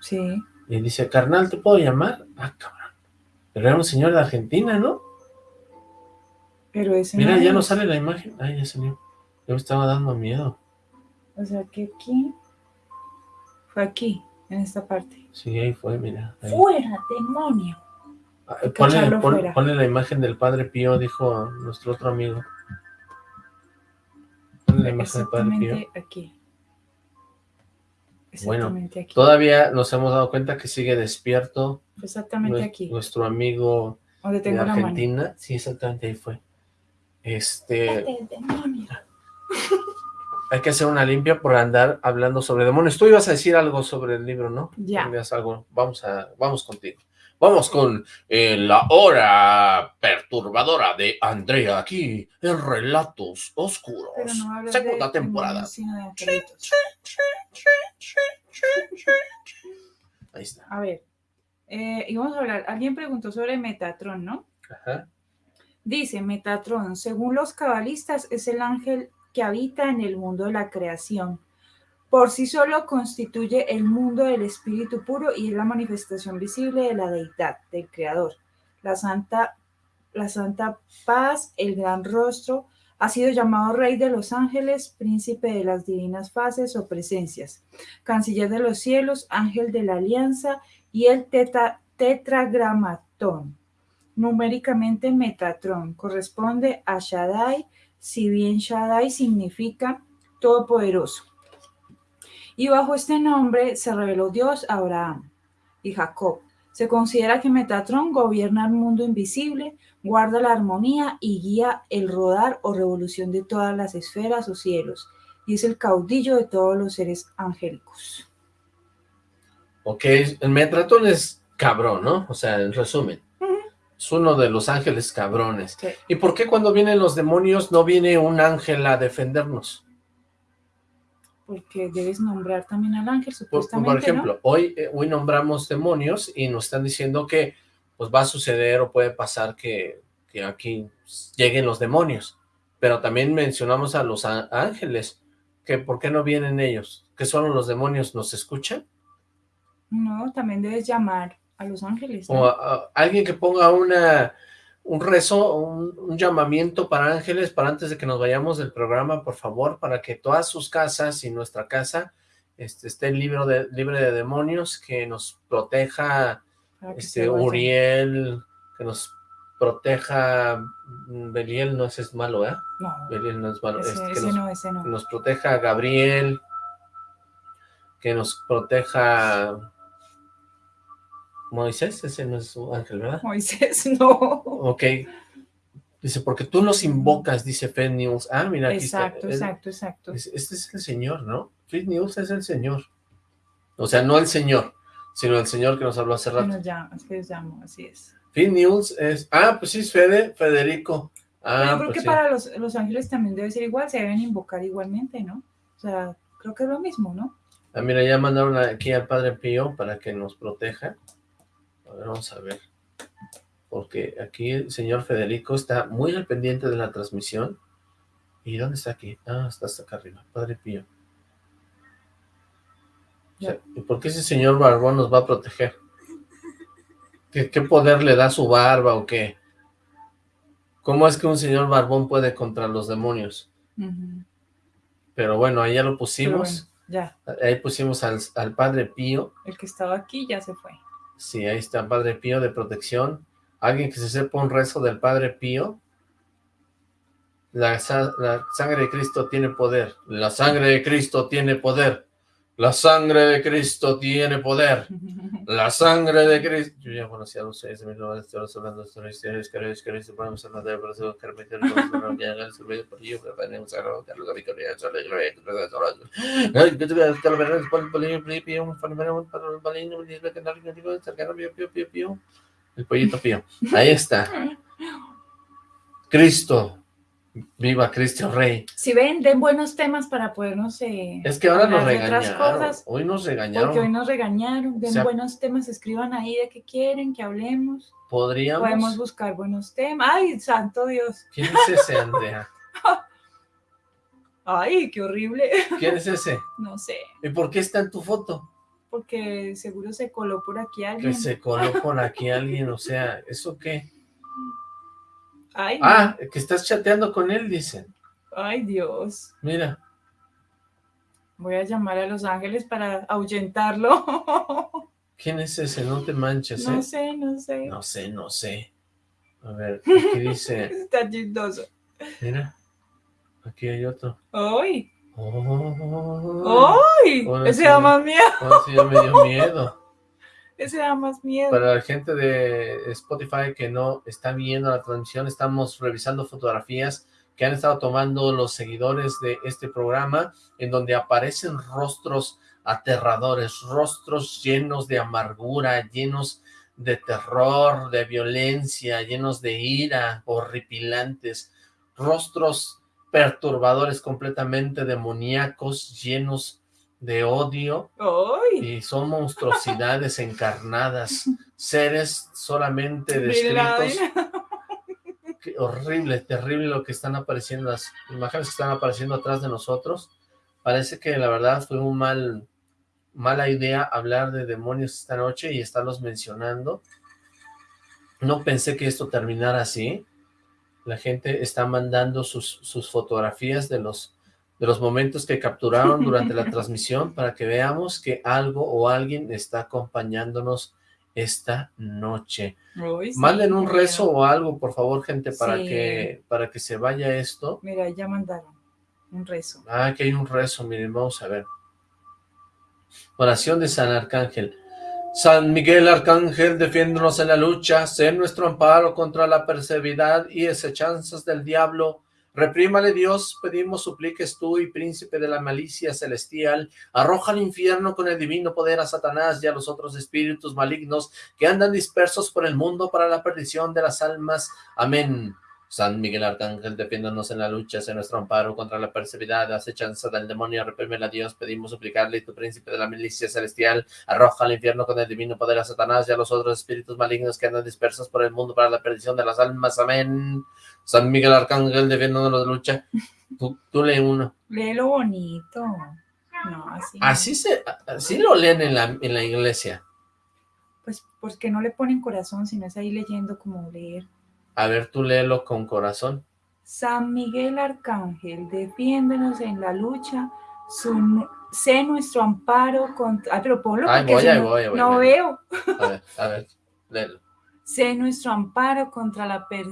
Sí. Y dice, carnal, ¿te puedo llamar? Ah, cabrón. Pero era un señor de Argentina, ¿no? Pero ese Mira, ya no sale la imagen. Ay, ya salió. Yo me estaba dando miedo. O sea, que aquí. Fue aquí, en esta parte. Sí, ahí fue, mira. ahí. ¡Fuera, demonio! Que ponle, pon- la imagen del Padre Pío, dijo nuestro otro amigo. Ponle la imagen del Padre Pío. Exactamente aquí. Bueno, aquí. Todavía nos hemos dado cuenta que sigue despierto Exactamente aquí. nuestro amigo Donde de tengo. Argentina. Sí, exactamente ahí fue. Este, hay que hacer una limpia por andar hablando sobre demonios. Tú ibas a decir algo sobre el libro, ¿no? Ya. Algo. Vamos a, vamos contigo. Vamos con eh, la hora perturbadora de Andrea aquí en Relatos Oscuros. No Segunda de temporada. de. Ahí está. A ver, eh, y vamos a hablar. Alguien preguntó sobre Metatron, ¿no? Ajá. Dice Metatron, según los cabalistas, es el ángel que habita en el mundo de la creación. Por sí solo constituye el mundo del espíritu puro y es la manifestación visible de la deidad, del creador. La santa, la santa paz, el gran rostro, ha sido llamado rey de los ángeles, príncipe de las divinas fases o presencias, canciller de los cielos, ángel de la alianza y el teta- tetragramatón. Numéricamente Metatron corresponde a Shaddai, si bien Shaddai significa todopoderoso. Y bajo este nombre se reveló Dios a Abraham y Jacob. Se considera que Metatron gobierna el mundo invisible, guarda la armonía y guía el rodar o revolución de todas las esferas o cielos, y es el caudillo de todos los seres angélicos. Ok, el Metratón es cabrón, ¿no? O sea, en resumen. Es uno de los ángeles cabrones. Sí. ¿Y por qué cuando vienen los demonios no viene un ángel a defendernos? Porque debes nombrar también al ángel, supuestamente. por ejemplo, hoy, eh, hoy nombramos demonios y nos están diciendo que pues va a suceder o puede pasar que, que aquí lleguen los demonios. Pero también mencionamos a los ángeles, que ¿por qué no vienen ellos? ¿Que solo los demonios nos escuchan? ¿no? No, también debes llamar a los ángeles. ¿no? O a- a- alguien que ponga una un rezo, un, un llamamiento para ángeles para antes de que nos vayamos del programa, por favor, para que todas sus casas y nuestra casa este, esté libre de, libre de demonios, que nos proteja que este. Uriel, que nos proteja mm, Beliel, no ese es malo, ¿eh? No, Beliel no es malo, ese, este, que ese nos, no, ese no. que nos proteja Gabriel, que nos proteja Moisés, ese no es su ángel, ¿verdad? Moisés, no. Ok. Dice, porque tú los invocas, dice Fed News. Ah, mira, aquí Exacto, está. Exacto, exacto. es- Este es el señor, ¿no? Fed News es el señor. O sea, no el señor, sino el señor que nos habló hace rato. nos llama, es que nos llamo, así es. Feed News es... Ah, pues sí, es Fede, Federico. Pero Ah, yo creo pues que sí. para los, los ángeles también debe ser igual, se deben invocar igualmente, ¿no? O sea, creo que es lo mismo, ¿no? Ah, mira, ya mandaron aquí al Padre Pío para que nos proteja. Ver, vamos a ver. Porque aquí el señor Federico está muy al pendiente de la transmisión. ¿Y dónde está aquí? Ah, está hasta acá arriba, Padre Pío. O sea, ¿y por qué ese señor Barbón nos va a proteger? ¿Qué, ¿Qué poder le da su barba o qué? ¿Cómo es que un señor barbón puede contra los demonios? Pero bueno, ahí ya lo pusimos. bueno, ya, Ahí pusimos al, al Padre Pío. el que estaba aquí ya se fue. Sí, ahí está Padre Pío de protección. Alguien que se sepa un rezo del Padre Pío. La sangre de Cristo tiene poder. La sangre de Cristo tiene poder. La sangre de Cristo tiene poder. La sangre de Cristo. Yo ya conocía a los seis de de los Ahí está. Cristo Viva Cristo Rey. Si ven, den buenos temas para podernos eh, Es que ahora nos regañaron. cosas, Hoy nos porque hoy regañaron. nos regañaron. Den O sea- buenos temas, escriban ahí de qué quieren que hablemos. Podemos Podríamos. buscar buenos temas. Ay, santo Dios. ¿Quién es ese, Andrea? Ay, qué horrible. ¿Quién es ese? No sé, ¿Y por qué está en tu foto? porque seguro se coló por aquí Que alguien. se coló por aquí alguien, o sea, ¿eso qué? Ay. Ah, que estás chateando con él, dicen. Ay, Dios. Mira, Voy a llamar a Los Ángeles para ahuyentarlo. ¿quién es ese? No te manches, ¿eh? No sé, no sé. No sé, no sé. A ver, aquí dice, Está chistoso. mira, aquí hay otro. ¡Ay! Oh, ¡Ay! Ese da más miedo. ahora sí ya me dio miedo. Ese da más miedo. Para la gente de Spotify que no está viendo la transmisión, estamos revisando fotografías que han estado tomando los seguidores de este programa, en donde aparecen rostros aterradores, rostros llenos de amargura, llenos de terror, de violencia, llenos de ira, horripilantes, rostros perturbadores, completamente demoníacos, llenos de odio, ¡Ay! y son monstruosidades encarnadas, seres solamente descritos. Qué horrible, terrible lo que están apareciendo, las imágenes que están apareciendo atrás de nosotros. Parece que la verdad fue un mal, mala idea hablar de demonios esta noche y estarlos mencionando. No pensé que esto terminara así. La gente está mandando sus, sus fotografías de los, de los momentos que capturaron durante la transmisión para que veamos que algo o alguien está acompañándonos esta noche. Sí, Manden un rezo o algo, por favor, gente, para Sí. que para que se vaya esto. Mira, ya mandaron un rezo. Ah, que hay un rezo, miren, vamos a ver. Oración de San Arcángel. San Miguel Arcángel, defiéndonos en la lucha, sé nuestro amparo contra la perseveridad y acechanzas del diablo. Reprímale Dios, pedimos supliques tú y príncipe de la malicia celestial, arroja al infierno con el divino poder a Satanás y a los otros espíritus malignos que andan dispersos por el mundo para la perdición de las almas. Amén. San Miguel Arcángel, defiéndonos en la lucha, sé nuestro amparo contra la perseveridad, acechanza del demonio, reprímela a Dios, pedimos suplicarle, tu príncipe de la milicia celestial, arroja al infierno con el divino poder a Satanás y a los otros espíritus malignos que andan dispersos por el mundo para la perdición de las almas, amén. San Miguel Arcángel, defiéndonos de la lucha, tú, tú lee uno. Léelo bonito. No, así. no. Así se, así lo leen en la, en la iglesia. Pues, ¿por qué no le ponen corazón si no es ahí leyendo como leer? A ver, tú léelo con corazón. San Miguel Arcángel, defiéndenos en la lucha, su, sé nuestro amparo contra... Ah, pero ponlo Ay, porque voy, si ahí no, voy, voy, no voy. veo. A ver, a ver, léelo. Sé nuestro amparo contra la per-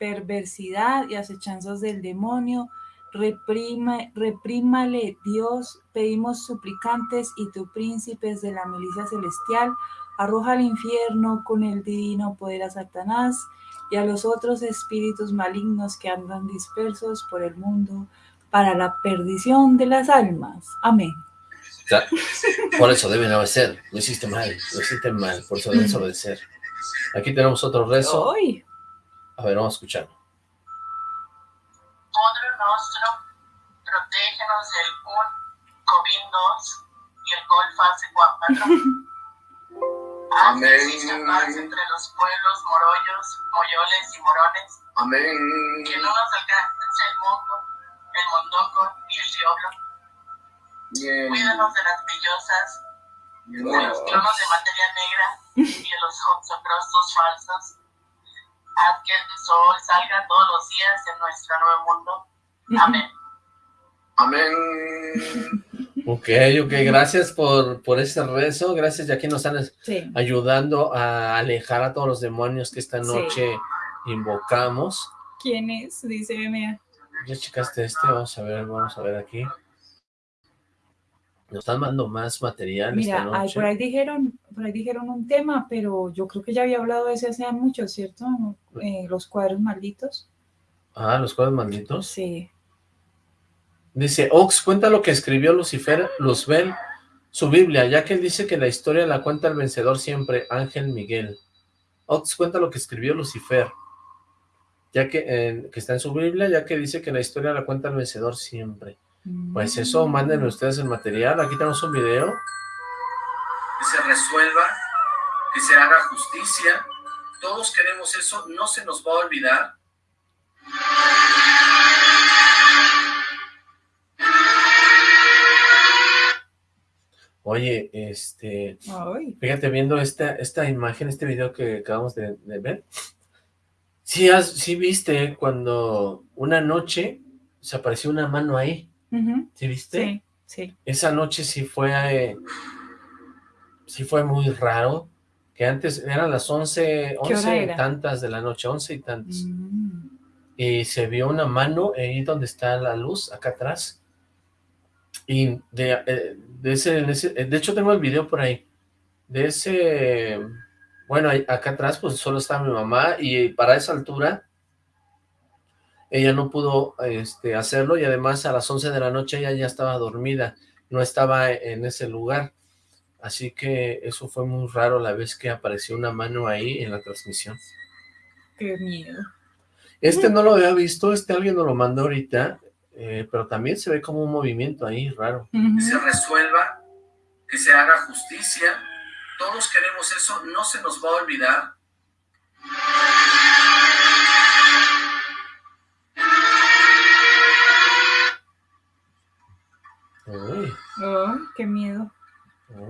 perversidad y acechanzas del demonio. Reprima, reprímale Dios, pedimos suplicantes y tu príncipes de la milicia celestial, arroja al infierno con el divino poder a Satanás y a los otros espíritus malignos que andan dispersos por el mundo para la perdición de las almas. Amén. Por eso deben obedecer. Lo hiciste mal, lo hiciste mal, por eso debes obedecer. Aquí tenemos otro rezo. Ay, A ver, vamos a escucharlo. Padre nuestro, protégenos del un COVID-2 y el Gol fase 4. Haz que Amén. exista paz entre los pueblos morollos, moyoles y morones. Amén. Que no nos alcance el mundo, el mondongo ni el diablo. Cuídanos de las villosas, de los tronos de materia negra y de los falsos. Haz que el sol salga todos los días en nuestro nuevo mundo. Amén. Amén. Ok, ok, gracias por, por ese rezo, gracias, ya que nos están Sí. ayudando a alejar a todos los demonios que esta Sí. noche invocamos. ¿Quién es? Dice Mea. Ya checaste este, vamos a ver, vamos a ver aquí. Nos están mandando más material esta Mira, ay, noche. por ahí dijeron, por ahí dijeron un tema, pero yo creo que ya había hablado de ese hace mucho, ¿cierto? Eh, los cuadros malditos. Ah, los cuadros malditos. Sí. Dice, Ox, cuenta lo que escribió Lucifer, Luzbel, su Biblia, ya que él dice que la historia la cuenta el vencedor siempre, Ángel Miguel. Ox, cuenta lo que escribió Lucifer, ya que, eh, que está en su Biblia, ya que dice que la historia la cuenta el vencedor siempre. Pues eso, mándenme ustedes el material, aquí tenemos un video. que se resuelva, que se haga justicia. Todos queremos eso, no se nos va a olvidar. Oye, este, Ay. fíjate viendo esta, esta imagen, este video que acabamos de, de ver. Sí, has- sí viste cuando una noche se apareció una mano ahí, Ujú. ¿sí viste? Sí, sí. Esa noche sí fue, eh, sí fue muy raro, que antes eran las once, ¿Qué hora once y tantas de la noche, once y tantas, Mm. y se vio una mano ahí donde está la luz, acá atrás, y de, eh, de ese, en ese- de hecho tengo el video por ahí, de ese, bueno, acá atrás pues solo está mi mamá, y para esa altura, ella no pudo este, hacerlo, y además a las 11 de la noche ella ya estaba dormida, no estaba en ese lugar, así que eso fue muy raro la vez que apareció una mano ahí en la transmisión. Qué miedo. Este no lo había visto, este alguien nos lo mandó ahorita, eh, pero también se ve como un movimiento ahí raro. Que se resuelva, que se haga justicia. Todos queremos eso, no se nos va a olvidar. Uy, Ay, qué miedo.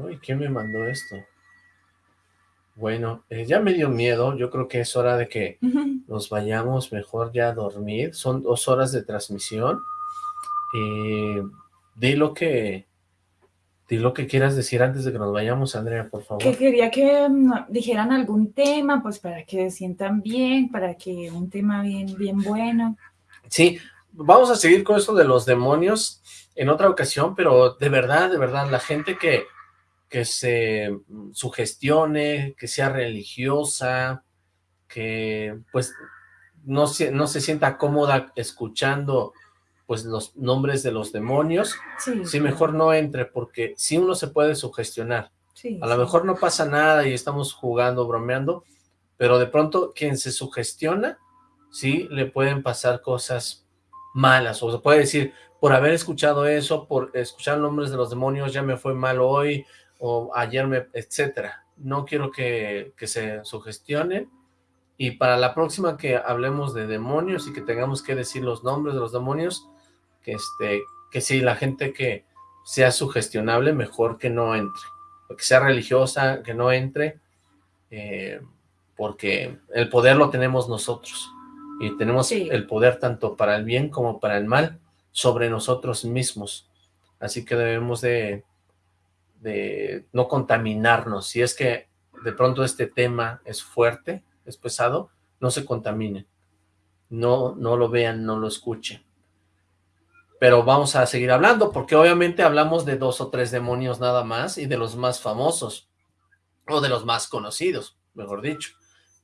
uy, ¿quién me mandó esto? Bueno, eh, ya me dio miedo, yo creo que es hora de que nos vayamos mejor ya a dormir, son dos horas de transmisión, y di lo que, di lo que quieras decir antes de que nos vayamos, Andrea, por favor. Que quería que mm, dijeran algún tema, pues para que se sientan bien, para que un tema bien, bien bueno. Sí, vamos a seguir con eso de los demonios en otra ocasión, pero de verdad, de verdad, la gente que, que se sugestione, que sea religiosa, que pues no se, no se sienta cómoda escuchando pues los nombres de los demonios, Sí, sí mejor no entre, porque sí uno se puede sugestionar. Sí, A lo mejor no pasa nada y estamos jugando, bromeando, pero de pronto quien se sugestiona, sí, le pueden pasar cosas malas, o se puede decir, por haber escuchado eso, por escuchar nombres de los demonios, ya me fue mal hoy, o ayer me, etcétera. No quiero que, que se sugestionen, y para la próxima que hablemos de demonios y que tengamos que decir los nombres de los demonios, que este, que si la gente que sea sugestionable, mejor que no entre que sea religiosa, que no entre, eh, porque el poder lo tenemos nosotros, y tenemos Sí. el poder tanto para el bien como para el mal sobre nosotros mismos, así que debemos de, de no contaminarnos, si es que de pronto este tema es fuerte, es pesado, no se contaminen, no, no lo vean, no lo escuchen, pero vamos a seguir hablando, porque obviamente hablamos de dos o tres demonios nada más, y de los más famosos, o de los más conocidos, mejor dicho,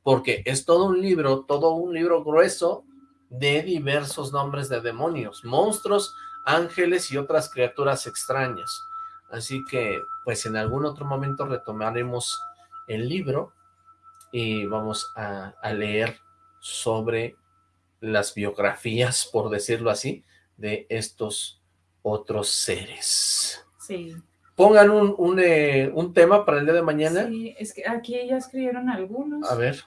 porque es todo un libro, todo un libro grueso de diversos nombres de demonios, monstruos, ángeles y otras criaturas extrañas. Así que, pues en algún otro momento retomaremos el libro y vamos a, a leer sobre las biografías, por decirlo así, de estos otros seres. Sí. Pongan un, un, eh, un tema para el día de mañana. Sí, es que aquí ya escribieron algunos. A ver.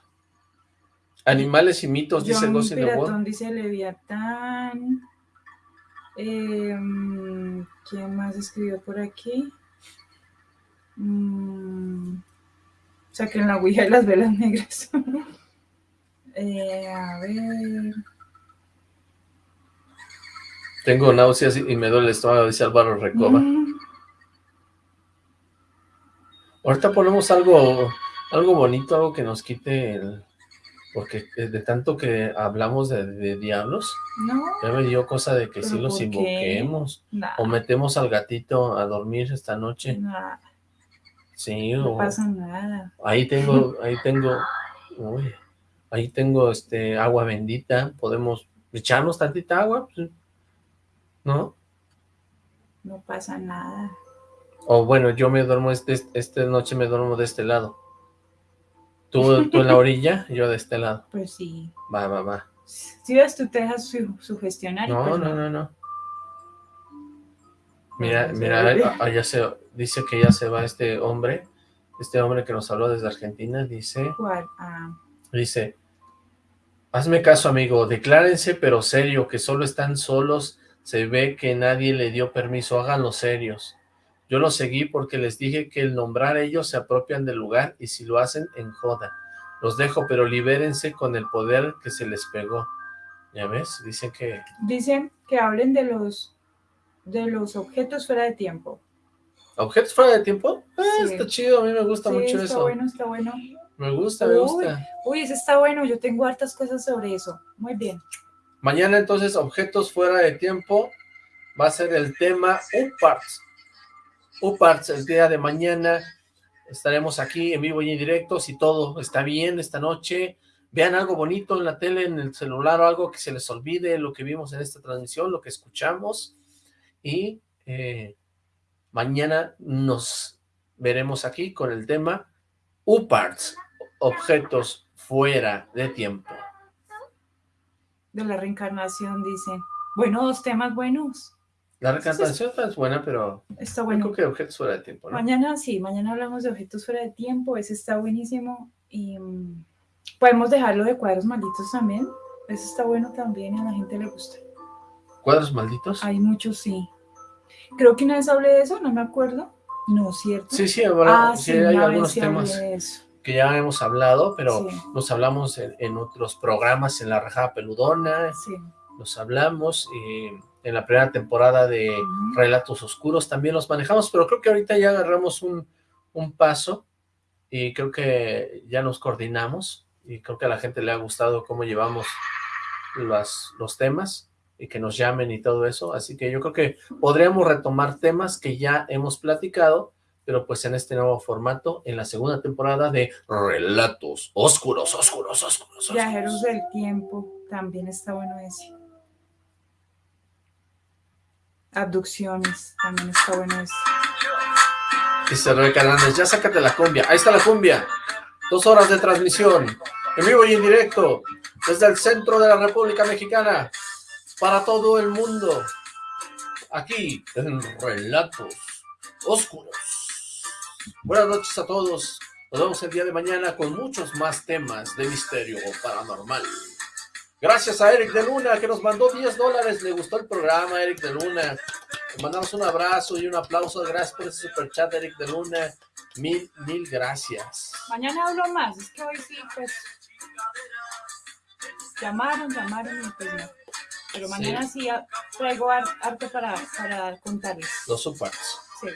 Animales y mitos, dice Ghost in the World. Dice Leviatán. Em, ¿Quién más escribió por aquí? Mm, saquen la ouija y las velas negras. Eh, a ver. Tengo náuseas y me duele el estómago, dice Álvaro Recoba. Mm, Ahorita ponemos algo, algo bonito, algo que nos quite el... Porque de tanto que hablamos de, de diablos, no, ya me dio cosa de que sí ¿Pero los invoquemos. O metemos al gatito a dormir esta noche. nada, Sí, no o... pasa nada. Ahí tengo, ahí tengo, uy, ahí tengo este agua bendita, podemos echarnos tantita agua, pues, ¿no? No pasa nada. O bueno, yo me duermo, este, esta noche me duermo de este lado. Tú, tú en la orilla, yo de este lado. Pues sí. Va, va, va. Si ves, tú te dejas su- sugestionar. No, pues no, no, no. Mira, a mira, ver. a- allá se, dice que ya se va este hombre, este hombre que nos habló desde Argentina, dice... ¿Cuál? Ah, Dice, hazme caso amigo, declárense pero serio, que solo están solos, se ve que nadie le dio permiso, háganlo serios. Yo los seguí porque les dije que el nombrar ellos se apropian del lugar y si lo hacen, en joda. Los dejo, pero libérense con el poder que se les pegó. ¿Ya ves? Dicen que... dicen que hablen de los de los objetos fuera de tiempo. ¿Objetos fuera de tiempo? Ah, Sí. está chido, a mí me gusta Sí, mucho está eso. bueno, está bueno. Me gusta, me gusta. Uy, ese está bueno. Yo tengo hartas cosas sobre eso. Muy bien. Mañana entonces, objetos fuera de tiempo, va a ser el tema UPARTS. UPARTS, el día de mañana, estaremos aquí en vivo y en directo, si todo está bien esta noche, vean algo bonito en la tele, en el celular o algo que se les olvide, lo que vimos en esta transmisión, lo que escuchamos, y eh, mañana nos veremos aquí con el tema UPARTS, objetos fuera de tiempo. De la reencarnación dicen. Bueno, dos temas buenos. La recantación es buena, pero Está bueno. creo que objetos fuera de tiempo, ¿no? Mañana sí, mañana hablamos de objetos fuera de tiempo. Ese está buenísimo. Y mm, podemos dejarlo de cuadros malditos también. Ese está bueno también y a la gente le gusta. ¿Cuadros malditos? Hay muchos, sí. Creo que una vez hablé de eso, no me acuerdo. No, ¿cierto? Sí, sí, ahora Ah, sí, sí, hay algunos temas que ya hemos hablado, pero Sí. nos hablamos en, en otros programas, en La Rajada Peludona, Sí. nos hablamos, y en la primera temporada de. Relatos Oscuros también los manejamos, pero creo que ahorita ya agarramos un, un paso y creo que ya nos coordinamos y creo que a la gente le ha gustado cómo llevamos las, los temas y que nos llamen y todo eso, así que yo creo que podríamos retomar temas que ya hemos platicado, pero pues en este nuevo formato, en la segunda temporada de Relatos Oscuros, Oscuros, Oscuros, Oscuros. Viajeros del tiempo, también está bueno ese. Abducciones, también está bueno ese. Dice Rebeca Hernández, ya sácate la cumbia. Ahí está la cumbia. Dos horas de transmisión. En vivo y en directo. Desde el centro de la República Mexicana. Para todo el mundo. Aquí en Relatos Oscuros. Buenas noches a todos. Nos vemos el día de mañana con muchos más temas de misterio paranormal. Gracias a Eric de Luna que nos mandó 10 dólares. Le gustó el programa, Eric de Luna. Le mandamos un abrazo y un aplauso. Gracias por ese super chat, Eric de Luna. Mil, mil gracias. Mañana hablo más, es que hoy sí, pues. Llamaron, llamaron y pues no. Pero mañana sí, traigo ar- arte para, para contarles. Los supers. Sí.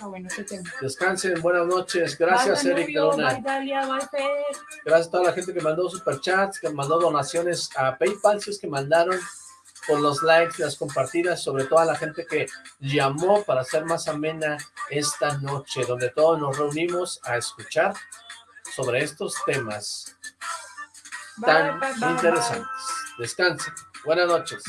Está bueno tema. Descansen, buenas noches. Gracias, Bye, Eric Luna. Bye, Dalia, bye, Fer. Gracias a toda la gente que mandó superchats, que mandó donaciones a PayPal, si es que mandaron por los likes, las compartidas, sobre todo a la gente que llamó para hacer más amena esta noche, donde todos nos reunimos a escuchar sobre estos temas Bye, tan interesantes. Descansen. Buenas noches.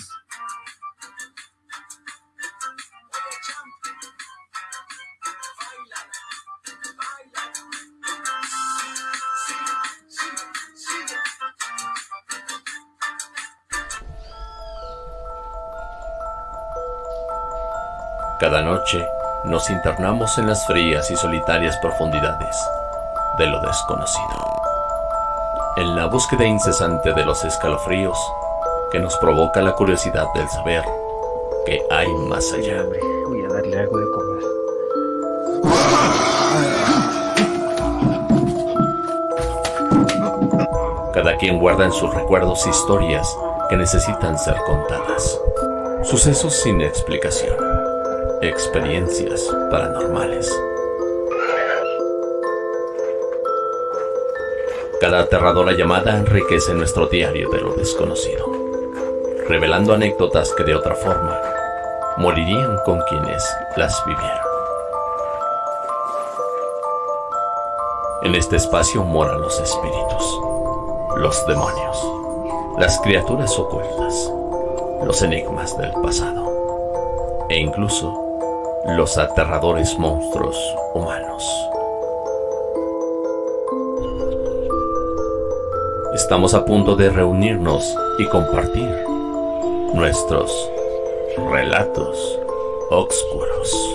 Cada noche nos internamos en las frías y solitarias profundidades de lo desconocido. En la búsqueda incesante de los escalofríos que nos provoca la curiosidad del saber que hay más allá. Voy a darle algo de comer. Cada quien guarda en sus recuerdos historias que necesitan ser contadas. Sucesos sin explicación Experiencias paranormales. Cada aterradora llamada enriquece nuestro diario de lo desconocido, revelando anécdotas que de otra forma morirían con quienes las vivieron. En este espacio moran los espíritus, los demonios, las criaturas ocultas, los enigmas del pasado e incluso los aterradores monstruos humanos. Estamos a punto de reunirnos y compartir nuestros relatos oscuros.